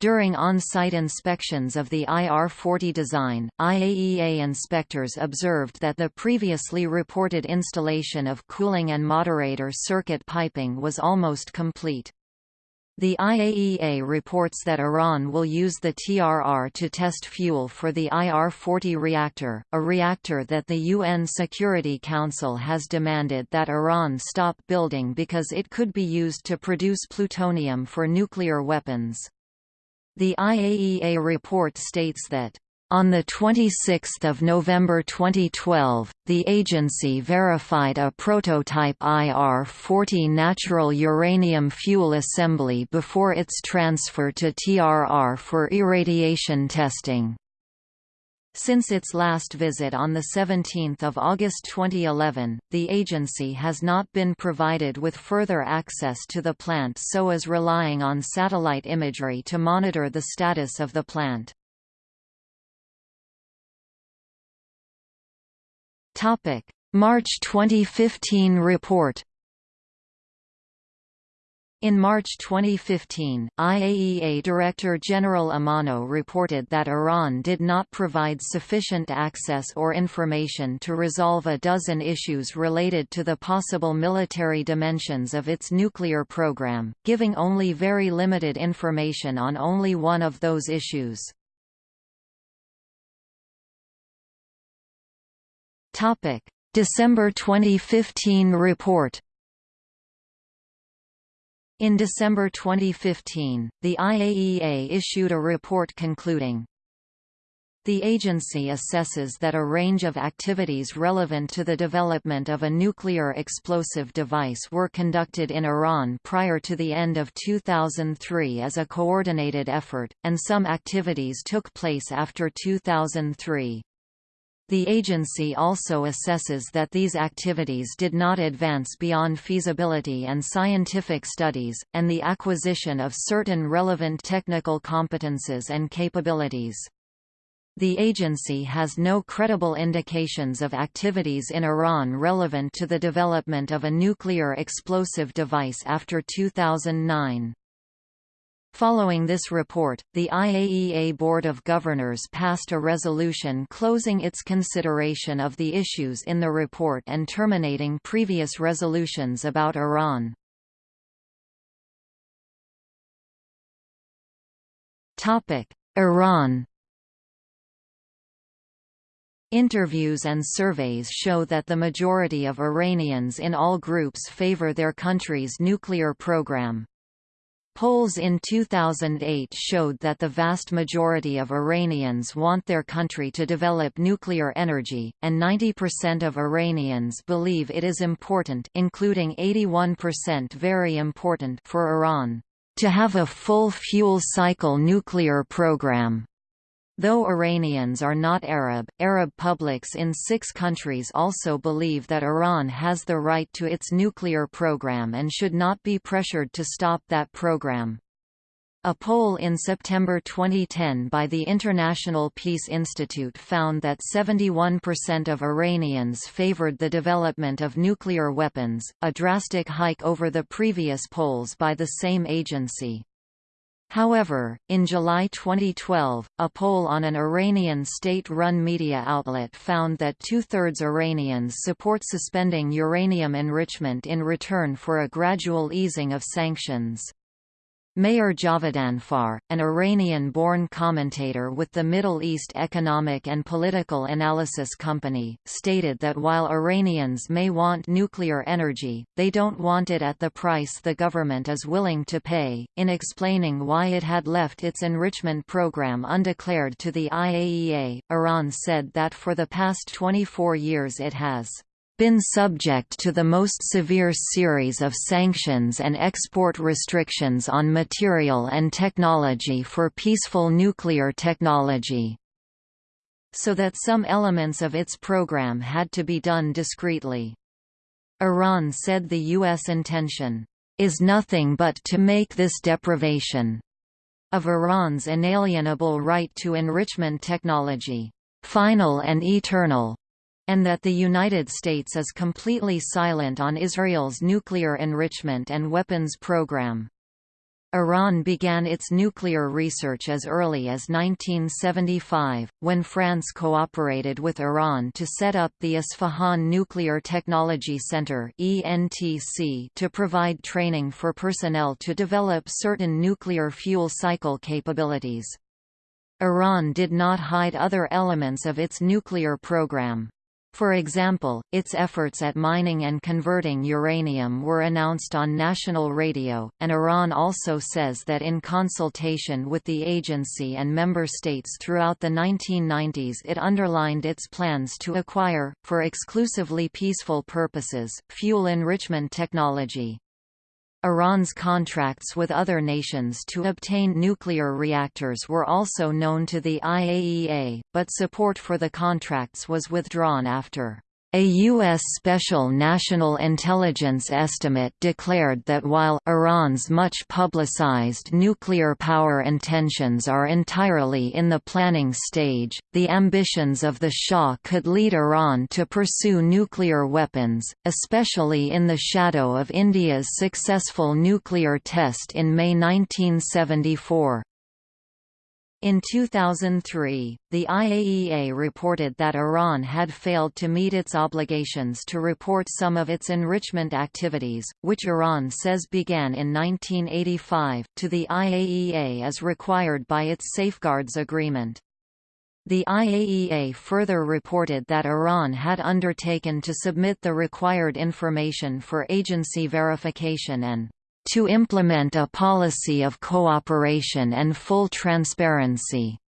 During on-site inspections of the IR-40 design, IAEA inspectors observed that the previously reported installation of cooling and moderator circuit piping was almost complete. The IAEA reports that Iran will use the TRR to test fuel for the IR-40 reactor, a reactor that the UN Security Council has demanded that Iran stop building because it could be used to produce plutonium for nuclear weapons. The IAEA report states that on 26 November 2012, the agency verified a prototype IR-40 natural uranium fuel assembly before its transfer to TRR for irradiation testing. Since its last visit on 17 August 2011, the agency has not been provided with further access to the plant so is relying on satellite imagery to monitor the status of the plant. March 2015 report in March 2015, IAEA Director General Amano reported that Iran did not provide sufficient access or information to resolve a dozen issues related to the possible military dimensions of its nuclear program, giving only very limited information on only one of those issues. December 2015 report in December 2015, the IAEA issued a report concluding, the agency assesses that a range of activities relevant to the development of a nuclear explosive device were conducted in Iran prior to the end of 2003 as a coordinated effort, and some activities took place after 2003. The agency also assesses that these activities did not advance beyond feasibility and scientific studies, and the acquisition of certain relevant technical competences and capabilities. The agency has no credible indications of activities in Iran relevant to the development of a nuclear explosive device after 2009. Following this report, the IAEA Board of Governors passed a resolution closing its consideration of the issues in the report and terminating previous resolutions about Iran. Iran Interviews and surveys show that the majority of Iranians in all groups favor their country's nuclear program. Polls in 2008 showed that the vast majority of Iranians want their country to develop nuclear energy, and 90% of Iranians believe it is important including 81% very important for Iran to have a full fuel cycle nuclear program. Though Iranians are not Arab, Arab publics in six countries also believe that Iran has the right to its nuclear program and should not be pressured to stop that program. A poll in September 2010 by the International Peace Institute found that 71% of Iranians favored the development of nuclear weapons, a drastic hike over the previous polls by the same agency. However, in July 2012, a poll on an Iranian state-run media outlet found that two-thirds Iranians support suspending uranium enrichment in return for a gradual easing of sanctions. Meir Javedanfar, an Iranian-born commentator with the Middle East Economic and Political Analysis Company, stated that while Iranians may want nuclear energy, they don't want it at the price the government is willing to pay. In explaining why it had left its enrichment program undeclared to the IAEA, Iran said that for the past 24 years it has been subject to the most severe series of sanctions and export restrictions on material and technology for peaceful nuclear technology. So that some elements of its program had to be done discreetly. Iran said the U.S. intention is nothing but to make this deprivation of Iran's inalienable right to enrichment technology final and eternal and that the United States is completely silent on Israel's nuclear enrichment and weapons program. Iran began its nuclear research as early as 1975, when France cooperated with Iran to set up the Isfahan Nuclear Technology Center to provide training for personnel to develop certain nuclear fuel cycle capabilities. Iran did not hide other elements of its nuclear program. For example, its efforts at mining and converting uranium were announced on national radio, and Iran also says that in consultation with the agency and member states throughout the 1990s it underlined its plans to acquire, for exclusively peaceful purposes, fuel enrichment technology. Iran's contracts with other nations to obtain nuclear reactors were also known to the IAEA, but support for the contracts was withdrawn after a U.S. Special National Intelligence estimate declared that while Iran's much publicized nuclear power intentions are entirely in the planning stage, the ambitions of the Shah could lead Iran to pursue nuclear weapons, especially in the shadow of India's successful nuclear test in May 1974. In 2003, the IAEA reported that Iran had failed to meet its obligations to report some of its enrichment activities, which Iran says began in 1985, to the IAEA as required by its Safeguards Agreement. The IAEA further reported that Iran had undertaken to submit the required information for agency verification and to implement a policy of cooperation and full transparency.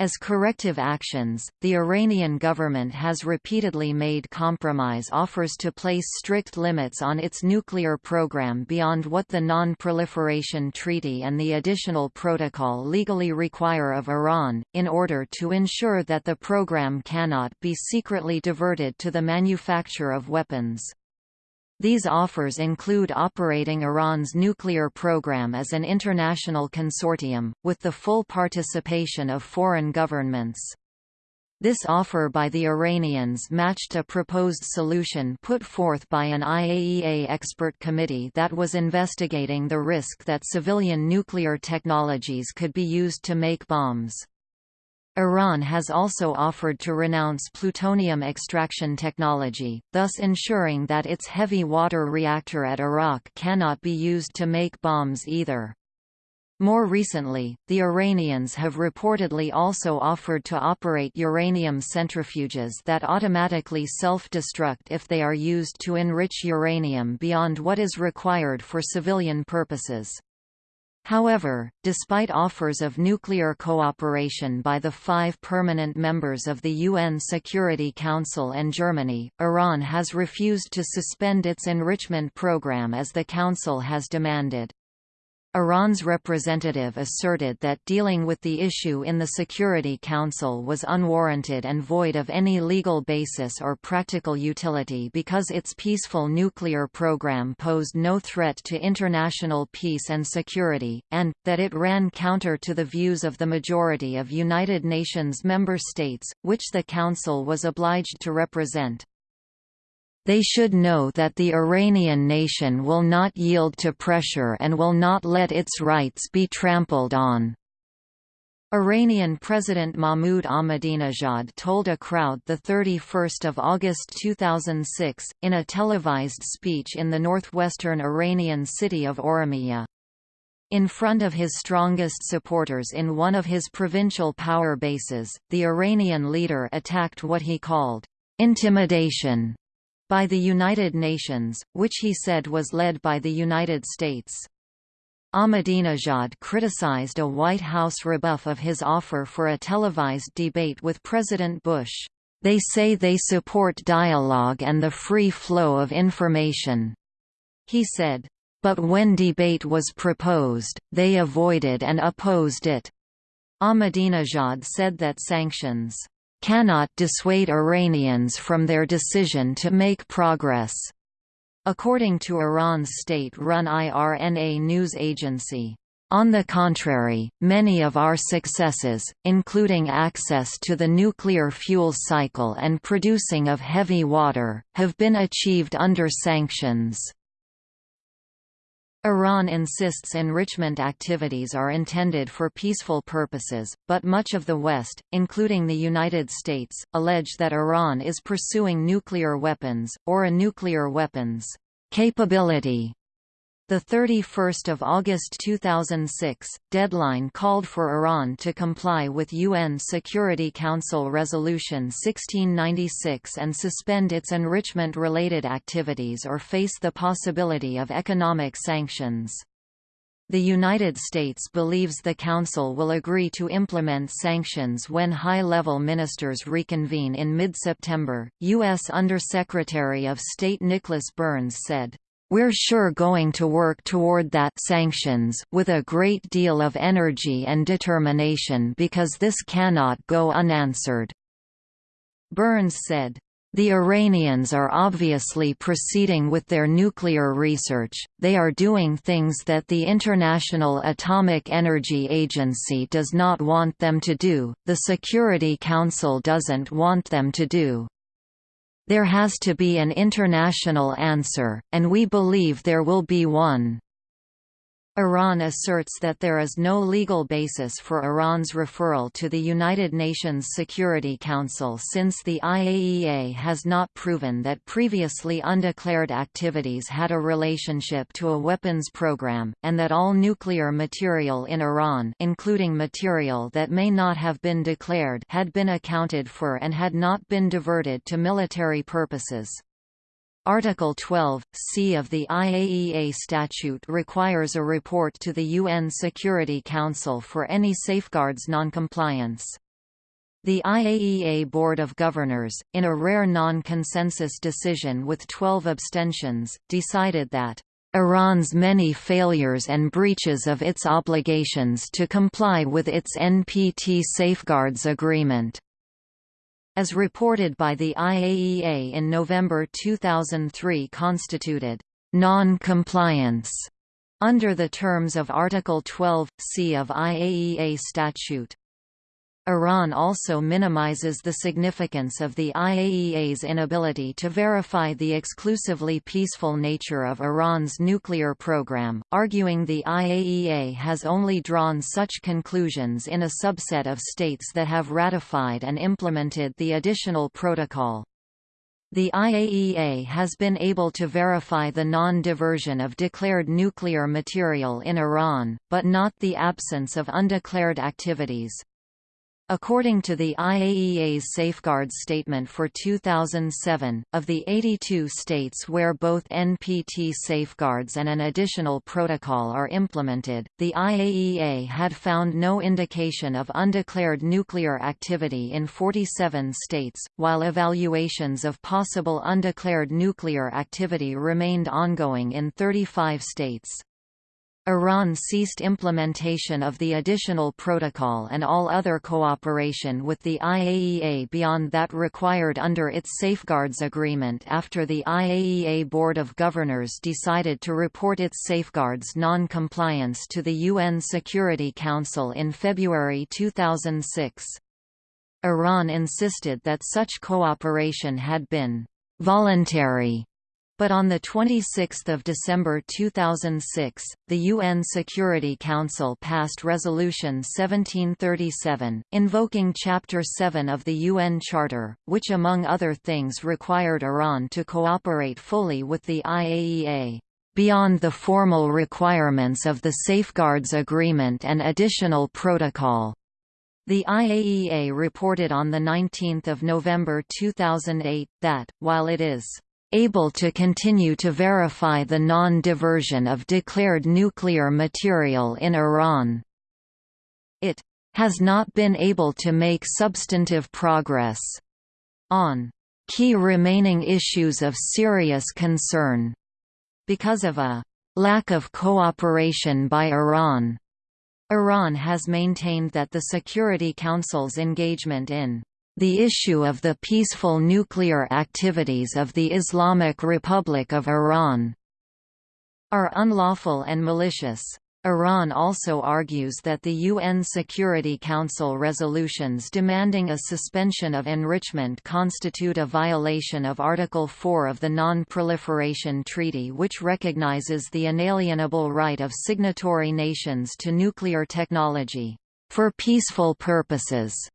As corrective actions, the Iranian government has repeatedly made compromise offers to place strict limits on its nuclear program beyond what the Non-Proliferation Treaty and the Additional Protocol legally require of Iran, in order to ensure that the program cannot be secretly diverted to the manufacture of weapons. These offers include operating Iran's nuclear program as an international consortium, with the full participation of foreign governments. This offer by the Iranians matched a proposed solution put forth by an IAEA expert committee that was investigating the risk that civilian nuclear technologies could be used to make bombs. Iran has also offered to renounce plutonium extraction technology, thus ensuring that its heavy water reactor at Arak cannot be used to make bombs either. More recently, the Iranians have reportedly also offered to operate uranium centrifuges that automatically self-destruct if they are used to enrich uranium beyond what is required for civilian purposes. However, despite offers of nuclear cooperation by the five permanent members of the UN Security Council and Germany, Iran has refused to suspend its enrichment program as the Council has demanded. Iran's representative asserted that dealing with the issue in the Security Council was unwarranted and void of any legal basis or practical utility because its peaceful nuclear program posed no threat to international peace and security, and, that it ran counter to the views of the majority of United Nations member states, which the Council was obliged to represent. They should know that the Iranian nation will not yield to pressure and will not let its rights be trampled on. Iranian President Mahmoud Ahmadinejad told a crowd 31 August 2006, in a televised speech in the northwestern Iranian city of Oromiyeh. In front of his strongest supporters in one of his provincial power bases, the Iranian leader attacked what he called, "...intimidation", by the United Nations, which he said was led by the United States. Ahmadinejad criticized a White House rebuff of his offer for a televised debate with President Bush. They say they support dialogue and the free flow of information, he said. But when debate was proposed, they avoided and opposed it. Ahmadinejad said that sanctions cannot dissuade Iranians from their decision to make progress. According to Iran's state-run IRNA news agency, on the contrary, many of our successes, including access to the nuclear fuel cycle and producing of heavy water, have been achieved under sanctions. Iran insists enrichment activities are intended for peaceful purposes, but much of the West, including the United States, allege that Iran is pursuing nuclear weapons, or a nuclear weapons capability the 31st of August 2006 deadline called for Iran to comply with UN Security Council Resolution 1696 and suspend its enrichment-related activities or face the possibility of economic sanctions. The United States believes the Council will agree to implement sanctions when high-level ministers reconvene in mid-September, U.S. Undersecretary of State Nicholas Burns said. We're sure going to work toward that sanctions with a great deal of energy and determination because this cannot go unanswered." Burns said, the Iranians are obviously proceeding with their nuclear research, they are doing things that the International Atomic Energy Agency does not want them to do, the Security Council doesn't want them to do. There has to be an international answer, and we believe there will be one. Iran asserts that there is no legal basis for Iran's referral to the United Nations Security Council since the IAEA has not proven that previously undeclared activities had a relationship to a weapons program, and that all nuclear material in Iran including material that may not have been declared had been accounted for and had not been diverted to military purposes. Article 12, c of the IAEA statute requires a report to the UN Security Council for any safeguards noncompliance. The IAEA Board of Governors, in a rare non-consensus decision with 12 abstentions, decided that Iran's many failures and breaches of its obligations to comply with its NPT Safeguards Agreement as reported by the IAEA in November 2003 constituted non-compliance under the terms of Article 12, c of IAEA statute. Iran also minimizes the significance of the IAEA's inability to verify the exclusively peaceful nature of Iran's nuclear program, arguing the IAEA has only drawn such conclusions in a subset of states that have ratified and implemented the additional protocol. The IAEA has been able to verify the non-diversion of declared nuclear material in Iran, but not the absence of undeclared activities. According to the IAEA's Safeguards Statement for 2007, of the 82 states where both NPT safeguards and an additional protocol are implemented, the IAEA had found no indication of undeclared nuclear activity in 47 states, while evaluations of possible undeclared nuclear activity remained ongoing in 35 states. Iran ceased implementation of the additional protocol and all other cooperation with the IAEA beyond that required under its Safeguards Agreement after the IAEA Board of Governors decided to report its safeguards non-compliance to the UN Security Council in February 2006. Iran insisted that such cooperation had been voluntary but on 26 December 2006, the UN Security Council passed Resolution 1737, invoking Chapter 7 of the UN Charter, which among other things required Iran to cooperate fully with the IAEA beyond the formal requirements of the Safeguards Agreement and Additional Protocol. The IAEA reported on 19 November 2008, that, while it is able to continue to verify the non-diversion of declared nuclear material in Iran. It has not been able to make substantive progress on key remaining issues of serious concern because of a lack of cooperation by Iran. Iran has maintained that the Security Council's engagement in the issue of the peaceful nuclear activities of the Islamic Republic of Iran are unlawful and malicious. Iran also argues that the UN Security Council resolutions demanding a suspension of enrichment constitute a violation of Article 4 of the Non-Proliferation Treaty which recognizes the inalienable right of signatory nations to nuclear technology, for peaceful purposes.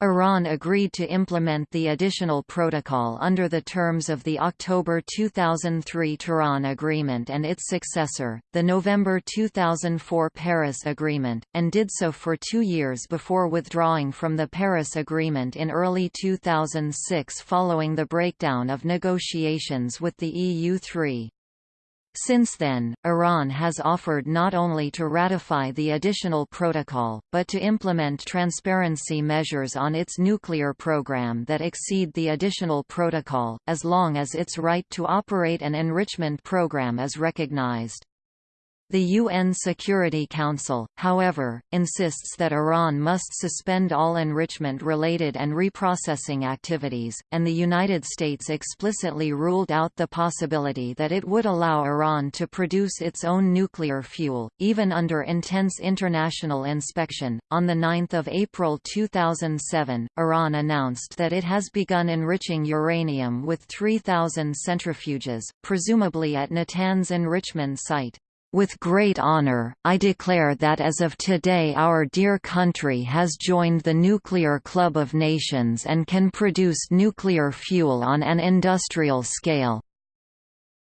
Iran agreed to implement the additional protocol under the terms of the October 2003 Tehran Agreement and its successor, the November 2004 Paris Agreement, and did so for two years before withdrawing from the Paris Agreement in early 2006 following the breakdown of negotiations with the EU-3. Since then, Iran has offered not only to ratify the additional protocol, but to implement transparency measures on its nuclear program that exceed the additional protocol, as long as its right to operate an enrichment program is recognized. The UN Security Council, however, insists that Iran must suspend all enrichment-related and reprocessing activities, and the United States explicitly ruled out the possibility that it would allow Iran to produce its own nuclear fuel, even under intense international inspection. On 9 April 2007, Iran announced that it has begun enriching uranium with 3,000 centrifuges, presumably at Natanz enrichment site. With great honor, I declare that as of today our dear country has joined the Nuclear Club of Nations and can produce nuclear fuel on an industrial scale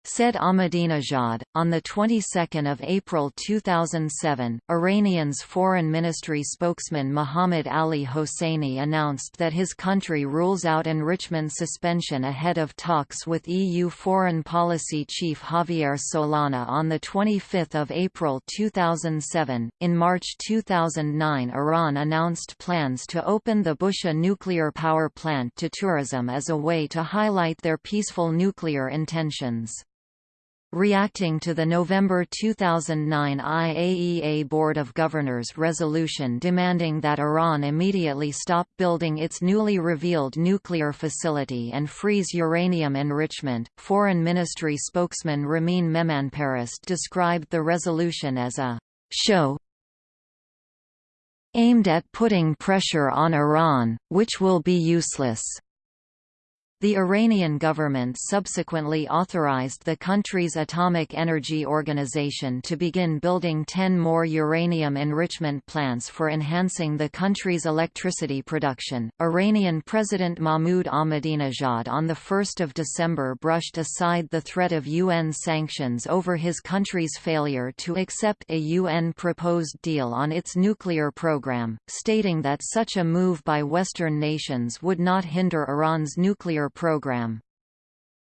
said Ahmadinejad. On the 22nd of April 2007, Iranian's foreign ministry spokesman Mohammad Ali Hosseini announced that his country rules out enrichment suspension ahead of talks with EU foreign policy chief Javier Solana on the 25th of April 2007. In March 2009, Iran announced plans to open the Bushehr nuclear power plant to tourism as a way to highlight their peaceful nuclear intentions. Reacting to the November 2009 IAEA Board of Governors resolution demanding that Iran immediately stop building its newly revealed nuclear facility and freeze uranium enrichment, Foreign Ministry spokesman Ramin Mehmanparast described the resolution as a show aimed at putting pressure on Iran, which will be useless. The Iranian government subsequently authorized the country's Atomic Energy Organization to begin building 10 more uranium enrichment plants for enhancing the country's electricity production. Iranian President Mahmoud Ahmadinejad on the 1st of December brushed aside the threat of UN sanctions over his country's failure to accept a UN proposed deal on its nuclear program, stating that such a move by Western nations would not hinder Iran's nuclear program.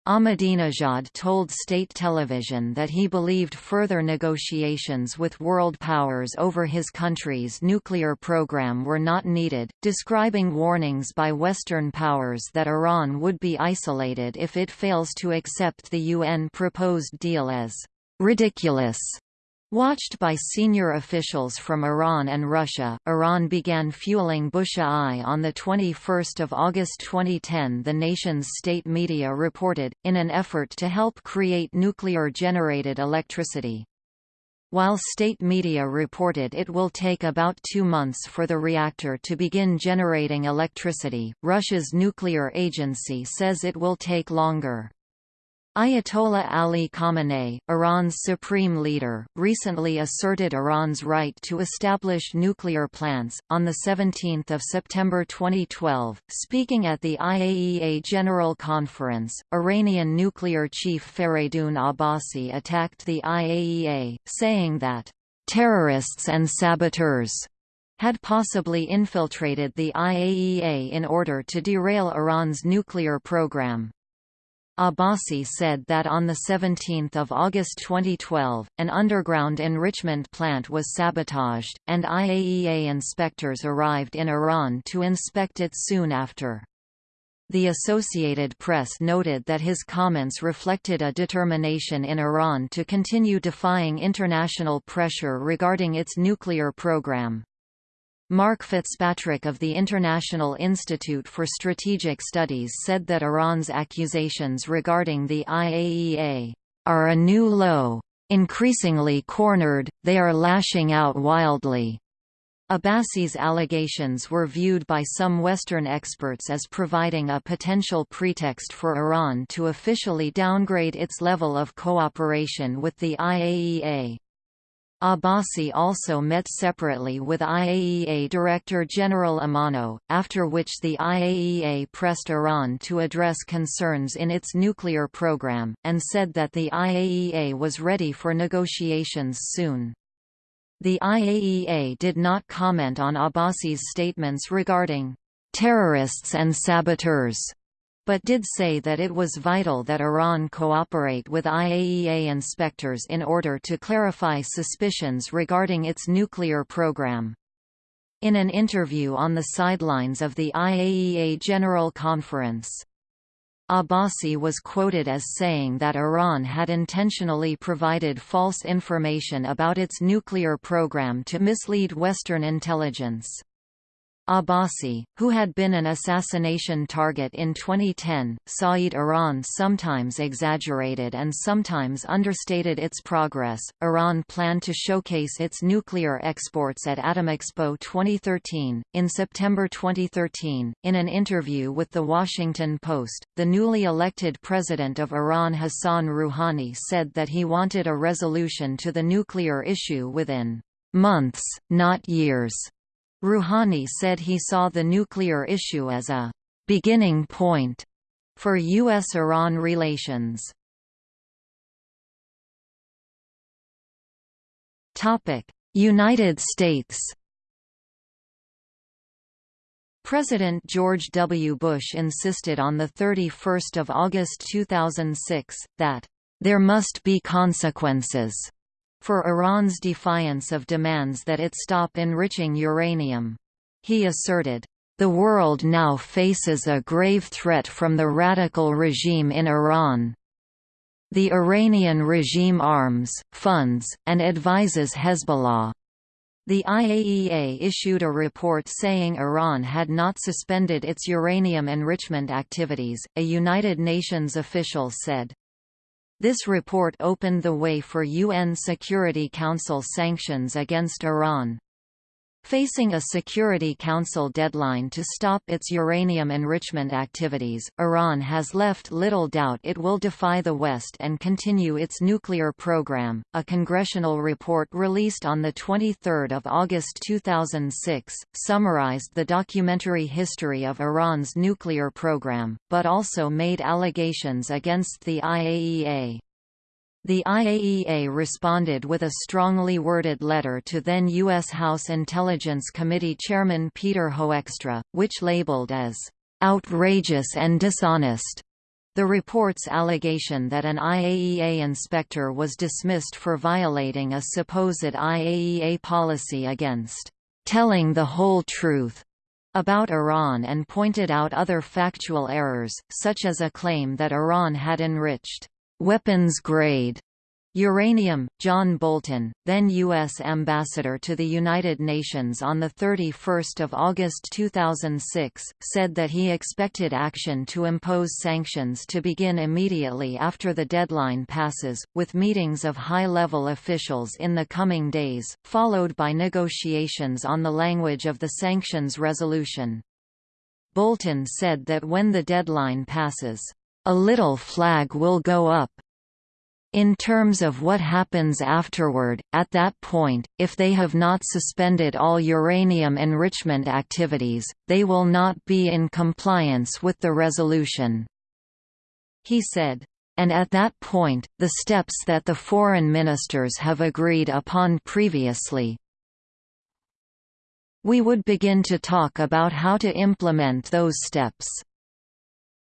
Ahmadinejad told state television that he believed further negotiations with world powers over his country's nuclear program were not needed, describing warnings by Western powers that Iran would be isolated if it fails to accept the UN proposed deal as ridiculous. Watched by senior officials from Iran and Russia, Iran began fueling Bushehr I on 21 August 2010 the nation's state media reported, in an effort to help create nuclear-generated electricity. While state media reported it will take about two months for the reactor to begin generating electricity, Russia's nuclear agency says it will take longer. Ayatollah Ali Khamenei, Iran's supreme leader, recently asserted Iran's right to establish nuclear plants. On the 17th of September 2012, speaking at the IAEA General Conference, Iranian nuclear chief Fareydun Abbasi attacked the IAEA, saying that terrorists and saboteurs had possibly infiltrated the IAEA in order to derail Iran's nuclear program. Abbasi said that on 17 August 2012, an underground enrichment plant was sabotaged, and IAEA inspectors arrived in Iran to inspect it soon after. The Associated Press noted that his comments reflected a determination in Iran to continue defying international pressure regarding its nuclear program. Mark Fitzpatrick of the International Institute for Strategic Studies said that Iran's accusations regarding the IAEA are a new low. Increasingly cornered, they are lashing out wildly. Abbasi's allegations were viewed by some Western experts as providing a potential pretext for Iran to officially downgrade its level of cooperation with the IAEA. Abbasi also met separately with IAEA Director General Amano, after which the IAEA pressed Iran to address concerns in its nuclear program, and said that the IAEA was ready for negotiations soon. The IAEA did not comment on Abbasi's statements regarding terrorists and saboteurs but did say that it was vital that Iran cooperate with IAEA inspectors in order to clarify suspicions regarding its nuclear program. In an interview on the sidelines of the IAEA General Conference, Abbasi was quoted as saying that Iran had intentionally provided false information about its nuclear program to mislead Western intelligence. Abbasi, who had been an assassination target in 2010, Saeed Iran sometimes exaggerated and sometimes understated its progress. Iran planned to showcase its nuclear exports at Atomexpo 2013. In September 2013, in an interview with The Washington Post, the newly elected president of Iran Hassan Rouhani said that he wanted a resolution to the nuclear issue within months, not years. Rouhani said he saw the nuclear issue as a «beginning point» for U.S.-Iran relations. United States President George W. Bush insisted on 31 August 2006, that, "...there must be consequences." For Iran's defiance of demands that it stop enriching uranium. He asserted, "...the world now faces a grave threat from the radical regime in Iran. The Iranian regime arms, funds, and advises Hezbollah." The IAEA issued a report saying Iran had not suspended its uranium enrichment activities, a United Nations official said. This report opened the way for UN Security Council sanctions against Iran. Facing a Security Council deadline to stop its uranium enrichment activities, Iran has left little doubt it will defy the West and continue its nuclear program. A congressional report released on the 23rd of August 2006 summarized the documentary history of Iran's nuclear program, but also made allegations against the IAEA. The IAEA responded with a strongly worded letter to then U.S. House Intelligence Committee Chairman Peter Hoekstra, which labeled as outrageous and dishonest the report's allegation that an IAEA inspector was dismissed for violating a supposed IAEA policy against telling the whole truth about Iran and pointed out other factual errors, such as a claim that Iran had enriched weapons grade Uranium. John Bolton, then U.S. ambassador to the United Nations on 31 August 2006, said that he expected action to impose sanctions to begin immediately after the deadline passes, with meetings of high-level officials in the coming days, followed by negotiations on the language of the sanctions resolution. Bolton said that when the deadline passes, a little flag will go up. In terms of what happens afterward, at that point, if they have not suspended all uranium enrichment activities, they will not be in compliance with the resolution. He said, and at that point, the steps that the foreign ministers have agreed upon previously, we would begin to talk about how to implement those steps.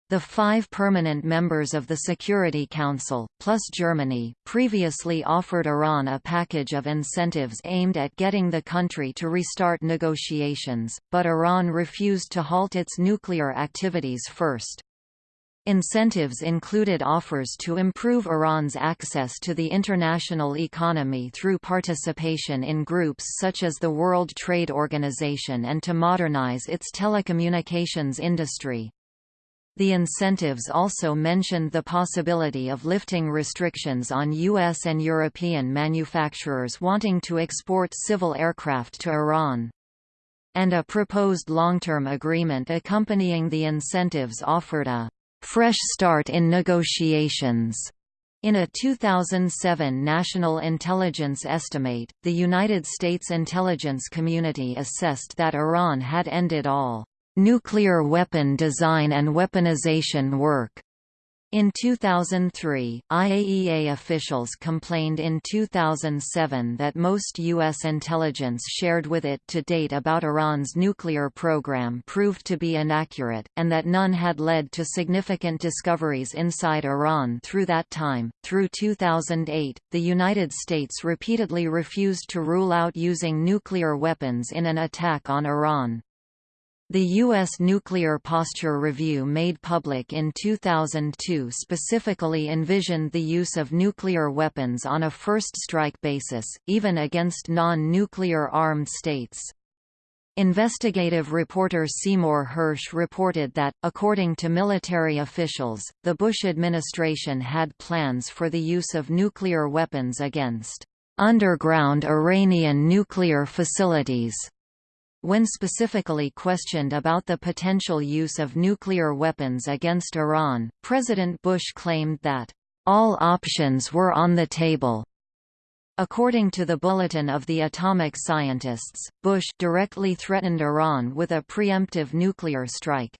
The five permanent members of the Security Council, plus Germany, previously offered Iran a package of incentives aimed at getting the country to restart negotiations, but Iran refused to halt its nuclear activities first. Incentives included offers to improve Iran's access to the international economy through participation in groups such as the World Trade Organization and to modernize its telecommunications industry. The incentives also mentioned the possibility of lifting restrictions on U.S. and European manufacturers wanting to export civil aircraft to Iran. And a proposed long-term agreement accompanying the incentives offered a «fresh start in negotiations». In a 2007 National Intelligence Estimate, the United States intelligence community assessed that Iran had ended all nuclear weapon design and weaponization work In 2003, IAEA officials complained in 2007 that most U.S. intelligence shared with it to date about Iran's nuclear program proved to be inaccurate, and that none had led to significant discoveries inside Iran through that time. Through 2008, the United States repeatedly refused to rule out using nuclear weapons in an attack on Iran. The U.S. Nuclear Posture Review made public in 2002 specifically envisioned the use of nuclear weapons on a first strike basis, even against non-nuclear armed states. Investigative reporter Seymour Hersh reported that, according to military officials, the Bush administration had plans for the use of nuclear weapons against underground Iranian nuclear facilities when specifically questioned about the potential use of nuclear weapons against Iran, President Bush claimed that, "...all options were on the table." According to the Bulletin of the Atomic Scientists, Bush directly threatened Iran with a preemptive nuclear strike.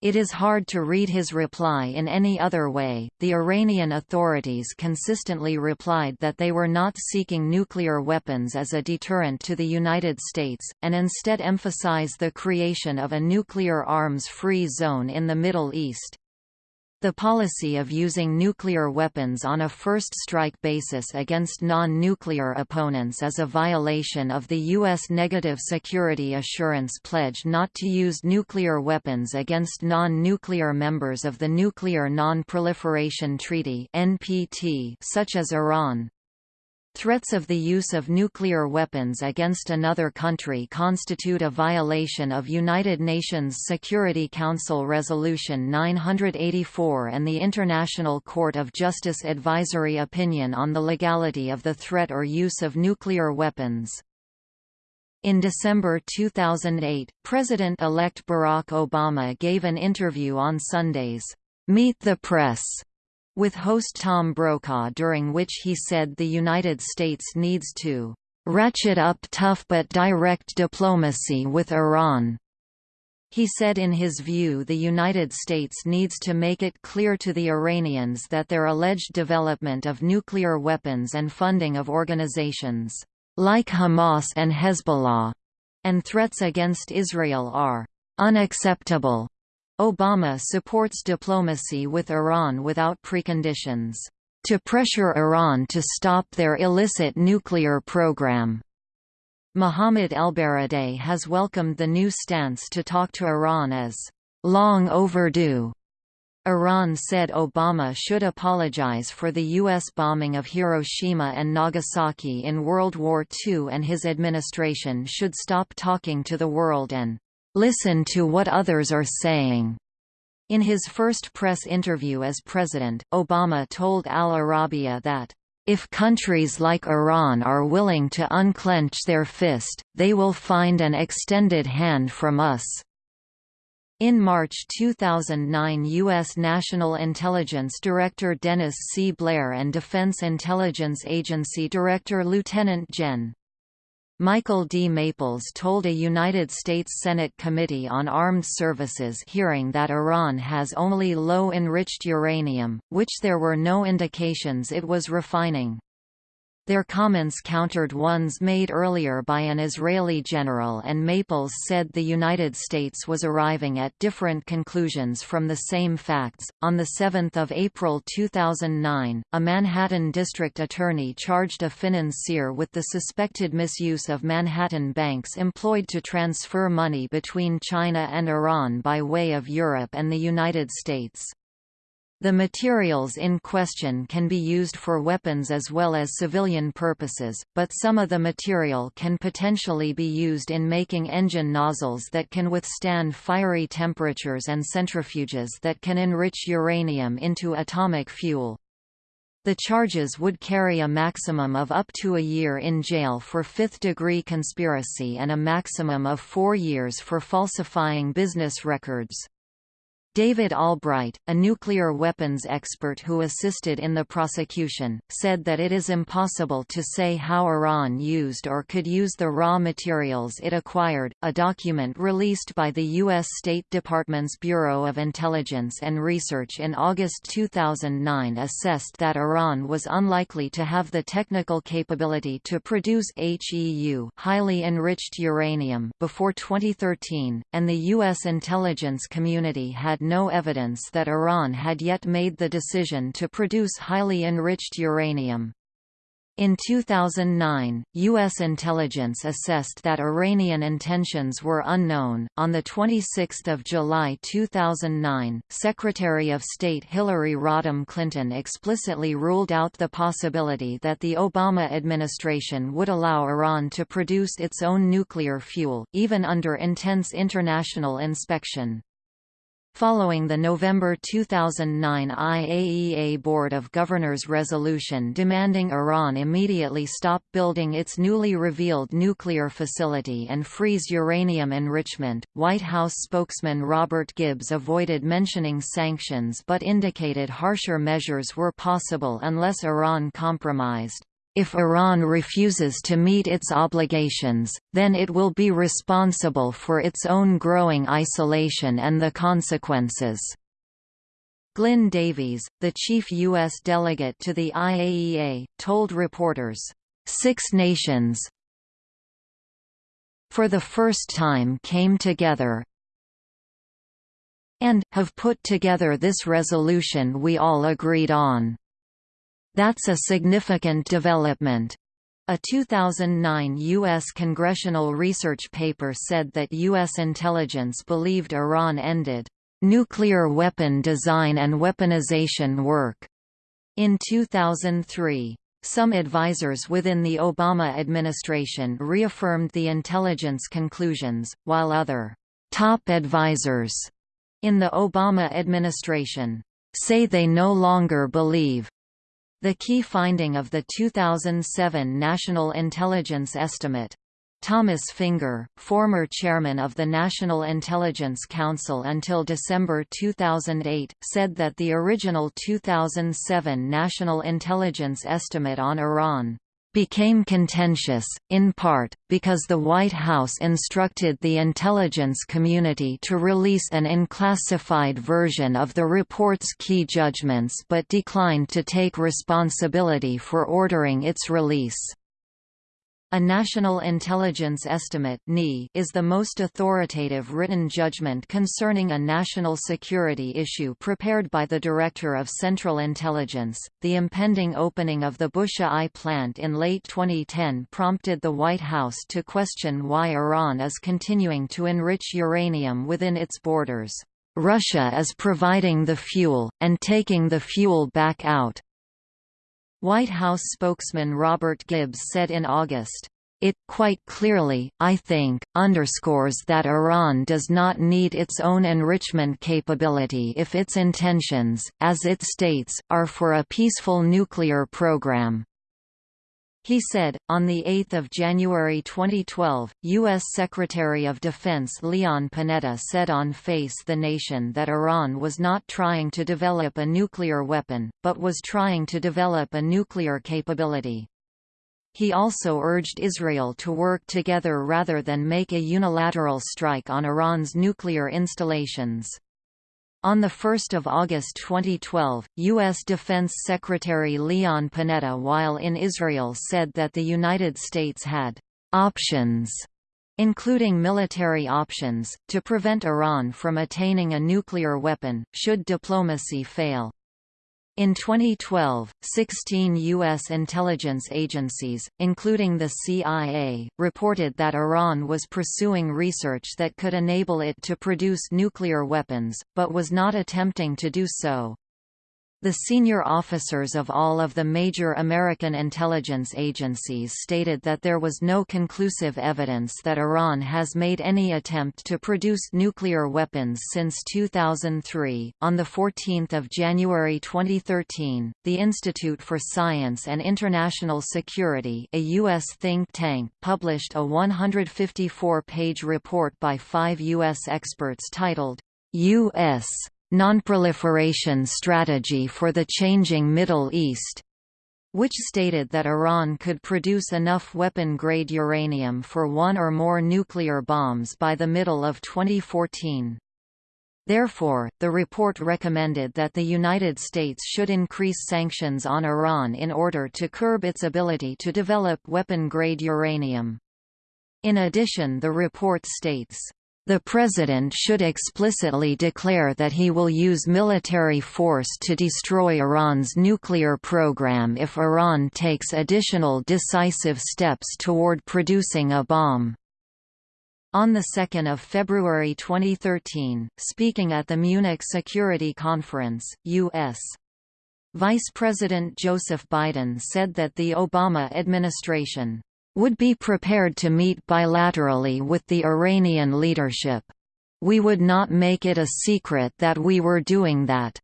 It is hard to read his reply in any other way. The Iranian authorities consistently replied that they were not seeking nuclear weapons as a deterrent to the United States, and instead emphasize the creation of a nuclear arms-free zone in the Middle East. The policy of using nuclear weapons on a first strike basis against non-nuclear opponents is a violation of the U.S. Negative Security Assurance Pledge not to use nuclear weapons against non-nuclear members of the Nuclear Non-Proliferation Treaty such as Iran. Threats of the use of nuclear weapons against another country constitute a violation of United Nations Security Council Resolution 984 and the International Court of Justice Advisory Opinion on the legality of the threat or use of nuclear weapons. In December 2008, President-elect Barack Obama gave an interview on Sunday's Meet the Press with host Tom Brokaw during which he said the United States needs to ratchet up tough but direct diplomacy with Iran. He said in his view the United States needs to make it clear to the Iranians that their alleged development of nuclear weapons and funding of organizations like Hamas and Hezbollah and threats against Israel are unacceptable. Obama supports diplomacy with Iran without preconditions, to pressure Iran to stop their illicit nuclear program. Mohammad ElBaradei has welcomed the new stance to talk to Iran as long overdue. Iran said Obama should apologize for the U.S. bombing of Hiroshima and Nagasaki in World War II and his administration should stop talking to the world and Listen to what others are saying. In his first press interview as president, Obama told Al Arabiya that, if countries like Iran are willing to unclench their fist, they will find an extended hand from us. In March 2009 U.S. National Intelligence Director Dennis C. Blair and Defense Intelligence Agency Director Lieutenant Gen. Michael D. Maples told a United States Senate Committee on Armed Services hearing that Iran has only low-enriched uranium, which there were no indications it was refining. Their comments countered ones made earlier by an Israeli general and Maples said the United States was arriving at different conclusions from the same facts. On 7 April 2009, a Manhattan district attorney charged a financier with the suspected misuse of Manhattan banks employed to transfer money between China and Iran by way of Europe and the United States. The materials in question can be used for weapons as well as civilian purposes, but some of the material can potentially be used in making engine nozzles that can withstand fiery temperatures and centrifuges that can enrich uranium into atomic fuel. The charges would carry a maximum of up to a year in jail for fifth-degree conspiracy and a maximum of four years for falsifying business records. David Albright, a nuclear weapons expert who assisted in the prosecution, said that it is impossible to say how Iran used or could use the raw materials it acquired. A document released by the U.S. State Department's Bureau of Intelligence and Research in August 2009 assessed that Iran was unlikely to have the technical capability to produce HEU highly enriched uranium before 2013, and the U.S. intelligence community had no evidence that Iran had yet made the decision to produce highly enriched uranium. In 2009, U.S. intelligence assessed that Iranian intentions were unknown. On 26 July 2009, Secretary of State Hillary Rodham Clinton explicitly ruled out the possibility that the Obama administration would allow Iran to produce its own nuclear fuel, even under intense international inspection. Following the November 2009 IAEA Board of Governors resolution demanding Iran immediately stop building its newly revealed nuclear facility and freeze uranium enrichment, White House spokesman Robert Gibbs avoided mentioning sanctions but indicated harsher measures were possible unless Iran compromised. If Iran refuses to meet its obligations, then it will be responsible for its own growing isolation and the consequences. Glyn Davies, the chief U.S. delegate to the IAEA, told reporters, Six nations for the first time came together and, have put together this resolution we all agreed on. That's a significant development. A 2009 U.S. congressional research paper said that U.S. intelligence believed Iran ended nuclear weapon design and weaponization work in 2003. Some advisers within the Obama administration reaffirmed the intelligence conclusions, while other top advisers in the Obama administration say they no longer believe the key finding of the 2007 National Intelligence Estimate. Thomas Fingar, former chairman of the National Intelligence Council until December 2008, said that the original 2007 National Intelligence Estimate on Iran became contentious, in part, because the White House instructed the intelligence community to release an unclassified version of the report's key judgments but declined to take responsibility for ordering its release. A National Intelligence Estimate is the most authoritative written judgment concerning a national security issue prepared by the Director of Central Intelligence. The impending opening of the Bushehr I plant in late 2010 prompted the White House to question why Iran is continuing to enrich uranium within its borders. Russia is providing the fuel, and taking the fuel back out, White House spokesman Robert Gibbs said in August, it, quite clearly, I think, underscores that Iran does not need its own enrichment capability if its intentions, as it states, are for a peaceful nuclear program. He said, on 8 January 2012, U.S. Secretary of Defense Leon Panetta said on Face the Nation that Iran was not trying to develop a nuclear weapon, but was trying to develop a nuclear capability. He also urged Israel to work together rather than make a unilateral strike on Iran's nuclear installations. On 1 August 2012, U.S. Defense Secretary Leon Panetta while in Israel said that the United States had «options» including military options, to prevent Iran from attaining a nuclear weapon, should diplomacy fail. In 2012, 16 U.S. intelligence agencies, including the CIA, reported that Iran was pursuing research that could enable it to produce nuclear weapons, but was not attempting to do so. The senior officers of all of the major American intelligence agencies stated that there was no conclusive evidence that Iran has made any attempt to produce nuclear weapons since 2003. On the 14th of January 2013, the Institute for Science and International Security, a US think tank, published a 154-page report by 5 US experts titled US "...nonproliferation strategy for the changing Middle East", which stated that Iran could produce enough weapon-grade uranium for one or more nuclear bombs by the middle of 2014. Therefore, the report recommended that the United States should increase sanctions on Iran in order to curb its ability to develop weapon-grade uranium. In addition the report states, the President should explicitly declare that he will use military force to destroy Iran's nuclear program if Iran takes additional decisive steps toward producing a bomb. On 2 February 2013, speaking at the Munich Security Conference, U.S. Vice President Joseph Biden said that the Obama administration would be prepared to meet bilaterally with the Iranian leadership. We would not make it a secret that we were doing that.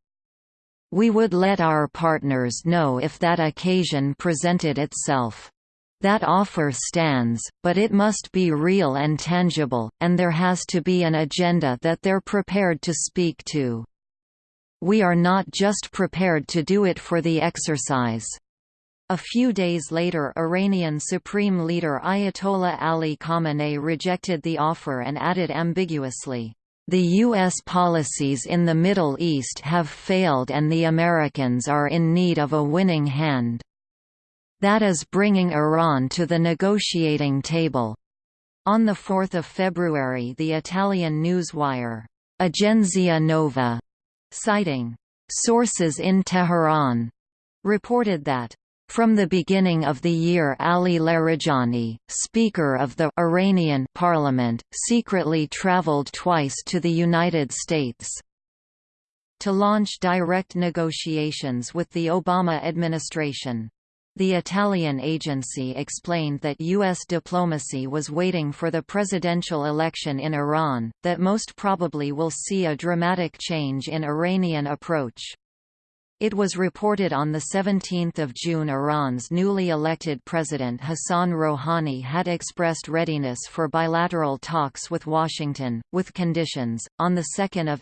We would let our partners know if that occasion presented itself. That offer stands, but it must be real and tangible, and there has to be an agenda that they're prepared to speak to. We are not just prepared to do it for the exercise. A few days later Iranian Supreme Leader Ayatollah Ali Khamenei rejected the offer and added ambiguously, "...the U.S. policies in the Middle East have failed and the Americans are in need of a winning hand." That is bringing Iran to the negotiating table. On 4 February the Italian newswire, Agenzia Nova, citing sources in Tehran, reported that from the beginning of the year Ali Larijani, Speaker of the Iranian Parliament, secretly traveled twice to the United States to launch direct negotiations with the Obama administration. The Italian agency explained that U.S. diplomacy was waiting for the presidential election in Iran, that most probably will see a dramatic change in Iranian approach. It was reported on 17 June Iran's newly elected president Hassan Rouhani had expressed readiness for bilateral talks with Washington, with conditions. On 2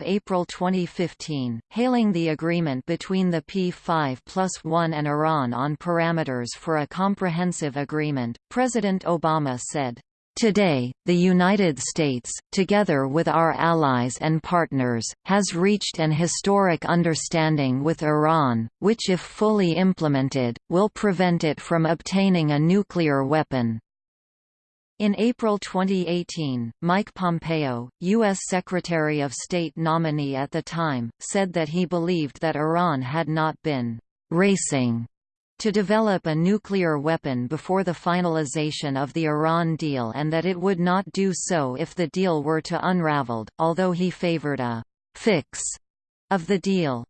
April 2015, hailing the agreement between the P5 plus 1 and Iran on parameters for a comprehensive agreement, President Obama said, Today, the United States, together with our allies and partners, has reached an historic understanding with Iran, which if fully implemented, will prevent it from obtaining a nuclear weapon. In April 2018, Mike Pompeo, U.S. Secretary of State nominee at the time, said that he believed that Iran had not been «racing» to develop a nuclear weapon before the finalization of the Iran deal and that it would not do so if the deal were to unraveled, although he favored a «fix» of the deal.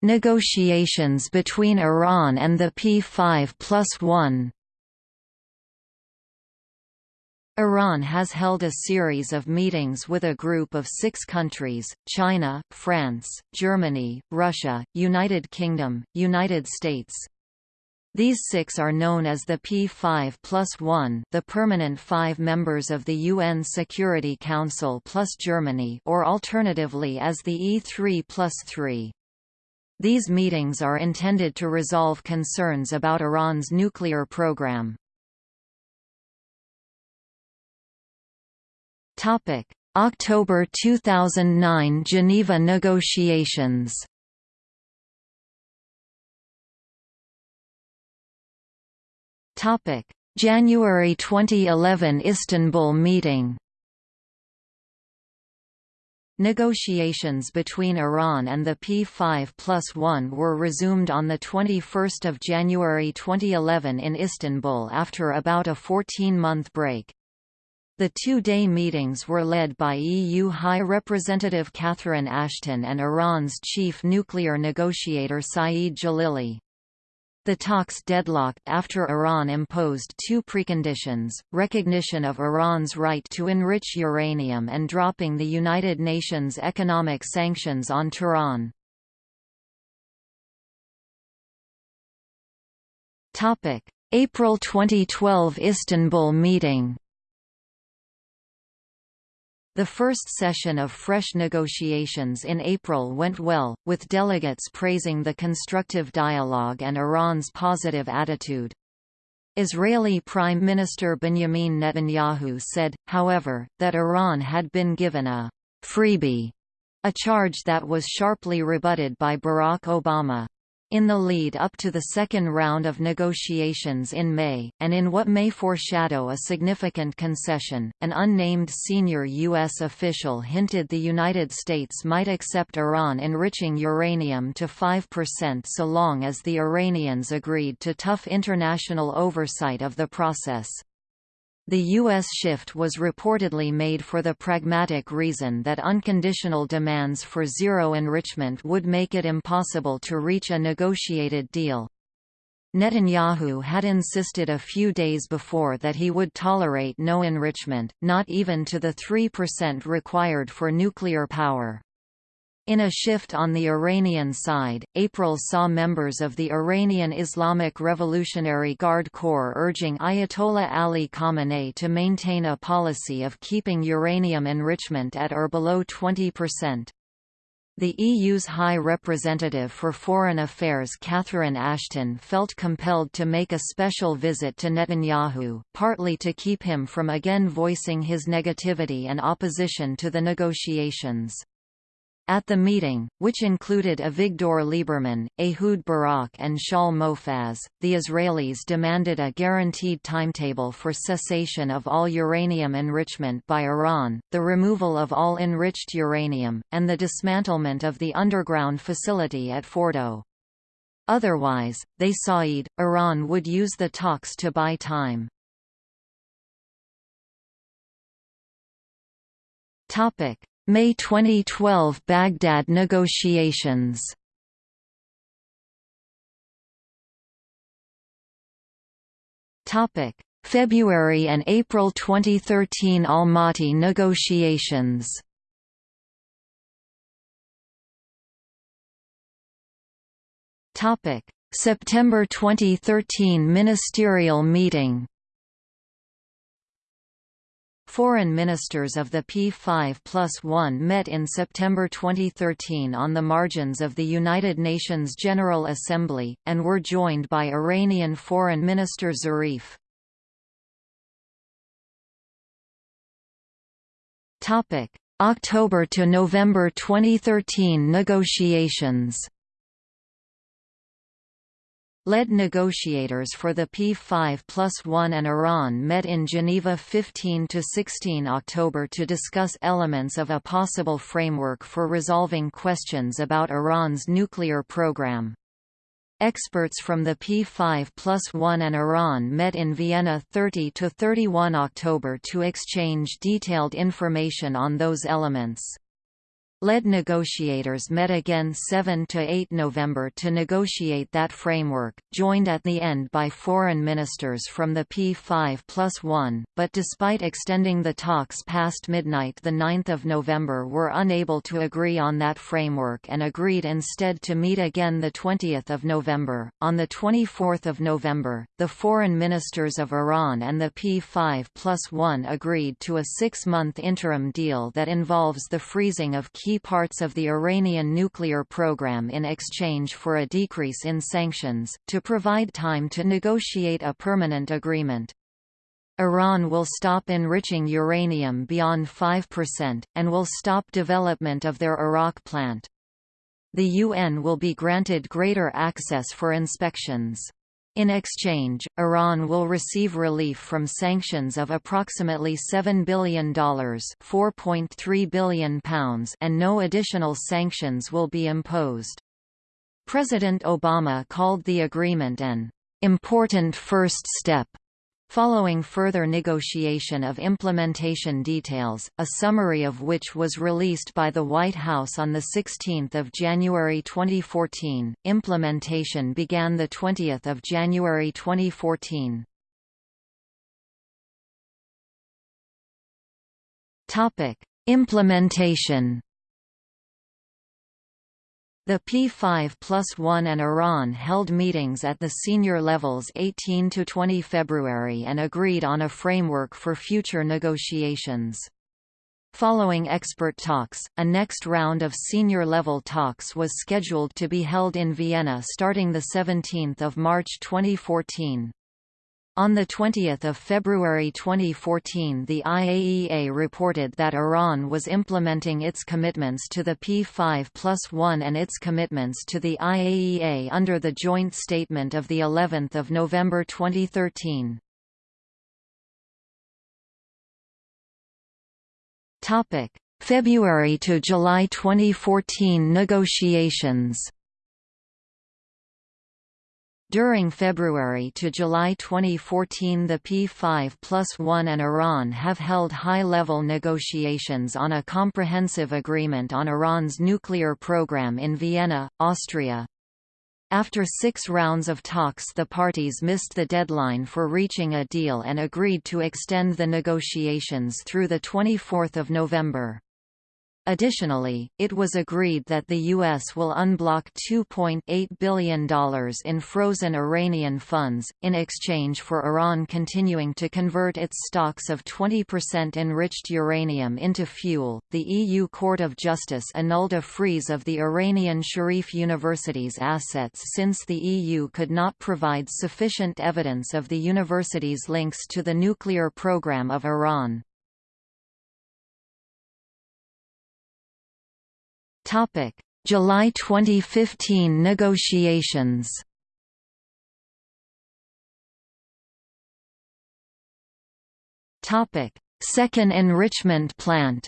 Negotiations between Iran and the P5 plus 1 Iran has held a series of meetings with a group of six countries, China, France, Germany, Russia, United Kingdom, United States. These six are known as the P5 plus 1 the permanent five members of the UN Security Council plus Germany or alternatively as the E3 plus 3. These meetings are intended to resolve concerns about Iran's nuclear program. Topic: October 2009 Geneva negotiations. Topic: January 2011 Istanbul meeting. Negotiations between Iran and the P5 plus 1 were resumed on 21 January 2011 in Istanbul after about a 14-month break. The two-day meetings were led by EU High Representative Catherine Ashton and Iran's chief nuclear negotiator Saeed Jalili. The talks deadlocked after Iran imposed two preconditions, recognition of Iran's right to enrich uranium and dropping the United Nations economic sanctions on Tehran. April 2012 Istanbul meeting The first session of fresh negotiations in April went well, with delegates praising the constructive dialogue and Iran's positive attitude. Israeli Prime Minister Benjamin Netanyahu said, however, that Iran had been given a freebie, a charge that was sharply rebutted by Barack Obama. In the lead up to the second round of negotiations in May, and in what may foreshadow a significant concession, an unnamed senior U.S. official hinted the United States might accept Iran enriching uranium to 5% so long as the Iranians agreed to tough international oversight of the process. The U.S. shift was reportedly made for the pragmatic reason that unconditional demands for zero enrichment would make it impossible to reach a negotiated deal. Netanyahu had insisted a few days before that he would tolerate no enrichment, not even to the 3% required for nuclear power. In a shift on the Iranian side, April saw members of the Iranian Islamic Revolutionary Guard Corps urging Ayatollah Ali Khamenei to maintain a policy of keeping uranium enrichment at or below 20%. The EU's High Representative for Foreign Affairs Catherine Ashton felt compelled to make a special visit to Netanyahu, partly to keep him from again voicing his negativity and opposition to the negotiations. At the meeting, which included Avigdor Lieberman, Ehud Barak and Shaul Mofaz, the Israelis demanded a guaranteed timetable for cessation of all uranium enrichment by Iran, the removal of all enriched uranium, and the dismantlement of the underground facility at Fordo. Otherwise, they said, Iran would use the talks to buy time. Topic: May 2012 Baghdad negotiations Topic: February and April 2013 Almaty negotiations. Topic: September 2013 ministerial meeting. Foreign ministers of the P5 plus 1 met in September 2013 on the margins of the United Nations General Assembly, and were joined by Iranian Foreign Minister Zarif. October to November 2013 negotiations led negotiators for the P5 plus 1 and Iran met in Geneva 15–16 October to discuss elements of a possible framework for resolving questions about Iran's nuclear program. Experts from the P5 plus 1 and Iran met in Vienna 30–31 October to exchange detailed information on those elements. Lead negotiators met again 7 to 8 November to negotiate that framework, joined at the end by foreign ministers from the P5 plus 1, but despite extending the talks past midnight the 9th of November were unable to agree on that framework and agreed instead to meet again 20 November. On 24 November, the foreign ministers of Iran and the P5 plus 1 agreed to a six-month interim deal that involves the freezing of key key parts of the Iranian nuclear program in exchange for a decrease in sanctions, to provide time to negotiate a permanent agreement. Iran will stop enriching uranium beyond 5%, and will stop development of their Arak plant. The UN will be granted greater access for inspections. In exchange, Iran will receive relief from sanctions of approximately $7 billion £4.3 billion and no additional sanctions will be imposed. President Obama called the agreement an important first step Following further negotiation of implementation details, a summary of which was released by the White House on 16 January 2014, implementation began 20 January 2014. Implementation the P5 plus 1 and Iran held meetings at the senior levels 18 to 20 February and agreed on a framework for future negotiations. Following expert talks, a next round of senior-level talks was scheduled to be held in Vienna starting 17 March 2014. On 20 February 2014 the IAEA reported that Iran was implementing its commitments to the P5 plus 1 and its commitments to the IAEA under the joint statement of of November 2013. February to July 2014 negotiations during February to July 2014 the P5 plus 1 and Iran have held high-level negotiations on a comprehensive agreement on Iran's nuclear program in Vienna, Austria. After six rounds of talks the parties missed the deadline for reaching a deal and agreed to extend the negotiations through 24 November. Additionally, it was agreed that the U.S. will unblock $2.8 billion in frozen Iranian funds, in exchange for Iran continuing to convert its stocks of 20% enriched uranium into fuel. The EU Court of Justice annulled a freeze of the Iranian Sharif University's assets since the EU could not provide sufficient evidence of the university's links to the nuclear program of Iran. July 2015 negotiations. Topic: Second enrichment plant.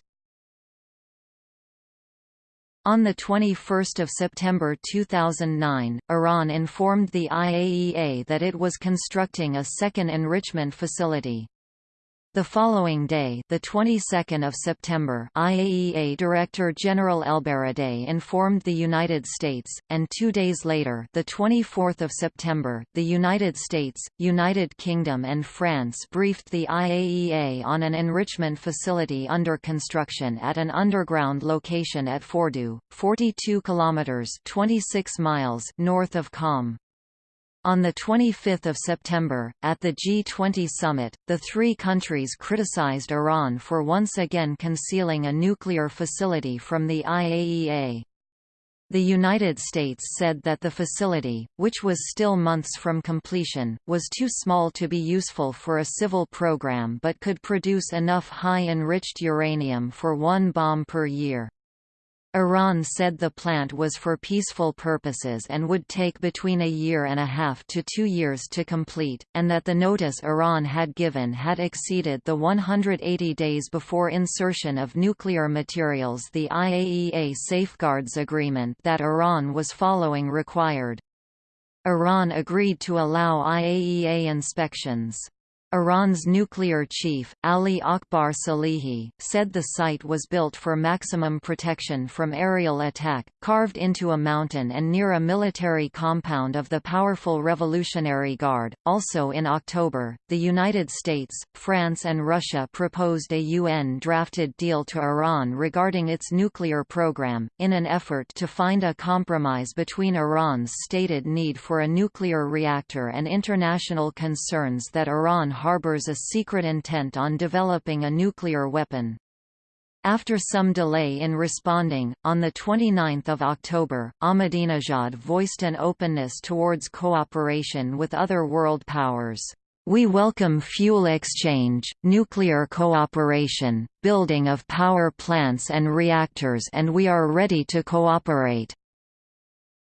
On 21 September 2009, Iran informed the IAEA that it was constructing a second enrichment facility. The following day, the 22nd of September, IAEA Director General Elbaradei informed the United States, and 2 days later, the 24th of September, the United States, United Kingdom and France briefed the IAEA on an enrichment facility under construction at an underground location at Fordow, 42 kilometers, 26 miles north of Qom. On 25 September, at the G20 summit, the three countries criticized Iran for once again concealing a nuclear facility from the IAEA. The United States said that the facility, which was still months from completion, was too small to be useful for a civil program but could produce enough high-enriched uranium for one bomb per year. Iran said the plant was for peaceful purposes and would take between a year and a half to two years to complete, and that the notice Iran had given had exceeded the 180 days before insertion of nuclear materials the IAEA Safeguards Agreement that Iran was following required. Iran agreed to allow IAEA inspections. Iran's nuclear chief, Ali Akbar Salehi, said the site was built for maximum protection from aerial attack, carved into a mountain and near a military compound of the powerful Revolutionary Guard. Also in October, the United States, France, and Russia proposed a UN drafted deal to Iran regarding its nuclear program, in an effort to find a compromise between Iran's stated need for a nuclear reactor and international concerns that Iran harbors a secret intent on developing a nuclear weapon. After some delay in responding, on 29 October, Ahmadinejad voiced an openness towards cooperation with other world powers. We welcome fuel exchange, nuclear cooperation, building of power plants and reactors and we are ready to cooperate,"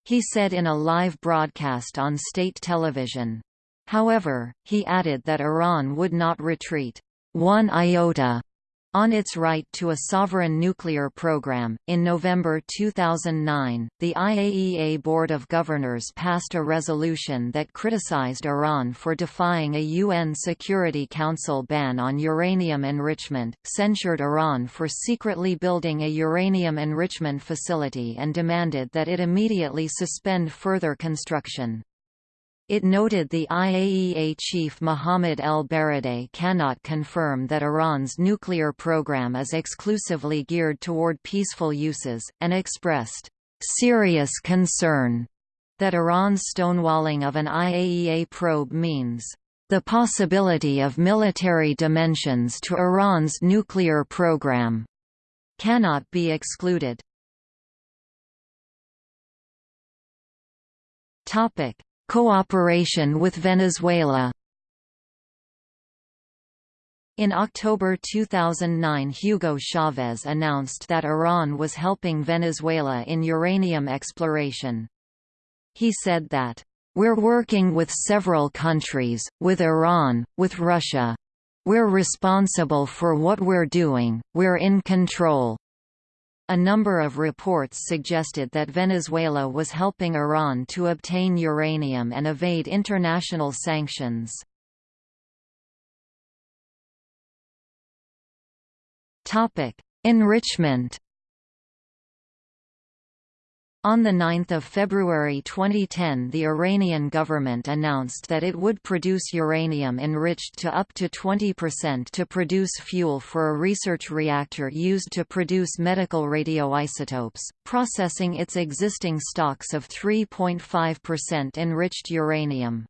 he said in a live broadcast on state television. However, he added that Iran would not retreat one iota on its right to a sovereign nuclear program. In November 2009, the IAEA Board of Governors passed a resolution that criticized Iran for defying a UN Security Council ban on uranium enrichment, censured Iran for secretly building a uranium enrichment facility, and demanded that it immediately suspend further construction. It noted the IAEA chief Mohammad El-Baradei cannot confirm that Iran's nuclear program is exclusively geared toward peaceful uses, and expressed serious concern that Iran's stonewalling of an IAEA probe means the possibility of military dimensions to Iran's nuclear program. cannot be excluded. Topic: Cooperation with Venezuela. In October 2009 Hugo Chavez announced that Iran was helping Venezuela in uranium exploration. He said that, "...we're working with several countries, with Iran, with Russia. We're responsible for what we're doing, we're in control." A number of reports suggested that Venezuela was helping Iran to obtain uranium and evade international sanctions. Enrichment. On 9 February 2010 the Iranian government announced that it would produce uranium enriched to up to 20% to produce fuel for a research reactor used to produce medical radioisotopes, processing its existing stocks of 3.5% enriched uranium.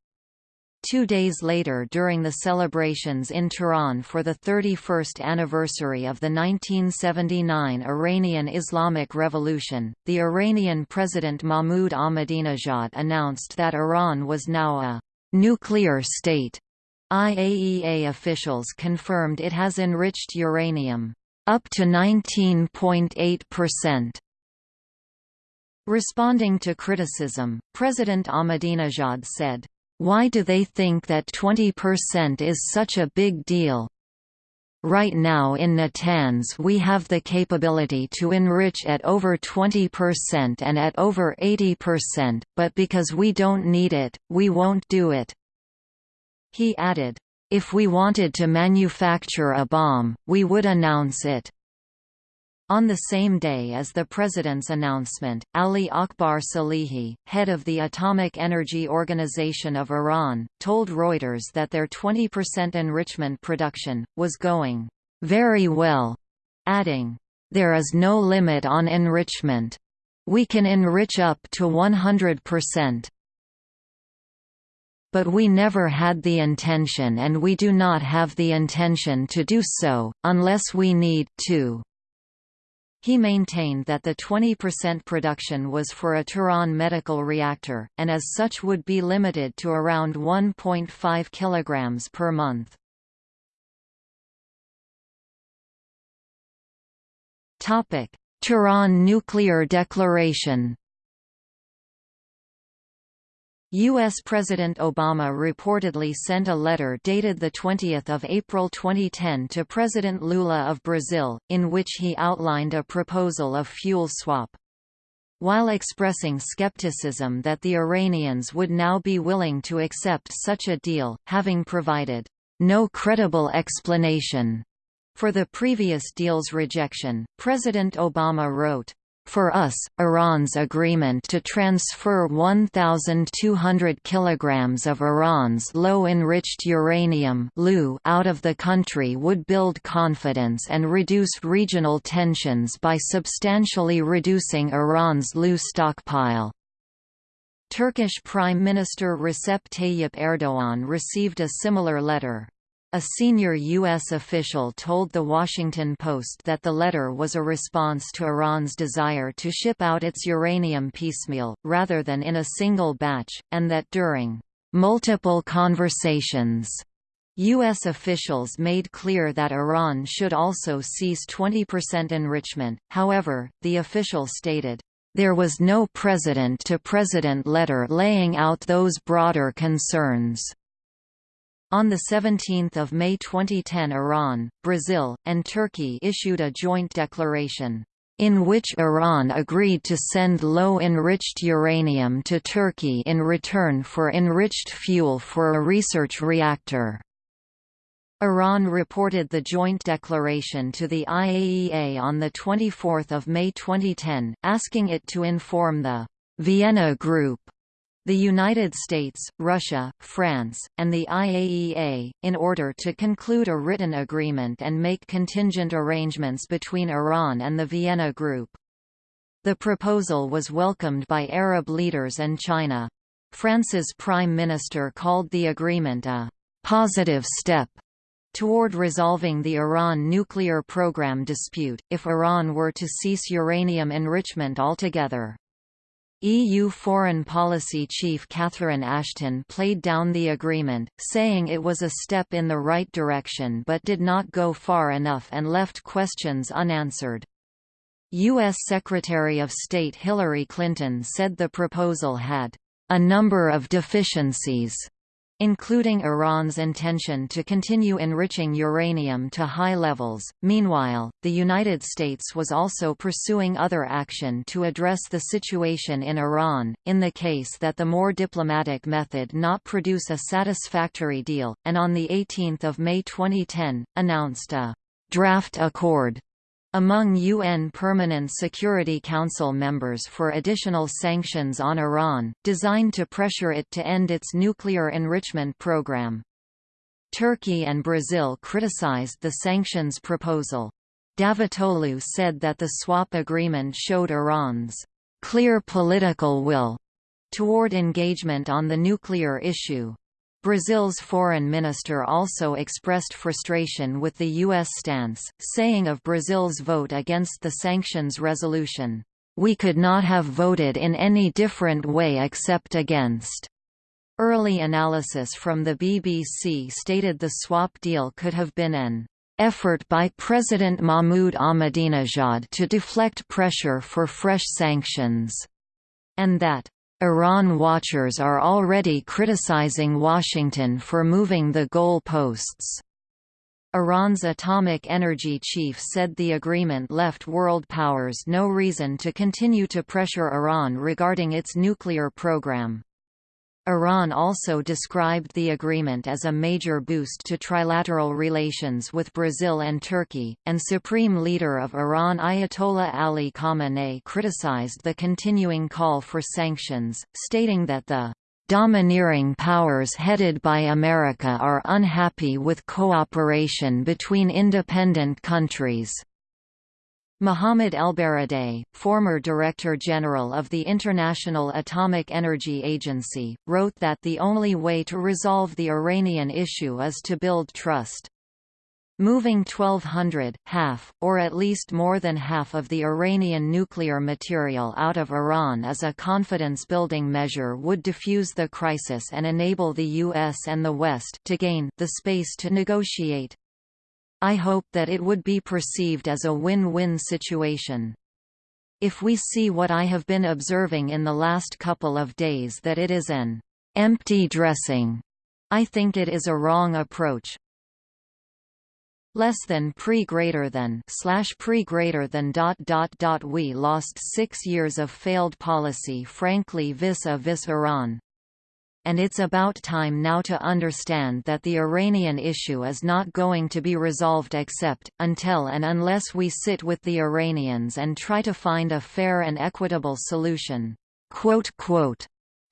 Two days later during the celebrations in Tehran for the 31st anniversary of the 1979 Iranian Islamic Revolution, the Iranian President Mahmoud Ahmadinejad announced that Iran was now a «nuclear state». IAEA officials confirmed it has enriched uranium up to 19.8%. Responding to criticism, President Ahmadinejad said, why do they think that 20% is such a big deal? Right now in Natanz we have the capability to enrich at over 20% and at over 80%, but because we don't need it, we won't do it." He added, "If we wanted to manufacture a bomb, we would announce it." On the same day as the president's announcement, Ali Akbar Salehi, head of the Atomic Energy Organization of Iran, told Reuters that their 20% enrichment production, was going, "...very well", adding, "...there is no limit on enrichment. We can enrich up to 100%." But we never had the intention and we do not have the intention to do so, unless we need to. He maintained that the 20% production was for a Tehran medical reactor, and as such would be limited to around 1.5 kg per month. Tehran nuclear declaration U.S. President Obama reportedly sent a letter dated 20 April 2010 to President Lula of Brazil, in which he outlined a proposal of fuel swap. While expressing skepticism that the Iranians would now be willing to accept such a deal, having provided no credible explanation for the previous deal's rejection, President Obama wrote, for us, Iran's agreement to transfer 1,200 kilograms of Iran's low-enriched uranium out of the country would build confidence and reduce regional tensions by substantially reducing Iran's LEU stockpile. Turkish Prime Minister Recep Tayyip Erdoğan received a similar letter. A senior U.S. official told The Washington Post that the letter was a response to Iran's desire to ship out its uranium piecemeal, rather than in a single batch, and that during multiple conversations U.S. officials made clear that Iran should also cease 20% enrichment, however, the official stated, "...there was no president-to-president -president letter laying out those broader concerns." On 17 May 2010 Iran, Brazil, and Turkey issued a joint declaration, in which Iran agreed to send low-enriched uranium to Turkey in return for enriched fuel for a research reactor. Iran reported the joint declaration to the IAEA on 24 May 2010, asking it to inform the Vienna Group the United States, Russia, France, and the IAEA, in order to conclude a written agreement and make contingent arrangements between Iran and the Vienna Group. The proposal was welcomed by Arab leaders and China. France's Prime Minister called the agreement a «positive step» toward resolving the Iran nuclear program dispute, if Iran were to cease uranium enrichment altogether. EU Foreign Policy Chief Catherine Ashton played down the agreement, saying it was a step in the right direction but did not go far enough and left questions unanswered. U.S. Secretary of State Hillary Clinton said the proposal had a number of deficiencies including Iran's intention to continue enriching uranium to high levels. Meanwhile, the United States was also pursuing other action to address the situation in Iran, in the case that the more diplomatic method not produce a satisfactory deal, and on 18 May 2010, announced a draft accord among UN Permanent Security Council members for additional sanctions on Iran, designed to pressure it to end its nuclear enrichment program. Turkey and Brazil criticized the sanctions proposal. Davutoglu said that the swap agreement showed Iran's clear political will toward engagement on the nuclear issue. Brazil's foreign minister also expressed frustration with the U.S. stance, saying of Brazil's vote against the sanctions resolution, "...we could not have voted in any different way except against." Early analysis from the BBC stated the swap deal could have been an effort by President Mahmoud Ahmadinejad to deflect pressure for fresh sanctions, and that Iran watchers are already criticizing Washington for moving the goal posts. Iran's atomic energy chief said the agreement left world powers no reason to continue to pressure Iran regarding its nuclear program. Iran also described the agreement as a major boost to trilateral relations with Brazil and Turkey, and Supreme Leader of Iran Ayatollah Ali Khamenei criticized the continuing call for sanctions, stating that the domineering powers headed by America are unhappy with cooperation between independent countries. Mohammad Elbaradei, former Director General of the International Atomic Energy Agency, wrote that the only way to resolve the Iranian issue is to build trust. Moving 1200, half, or at least more than half of the Iranian nuclear material out of Iran as a confidence-building measure would defuse the crisis and enable the US and the West to gain the space to negotiate. I hope that it would be perceived as a win-win situation. If we see what I have been observing in the last couple of days that it is an empty dressing, I think it is a wrong approach. Less than pre greater than slash pre greater than dot dot dot we lost six years of failed policy frankly vis-a-vis -vis Iran and it's about time now to understand that the Iranian issue is not going to be resolved except, until and unless we sit with the Iranians and try to find a fair and equitable solution."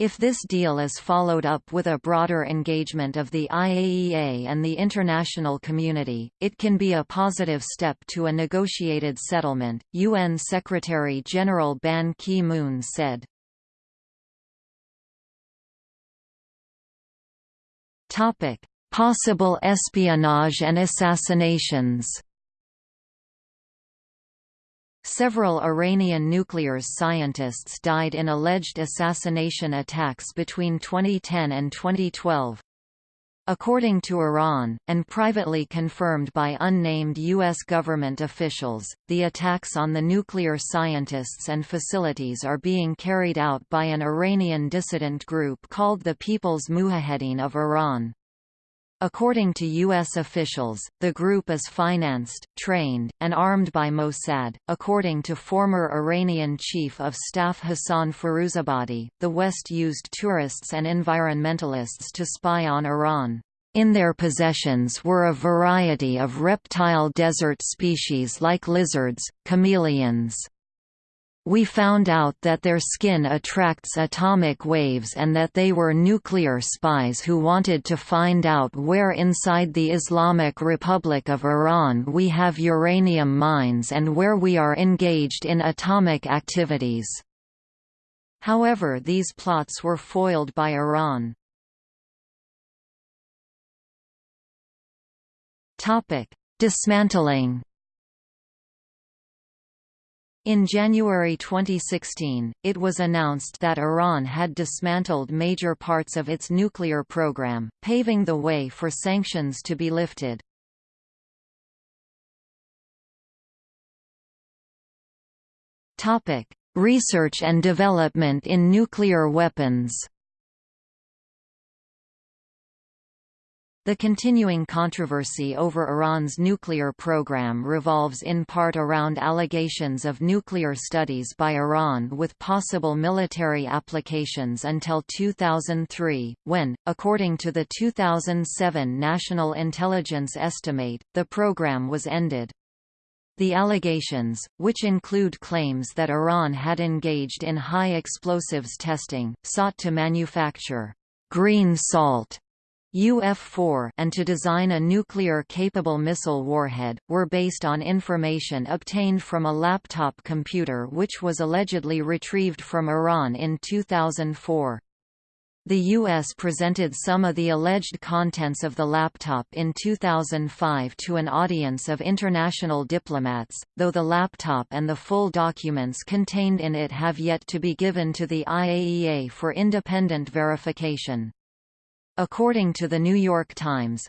If this deal is followed up with a broader engagement of the IAEA and the international community, it can be a positive step to a negotiated settlement, UN Secretary-General Ban Ki-moon said. Topic: Possible espionage and assassinations. Several Iranian nuclear scientists died in alleged assassination attacks between 2010 and 2012. According to Iran, and privately confirmed by unnamed U.S. government officials, the attacks on the nuclear scientists and facilities are being carried out by an Iranian dissident group called the People's Mujahedin of Iran. According to U.S. officials, the group is financed, trained, and armed by Mossad. According to former Iranian Chief of Staff Hassan Firuzabadi, the West used tourists and environmentalists to spy on Iran. In their possessions were a variety of reptile desert species like lizards, chameleons, we found out that their skin attracts atomic waves and that they were nuclear spies who wanted to find out where inside the Islamic Republic of Iran we have uranium mines and where we are engaged in atomic activities. However these plots were foiled by Iran. Dismantling in January 2016, it was announced that Iran had dismantled major parts of its nuclear program, paving the way for sanctions to be lifted. Research and development in nuclear weapons The continuing controversy over Iran's nuclear program revolves in part around allegations of nuclear studies by Iran with possible military applications until 2003, when, according to the 2007 National Intelligence Estimate, the program was ended. The allegations, which include claims that Iran had engaged in high explosives testing, sought to manufacture green salt UF-4 and to design a nuclear-capable missile warhead, were based on information obtained from a laptop computer which was allegedly retrieved from Iran in 2004. The U.S. presented some of the alleged contents of the laptop in 2005 to an audience of international diplomats, though the laptop and the full documents contained in it have yet to be given to the IAEA for independent verification. According to the New York Times,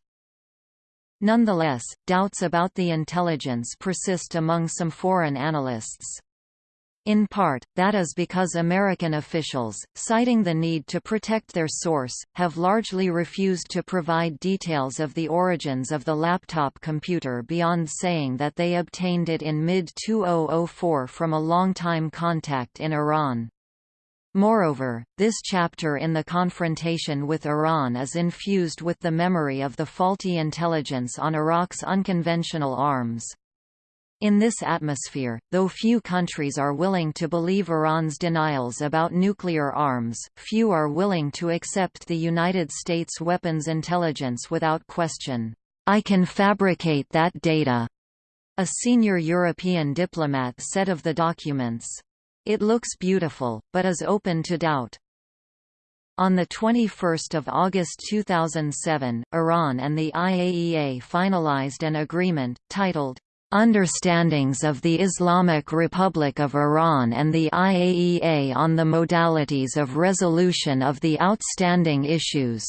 Nonetheless, doubts about the intelligence persist among some foreign analysts. In part, that is because American officials, citing the need to protect their source, have largely refused to provide details of the origins of the laptop computer beyond saying that they obtained it in mid-2004 from a longtime contact in Iran. Moreover, this chapter in the confrontation with Iran is infused with the memory of the faulty intelligence on Iraq's unconventional arms. In this atmosphere, though few countries are willing to believe Iran's denials about nuclear arms, few are willing to accept the United States weapons intelligence without question. I can fabricate that data, a senior European diplomat said of the documents. It looks beautiful, but is open to doubt. On 21 August 2007, Iran and the IAEA finalized an agreement, titled, Understandings of the Islamic Republic of Iran and the IAEA on the Modalities of Resolution of the Outstanding Issues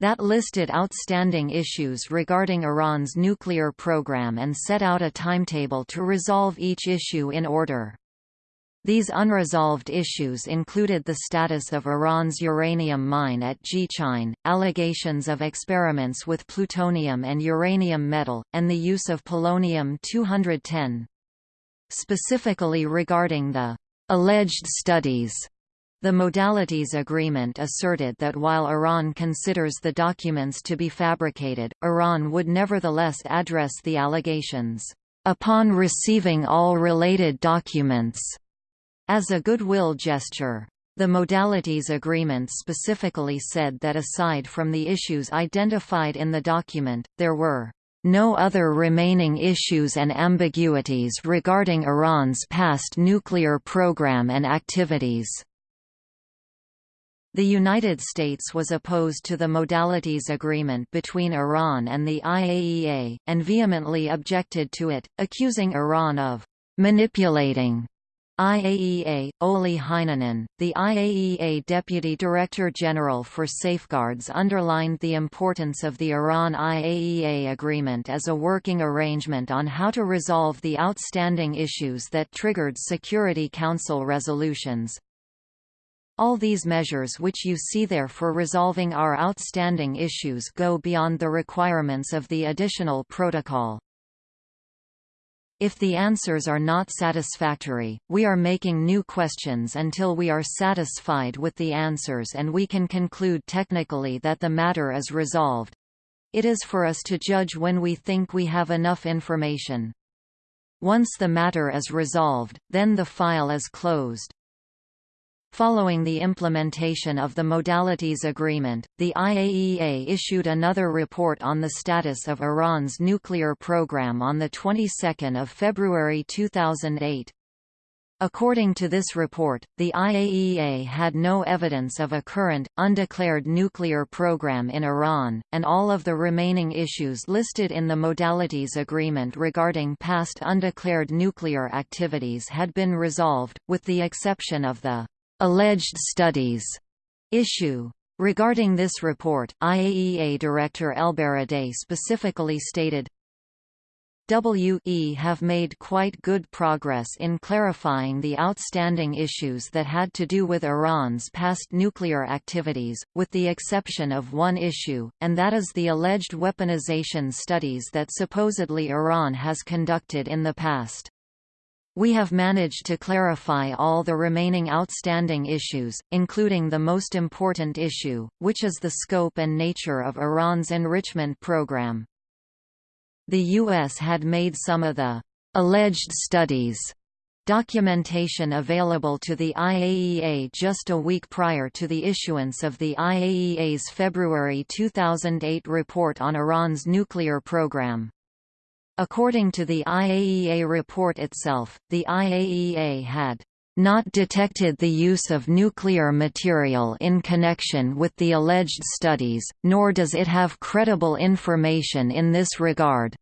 that listed outstanding issues regarding Iran's nuclear program and set out a timetable to resolve each issue in order. These unresolved issues included the status of Iran's uranium mine at Gchine, allegations of experiments with plutonium and uranium metal, and the use of polonium-210. Specifically regarding the alleged studies the Modalities Agreement asserted that while Iran considers the documents to be fabricated, Iran would nevertheless address the allegations, "...upon receiving all related documents." As a goodwill gesture, the Modalities Agreement specifically said that aside from the issues identified in the document, there were no other remaining issues and ambiguities regarding Iran's past nuclear program and activities. The United States was opposed to the Modalities Agreement between Iran and the IAEA, and vehemently objected to it, accusing Iran of manipulating IAEA, Olli Heinonen, the IAEA Deputy Director General for Safeguards underlined the importance of the Iran-IAEA agreement as a working arrangement on how to resolve the outstanding issues that triggered Security Council resolutions. All these measures which you see there for resolving our outstanding issues go beyond the requirements of the additional protocol. If the answers are not satisfactory, we are making new questions until we are satisfied with the answers and we can conclude technically that the matter is resolved. It is for us to judge when we think we have enough information. Once the matter is resolved, then the file is closed. Following the implementation of the Modalities Agreement, the IAEA issued another report on the status of Iran's nuclear program on the 22nd of February 2008. According to this report, the IAEA had no evidence of a current, undeclared nuclear program in Iran, and all of the remaining issues listed in the Modalities Agreement regarding past undeclared nuclear activities had been resolved, with the exception of the alleged studies issue. Regarding this report, IAEA Director Elbaradei specifically stated, WE have made quite good progress in clarifying the outstanding issues that had to do with Iran's past nuclear activities, with the exception of one issue, and that is the alleged weaponization studies that supposedly Iran has conducted in the past. We have managed to clarify all the remaining outstanding issues, including the most important issue, which is the scope and nature of Iran's enrichment program. The U.S. had made some of the alleged studies documentation available to the IAEA just a week prior to the issuance of the IAEA's February 2008 report on Iran's nuclear program. According to the IAEA report itself, the IAEA had not detected the use of nuclear material in connection with the alleged studies, nor does it have credible information in this regard.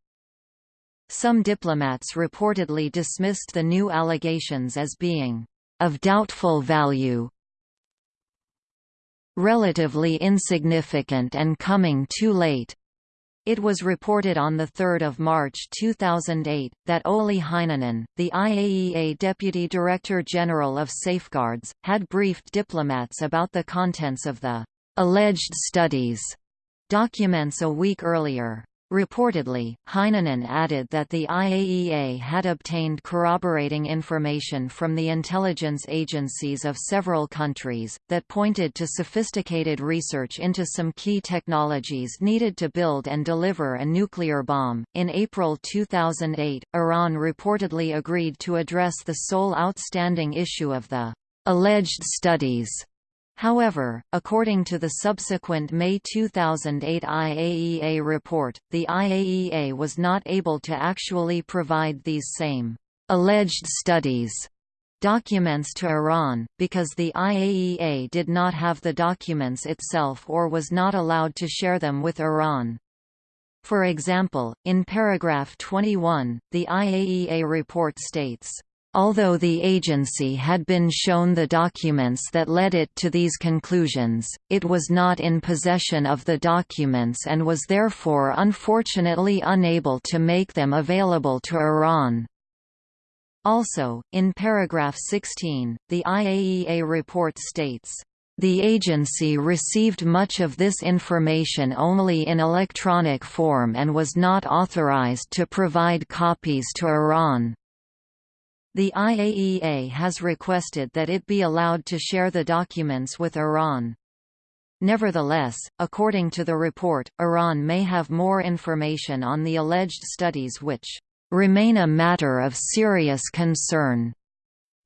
Some diplomats reportedly dismissed the new allegations as being of doubtful value, relatively insignificant and coming too late. It was reported on 3 March 2008, that Olli Heinonen, the IAEA Deputy Director General of Safeguards, had briefed diplomats about the contents of the «alleged studies» documents a week earlier. Reportedly, Heinonen added that the IAEA had obtained corroborating information from the intelligence agencies of several countries, that pointed to sophisticated research into some key technologies needed to build and deliver a nuclear bomb. In April 2008, Iran reportedly agreed to address the sole outstanding issue of the alleged studies However, according to the subsequent May 2008 IAEA report, the IAEA was not able to actually provide these same alleged studies documents to Iran, because the IAEA did not have the documents itself or was not allowed to share them with Iran. For example, in paragraph 21, the IAEA report states, Although the agency had been shown the documents that led it to these conclusions, it was not in possession of the documents and was therefore unfortunately unable to make them available to Iran. Also, in paragraph 16, the IAEA report states, the agency received much of this information only in electronic form and was not authorized to provide copies to Iran. The IAEA has requested that it be allowed to share the documents with Iran. Nevertheless, according to the report, Iran may have more information on the alleged studies which remain a matter of serious concern.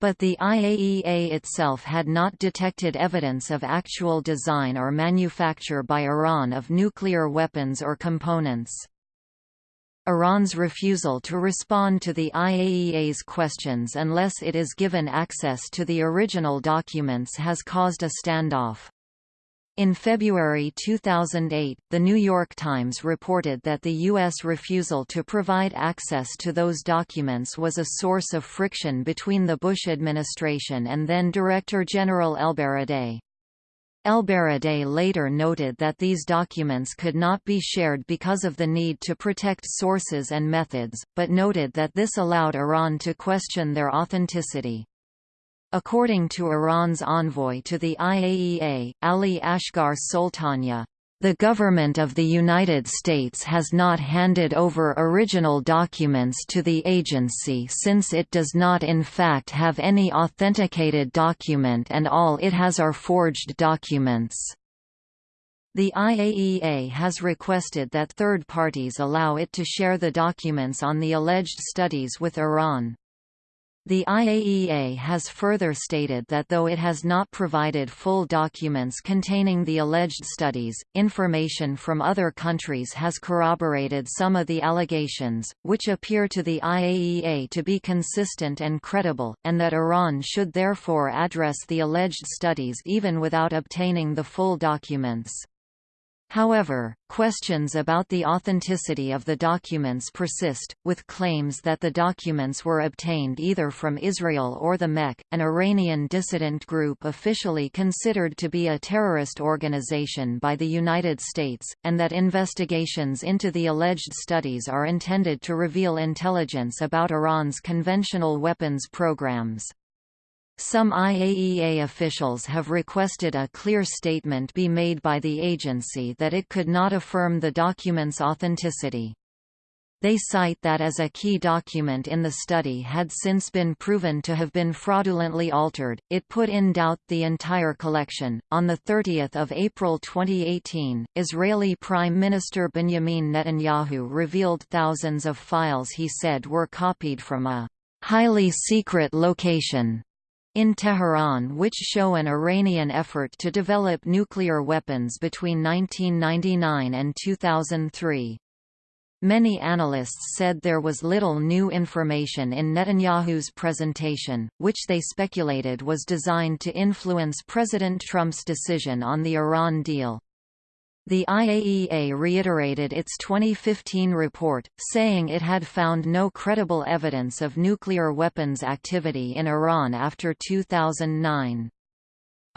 But the IAEA itself had not detected evidence of actual design or manufacture by Iran of nuclear weapons or components. Iran's refusal to respond to the IAEA's questions unless it is given access to the original documents has caused a standoff. In February 2008, The New York Times reported that the U.S. refusal to provide access to those documents was a source of friction between the Bush administration and then Director General Elbaradei. Elbaradei later noted that these documents could not be shared because of the need to protect sources and methods, but noted that this allowed Iran to question their authenticity. According to Iran's envoy to the IAEA, Ali Asghar Soltanieh, the government of the United States has not handed over original documents to the agency since it does not in fact have any authenticated document and all it has are forged documents. The IAEA has requested that third parties allow it to share the documents on the alleged studies with Iran. The IAEA has further stated that though it has not provided full documents containing the alleged studies, information from other countries has corroborated some of the allegations, which appear to the IAEA to be consistent and credible, and that Iran should therefore address the alleged studies even without obtaining the full documents. However, questions about the authenticity of the documents persist, with claims that the documents were obtained either from Israel or the MEK, an Iranian dissident group officially considered to be a terrorist organization by the United States, and that investigations into the alleged studies are intended to reveal intelligence about Iran's conventional weapons programs. Some IAEA officials have requested a clear statement be made by the agency that it could not affirm the document's authenticity. They cite that as a key document in the study had since been proven to have been fraudulently altered, it put in doubt the entire collection. On the 30th of April 2018, Israeli Prime Minister Benjamin Netanyahu revealed thousands of files he said were copied from a highly secret location in Tehran which show an Iranian effort to develop nuclear weapons between 1999 and 2003. Many analysts said there was little new information in Netanyahu's presentation, which they speculated was designed to influence President Trump's decision on the Iran deal. The IAEA reiterated its 2015 report, saying it had found no credible evidence of nuclear weapons activity in Iran after 2009.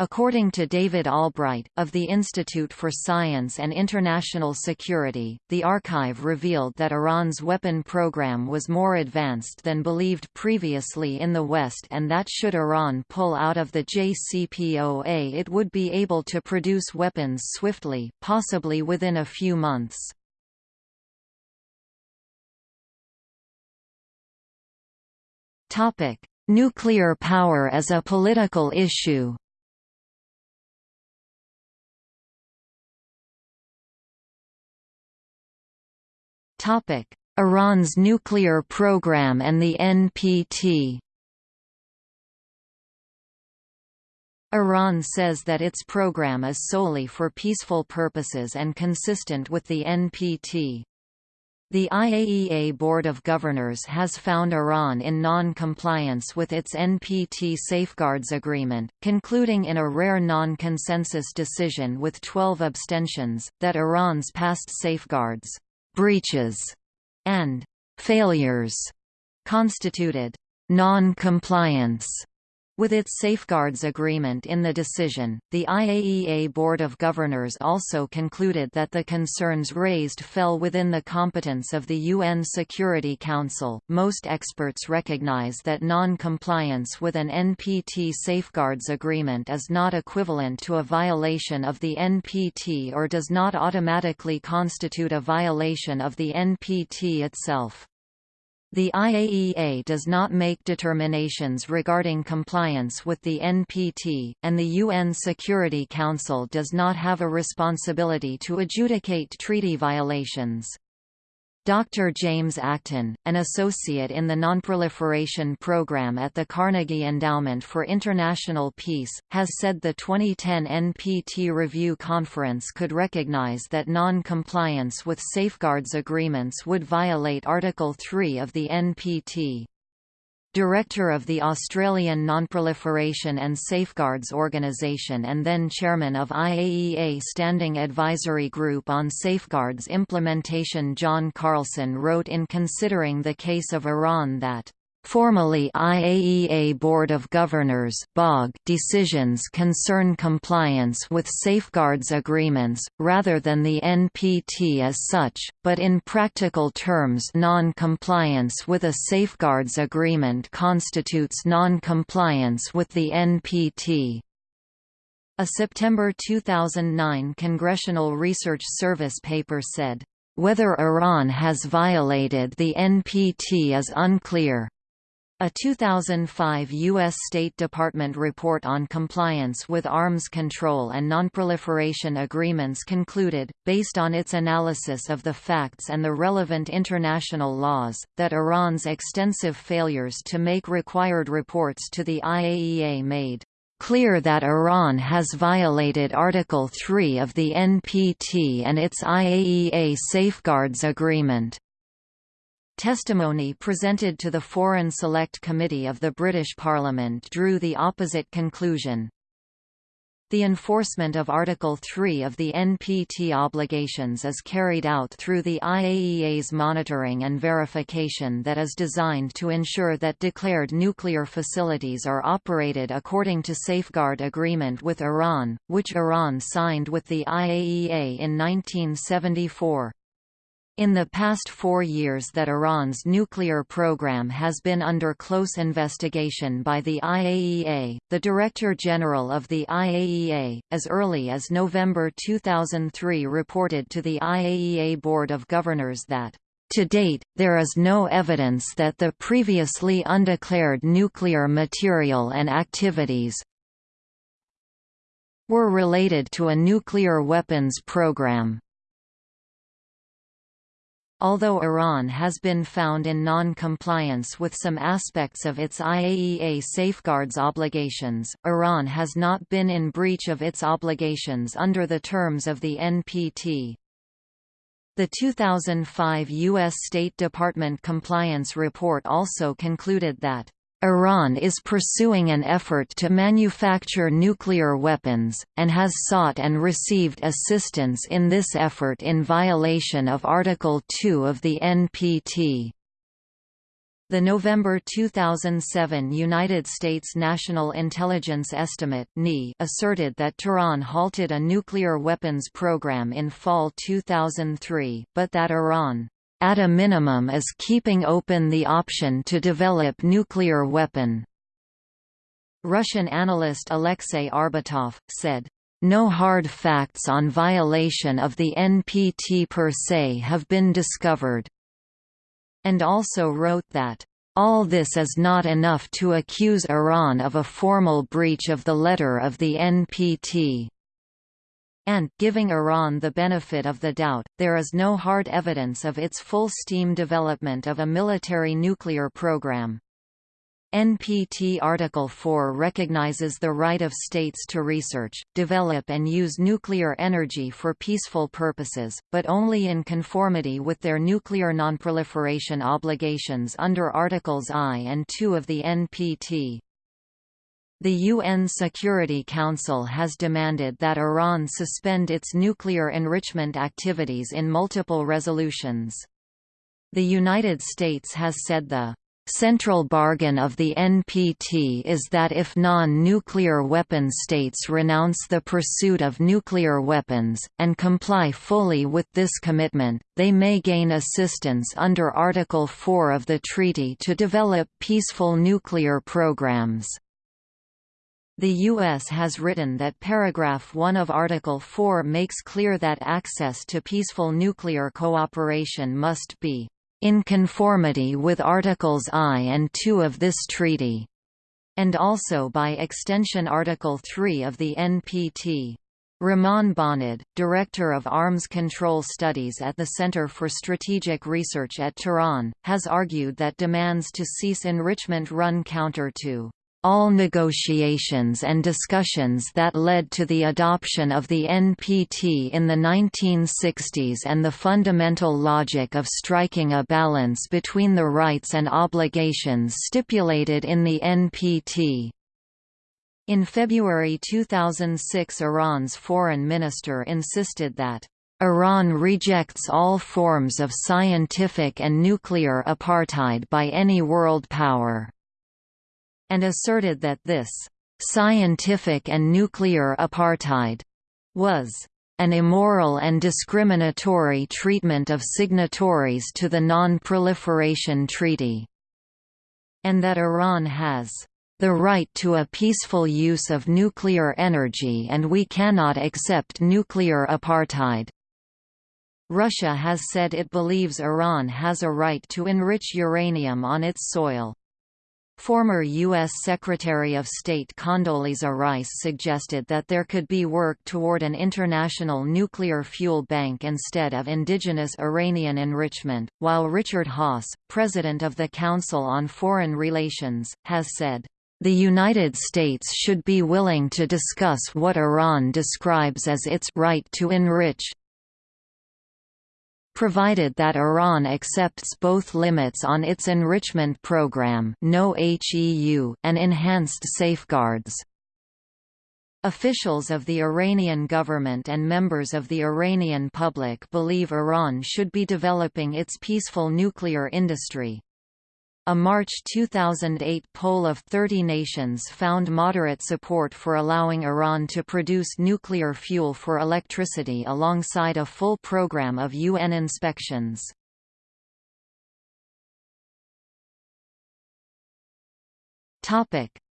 According to David Albright, of the Institute for Science and International Security, the archive revealed that Iran's weapon program was more advanced than believed previously in the West and that should Iran pull out of the JCPOA it would be able to produce weapons swiftly, possibly within a few months. Nuclear power as a political issue Iran's nuclear program and the NPT. Iran says that its program is solely for peaceful purposes and consistent with the NPT. The IAEA Board of Governors has found Iran in non-compliance with its NPT Safeguards Agreement, concluding in a rare non-consensus decision with 12 abstentions, that Iran's past safeguards breaches, and failures constituted non-compliance with its safeguards agreement in the decision, the IAEA Board of Governors also concluded that the concerns raised fell within the competence of the UN Security Council. Most experts recognize that non compliance with an NPT safeguards agreement is not equivalent to a violation of the NPT or does not automatically constitute a violation of the NPT itself. The IAEA does not make determinations regarding compliance with the NPT, and the UN Security Council does not have a responsibility to adjudicate treaty violations. Dr. James Acton, an associate in the Nonproliferation Program at the Carnegie Endowment for International Peace, has said the 2010 NPT Review Conference could recognize that non-compliance with safeguards agreements would violate Article 3 of the NPT. Director of the Australian Nonproliferation and Safeguards Organisation and then Chairman of IAEA Standing Advisory Group on Safeguards Implementation John Carlson wrote in considering the case of Iran that Formally IAEA Board of Governors decisions concern compliance with safeguards agreements, rather than the NPT as such, but in practical terms non-compliance with a safeguards agreement constitutes non-compliance with the NPT. A September 2009 Congressional Research Service paper said, "...whether Iran has violated the NPT is unclear, A 2005 U.S. State Department report on compliance with arms control and nonproliferation agreements concluded, based on its analysis of the facts and the relevant international laws, that Iran's extensive failures to make required reports to the IAEA made clear that Iran has violated Article 3 of the NPT and its IAEA Safeguards Agreement. Testimony presented to the Foreign Select Committee of the British Parliament drew the opposite conclusion. The enforcement of Article 3 of the NPT obligations is carried out through the IAEA's monitoring and verification that is designed to ensure that declared nuclear facilities are operated according to Safeguard Agreement with Iran, which Iran signed with the IAEA in 1974. In the past four years that Iran's nuclear program has been under close investigation by the IAEA, the Director General of the IAEA, as early as November 2003 reported to the IAEA Board of Governors that to date, there is no evidence that the previously undeclared nuclear material and activities were related to a nuclear weapons program. Although Iran has been found in non-compliance with some aspects of its IAEA safeguards obligations, Iran has not been in breach of its obligations under the terms of the NPT. The 2005 U.S. State Department Compliance Report also concluded that Iran is pursuing an effort to manufacture nuclear weapons, and has sought and received assistance in this effort in violation of Article 2 of the NPT. The November 2007 United States National Intelligence Estimate asserted that Tehran halted a nuclear weapons program in fall 2003, but that Iran at a minimum is keeping open the option to develop nuclear weapon. Russian analyst Alexei Arbatov, said, no hard facts on violation of the NPT per se have been discovered. And also wrote that, all this is not enough to accuse Iran of a formal breach of the letter of the NPT and, giving Iran the benefit of the doubt, there is no hard evidence of its full-steam development of a military nuclear program. NPT Article 4 recognizes the right of states to research, develop and use nuclear energy for peaceful purposes, but only in conformity with their nuclear nonproliferation obligations under Articles I and II of the NPT. The UN Security Council has demanded that Iran suspend its nuclear enrichment activities in multiple resolutions. The United States has said the central bargain of the NPT is that if non-nuclear weapon states renounce the pursuit of nuclear weapons, and comply fully with this commitment, they may gain assistance under Article 4 of the treaty to develop peaceful nuclear programs. The U.S. has written that paragraph 1 of Article 4 makes clear that access to peaceful nuclear cooperation must be in conformity with Articles I and II of this treaty, and also by extension Article 3 of the NPT. Ramon Bonad, Director of Arms Control Studies at the Center for Strategic Research at Tehran, has argued that demands to cease enrichment run counter to all negotiations and discussions that led to the adoption of the NPT in the 1960s and the fundamental logic of striking a balance between the rights and obligations stipulated in the NPT. In February 2006 Iran's foreign minister insisted that Iran rejects all forms of scientific and nuclear apartheid by any world power and asserted that this scientific and nuclear apartheid was an immoral and discriminatory treatment of signatories to the Non-Proliferation Treaty, and that Iran has the right to a peaceful use of nuclear energy and we cannot accept nuclear apartheid. Russia has said it believes Iran has a right to enrich uranium on its soil. Former U.S. Secretary of State Condoleezza Rice suggested that there could be work toward an international nuclear fuel bank instead of indigenous Iranian enrichment, while Richard Haass, president of the Council on Foreign Relations, has said, "...the United States should be willing to discuss what Iran describes as its right to enrich, provided that Iran accepts both limits on its enrichment program no HEU and enhanced safeguards. Officials of the Iranian government and members of the Iranian public believe Iran should be developing its peaceful nuclear industry. A March 2008 poll of 30 nations found moderate support for allowing Iran to produce nuclear fuel for electricity alongside a full program of UN inspections.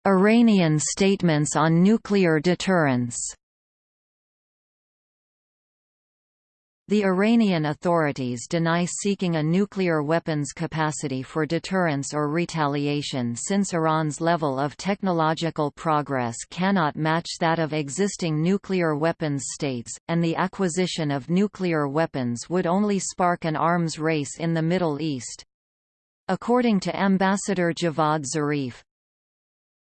Iranian statements on nuclear deterrence The Iranian authorities deny seeking a nuclear weapons capacity for deterrence or retaliation since Iran's level of technological progress cannot match that of existing nuclear weapons states, and the acquisition of nuclear weapons would only spark an arms race in the Middle East. According to Ambassador Javad Zarif,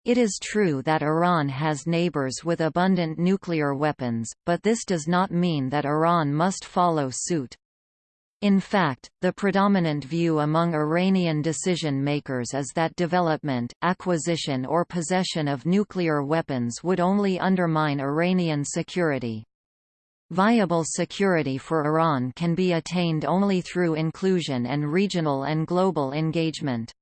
it is true that Iran has neighbors with abundant nuclear weapons, but this does not mean that Iran must follow suit. In fact, the predominant view among Iranian decision-makers is that development, acquisition or possession of nuclear weapons would only undermine Iranian security. Viable security for Iran can be attained only through inclusion and regional and global engagement.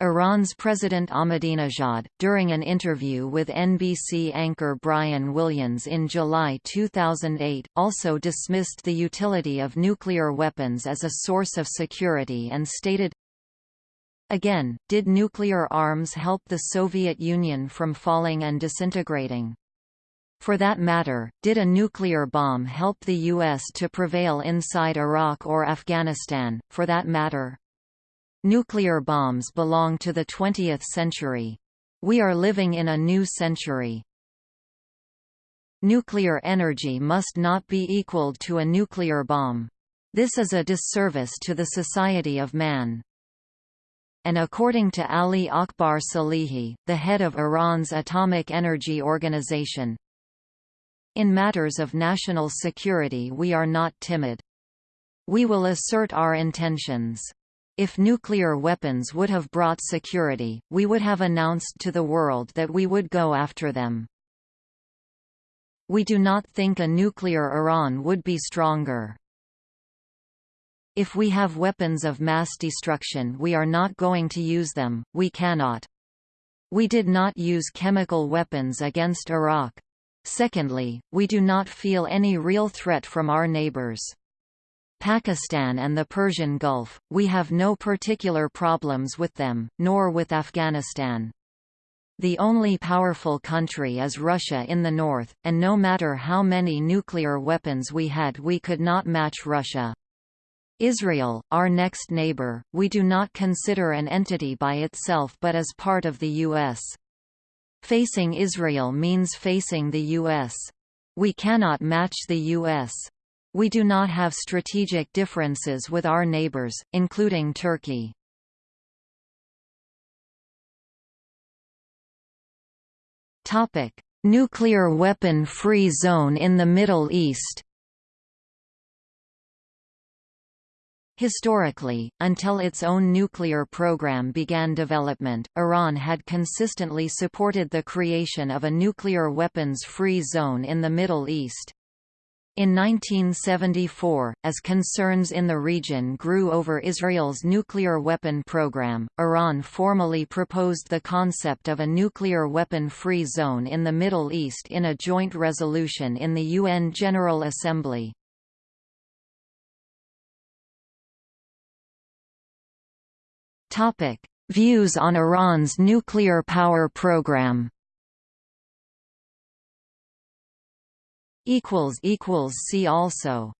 Iran's President Ahmadinejad, during an interview with NBC anchor Brian Williams in July 2008, also dismissed the utility of nuclear weapons as a source of security and stated, Again, did nuclear arms help the Soviet Union from falling and disintegrating? For that matter, did a nuclear bomb help the U.S. to prevail inside Iraq or Afghanistan, for that matter? Nuclear bombs belong to the 20th century. We are living in a new century. Nuclear energy must not be equaled to a nuclear bomb. This is a disservice to the society of man. And according to Ali Akbar Salehi, the head of Iran's Atomic Energy Organization, in matters of national security we are not timid. We will assert our intentions. If nuclear weapons would have brought security, we would have announced to the world that we would go after them. We do not think a nuclear Iran would be stronger. If we have weapons of mass destruction we are not going to use them, we cannot. We did not use chemical weapons against Iraq. Secondly, we do not feel any real threat from our neighbors. Pakistan and the Persian Gulf, we have no particular problems with them, nor with Afghanistan. The only powerful country is Russia in the north, and no matter how many nuclear weapons we had we could not match Russia. Israel, our next neighbor, we do not consider an entity by itself but as part of the U.S. Facing Israel means facing the U.S. We cannot match the U.S. We do not have strategic differences with our neighbors, including Turkey. Nuclear weapon-free zone in the Middle East Historically, until its own nuclear program began development, Iran had consistently supported the creation of a nuclear weapons-free zone in the Middle East. In 1974, as concerns in the region grew over Israel's nuclear weapon program, Iran formally proposed the concept of a nuclear weapon-free zone in the Middle East in a joint resolution in the UN General Assembly. Views on Iran's nuclear power program equals equals see also